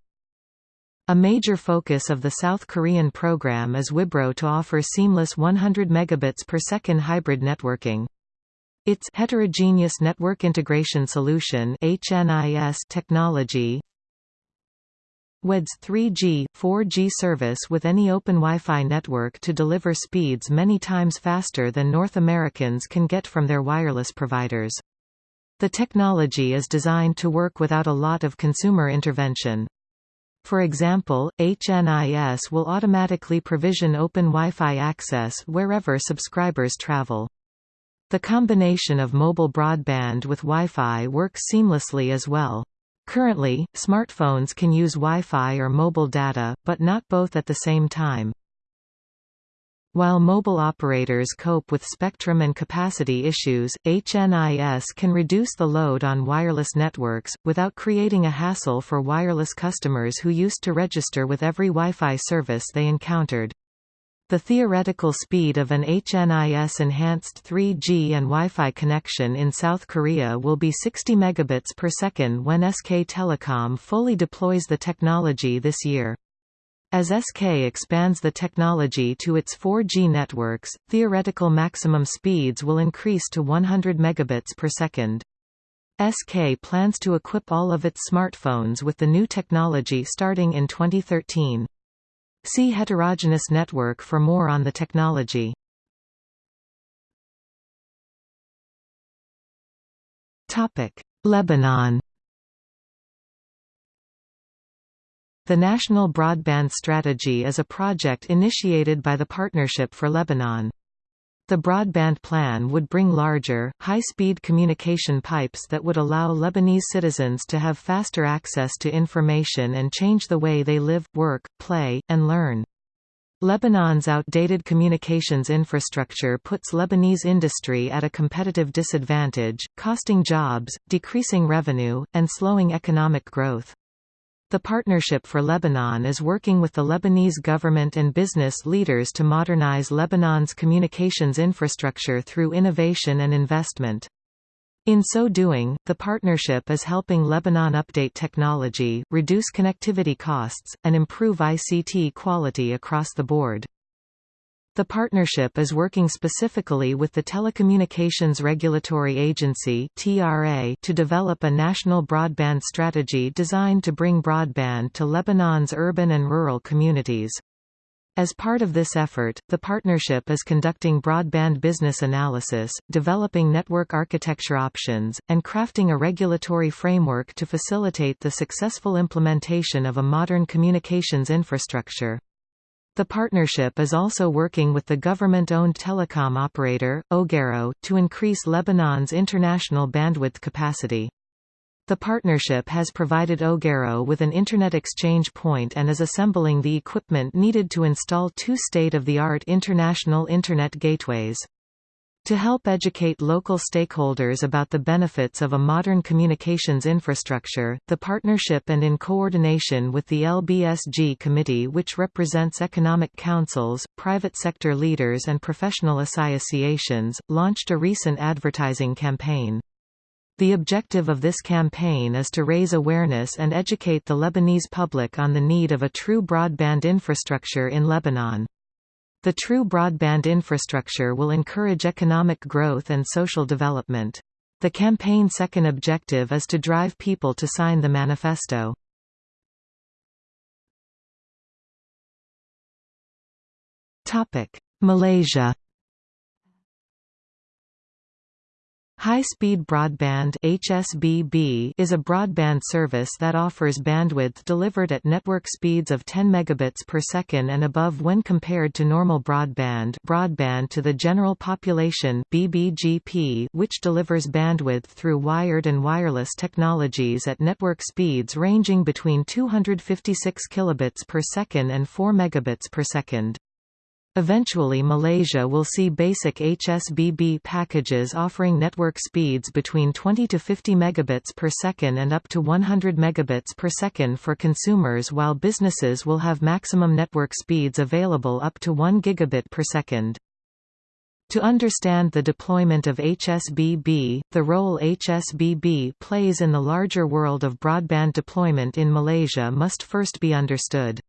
A major focus of the South Korean program is WiBro to offer seamless 100 megabits per second hybrid networking. Its heterogeneous network integration solution HNIS technology WED's 3G, 4G service with any open Wi-Fi network to deliver speeds many times faster than North Americans can get from their wireless providers. The technology is designed to work without a lot of consumer intervention. For example, HNIS will automatically provision open Wi-Fi access wherever subscribers travel. The combination of mobile broadband with Wi-Fi works seamlessly as well. Currently, smartphones can use Wi-Fi or mobile data, but not both at the same time. While mobile operators cope with spectrum and capacity issues, HNIS can reduce the load on wireless networks, without creating a hassle for wireless customers who used to register with every Wi-Fi service they encountered. The theoretical speed of an HNIS-enhanced 3G and Wi-Fi connection in South Korea will be 60 megabits per second when SK Telecom fully deploys the technology this year. As SK expands the technology to its 4G networks, theoretical maximum speeds will increase to 100 megabits per second. SK plans to equip all of its smartphones with the new technology starting in 2013. See heterogeneous network for more on the technology. Topic: Lebanon The National Broadband Strategy is a project initiated by the Partnership for Lebanon. The broadband plan would bring larger, high-speed communication pipes that would allow Lebanese citizens to have faster access to information and change the way they live, work, play, and learn. Lebanon's outdated communications infrastructure puts Lebanese industry at a competitive disadvantage, costing jobs, decreasing revenue, and slowing economic growth. The Partnership for Lebanon is working with the Lebanese government and business leaders to modernize Lebanon's communications infrastructure through innovation and investment. In so doing, the partnership is helping Lebanon update technology, reduce connectivity costs, and improve ICT quality across the board. The partnership is working specifically with the Telecommunications Regulatory Agency (TRA) to develop a national broadband strategy designed to bring broadband to Lebanon's urban and rural communities. As part of this effort, the partnership is conducting broadband business analysis, developing network architecture options, and crafting a regulatory framework to facilitate the successful implementation of a modern communications infrastructure. The partnership is also working with the government-owned telecom operator, Ogero, to increase Lebanon's international bandwidth capacity. The partnership has provided Ogero with an Internet exchange point and is assembling the equipment needed to install two state-of-the-art international Internet gateways. To help educate local stakeholders about the benefits of a modern communications infrastructure, the partnership and in coordination with the LBSG Committee which represents economic councils, private sector leaders and professional associations, launched a recent advertising campaign. The objective of this campaign is to raise awareness and educate the Lebanese public on the need of a true broadband infrastructure in Lebanon. The true broadband infrastructure will encourage economic growth and social development. The campaign's second objective is to drive people to sign the manifesto. Malaysia High-speed broadband HSBB is a broadband service that offers bandwidth delivered at network speeds of 10 megabits per second and above when compared to normal broadband broadband to the general population BBGP which delivers bandwidth through wired and wireless technologies at network speeds ranging between 256 kilobits per second and 4 megabits per second. Eventually Malaysia will see basic HSBB packages offering network speeds between 20 to 50 megabits per second and up to 100 megabits per second for consumers while businesses will have maximum network speeds available up to 1 gigabit per second. To understand the deployment of HSBB, the role HSBB plays in the larger world of broadband deployment in Malaysia must first be understood.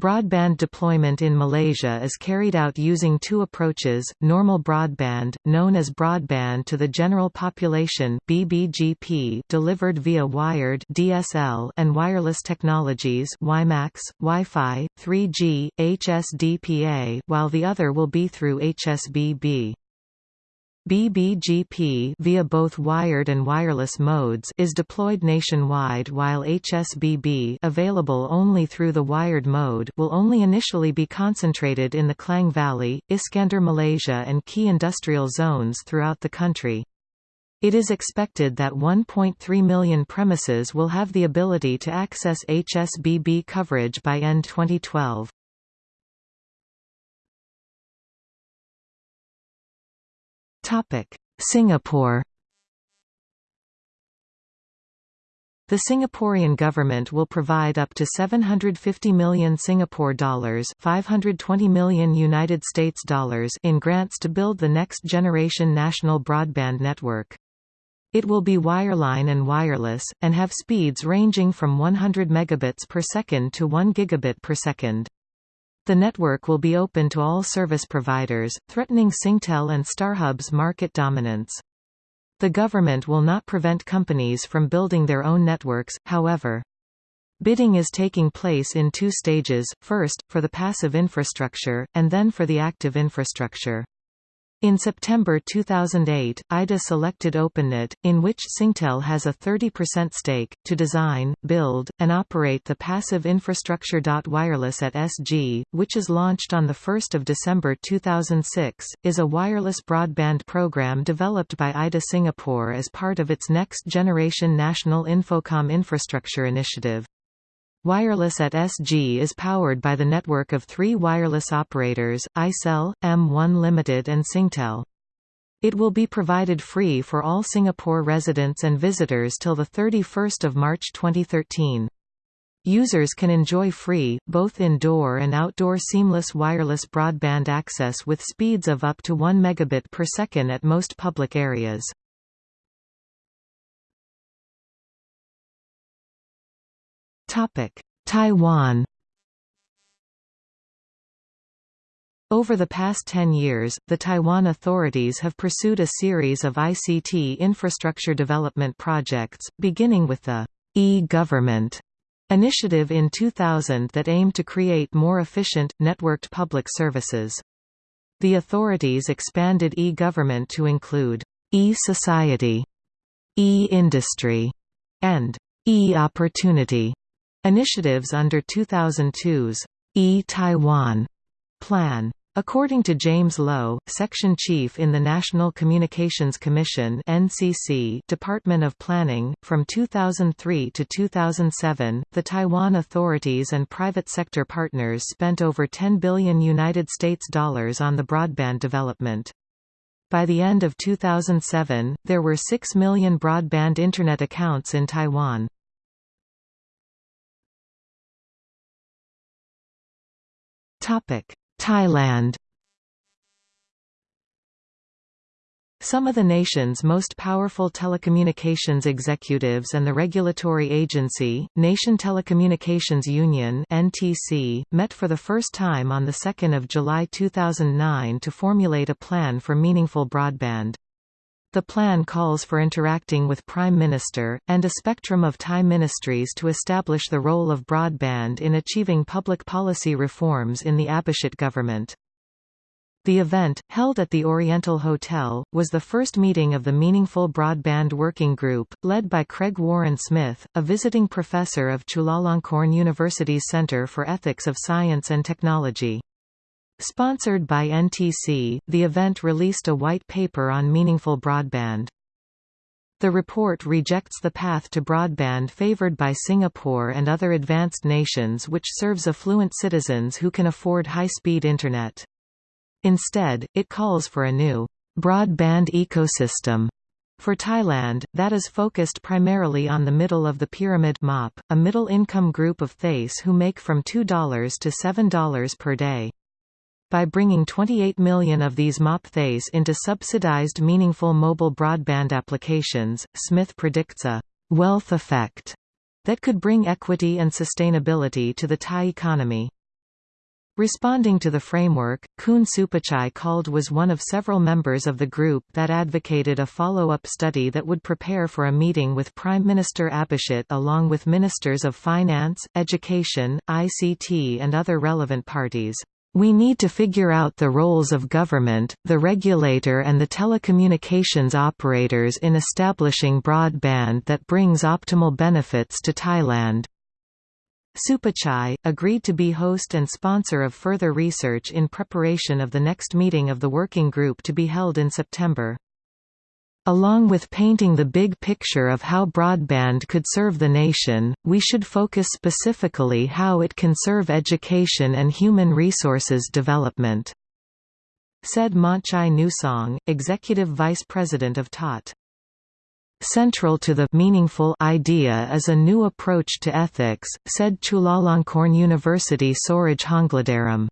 Broadband deployment in Malaysia is carried out using two approaches, normal broadband, known as broadband to the general population BBGP delivered via wired DSL and wireless technologies WiMAX, Wi-Fi, 3G, HSDPA while the other will be through HSBB. BBGP via both wired and wireless modes is deployed nationwide while HSBB available only through the wired mode will only initially be concentrated in the Klang Valley, Iskandar Malaysia and key industrial zones throughout the country. It is expected that 1.3 million premises will have the ability to access HSBB coverage by end 2012. Singapore The Singaporean government will provide up to 750 million Singapore dollars, 520 million United States dollars in grants to build the next generation national broadband network. It will be wireline and wireless and have speeds ranging from 100 megabits per second to 1 gigabit per second. The network will be open to all service providers, threatening Singtel and StarHub's market dominance. The government will not prevent companies from building their own networks, however. Bidding is taking place in two stages, first, for the passive infrastructure, and then for the active infrastructure. In September 2008, IDA selected OpenNet, in which Singtel has a 30% stake, to design, build, and operate the passive infrastructure. Wireless at SG, which is launched on 1 December 2006, is a wireless broadband program developed by IDA Singapore as part of its next generation National Infocomm Infrastructure Initiative. Wireless at SG is powered by the network of three wireless operators, iCell, M1 Limited and Singtel. It will be provided free for all Singapore residents and visitors till 31 March 2013. Users can enjoy free, both indoor and outdoor seamless wireless broadband access with speeds of up to 1 megabit per second at most public areas. Topic: Taiwan. Over the past 10 years, the Taiwan authorities have pursued a series of ICT infrastructure development projects, beginning with the e-government initiative in 2000 that aimed to create more efficient, networked public services. The authorities expanded e-government to include e-society, e-industry, and e-opportunity initiatives under 2002's e-Taiwan plan. According to James Lowe, Section Chief in the National Communications Commission (NCC) Department of Planning, from 2003 to 2007, the Taiwan authorities and private sector partners spent over 10 billion United States dollars on the broadband development. By the end of 2007, there were 6 million broadband internet accounts in Taiwan. Thailand Some of the nation's most powerful telecommunications executives and the regulatory agency, Nation Telecommunications Union (NTC), met for the first time on the 2nd of July 2009 to formulate a plan for meaningful broadband. The plan calls for interacting with Prime Minister, and a spectrum of Thai ministries to establish the role of broadband in achieving public policy reforms in the Abhisit government. The event, held at the Oriental Hotel, was the first meeting of the Meaningful Broadband Working Group, led by Craig Warren Smith, a visiting professor of Chulalongkorn University's Center for Ethics of Science and Technology. Sponsored by NTC, the event released a white paper on meaningful broadband. The report rejects the path to broadband favored by Singapore and other advanced nations which serves affluent citizens who can afford high-speed Internet. Instead, it calls for a new broadband ecosystem for Thailand, that is focused primarily on the middle of the pyramid MOP, a middle-income group of Thais who make from $2 to $7 per day. By bringing 28 million of these MOP Thais into subsidized meaningful mobile broadband applications, Smith predicts a «wealth effect» that could bring equity and sustainability to the Thai economy. Responding to the framework, Kun Supachai called was one of several members of the group that advocated a follow-up study that would prepare for a meeting with Prime Minister Abhisit along with ministers of finance, education, ICT and other relevant parties. We need to figure out the roles of government, the regulator and the telecommunications operators in establishing broadband that brings optimal benefits to Thailand. Supachai, agreed to be host and sponsor of further research in preparation of the next meeting of the working group to be held in September. Along with painting the big picture of how broadband could serve the nation, we should focus specifically how it can serve education and human resources development," said Monchai Nusong, Executive Vice President of TOT. Central to the meaningful idea is a new approach to ethics, said Chulalongkorn University Soraj Hongladarom.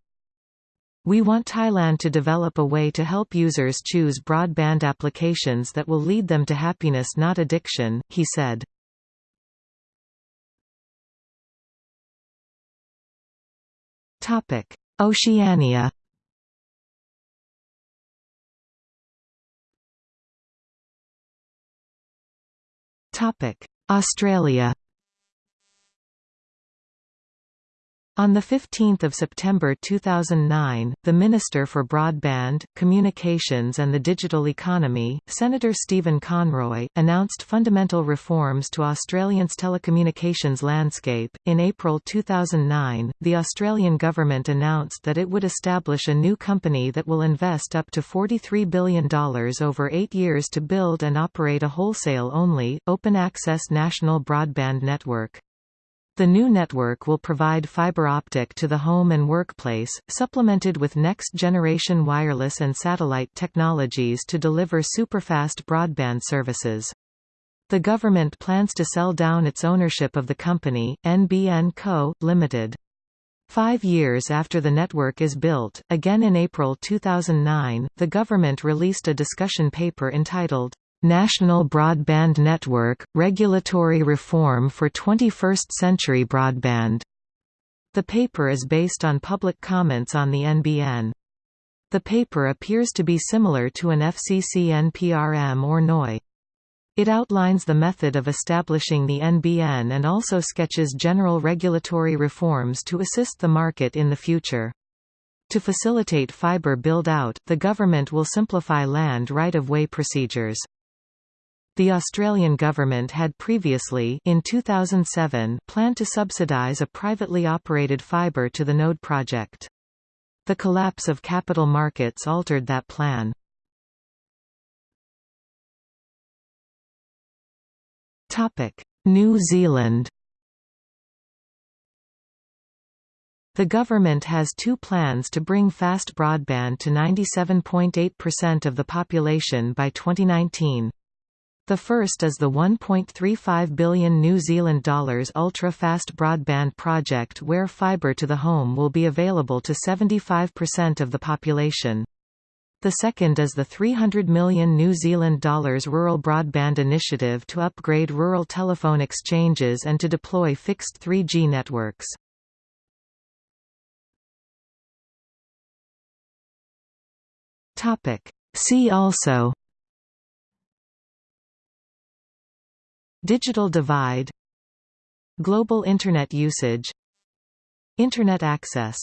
We want Thailand to develop a way to help users choose broadband applications that will lead them to happiness not addiction, he said. Oceania Australia On 15 September 2009, the Minister for Broadband, Communications and the Digital Economy, Senator Stephen Conroy, announced fundamental reforms to Australia's telecommunications landscape. In April 2009, the Australian government announced that it would establish a new company that will invest up to $43 billion over eight years to build and operate a wholesale-only, open-access national broadband network. The new network will provide fiber optic to the home and workplace, supplemented with next-generation wireless and satellite technologies to deliver superfast broadband services. The government plans to sell down its ownership of the company, NBN Co., Limited. Five years after the network is built, again in April 2009, the government released a discussion paper entitled, National Broadband Network – Regulatory Reform for 21st-Century Broadband. The paper is based on public comments on the NBN. The paper appears to be similar to an FCC NPRM or NOI. It outlines the method of establishing the NBN and also sketches general regulatory reforms to assist the market in the future. To facilitate fiber build-out, the government will simplify land right-of-way procedures. The Australian government had previously in 2007 planned to subsidise a privately operated fibre to the node project. The collapse of capital markets altered that plan. New Zealand The government has two plans to bring fast broadband to 97.8% of the population by 2019. The first is the 1.35 billion New Zealand dollars ultra-fast broadband project where fibre to the home will be available to 75% of the population. The second is the 300 million New Zealand dollars Rural Broadband Initiative to upgrade rural telephone exchanges and to deploy fixed 3G networks. See also Digital divide Global Internet usage Internet access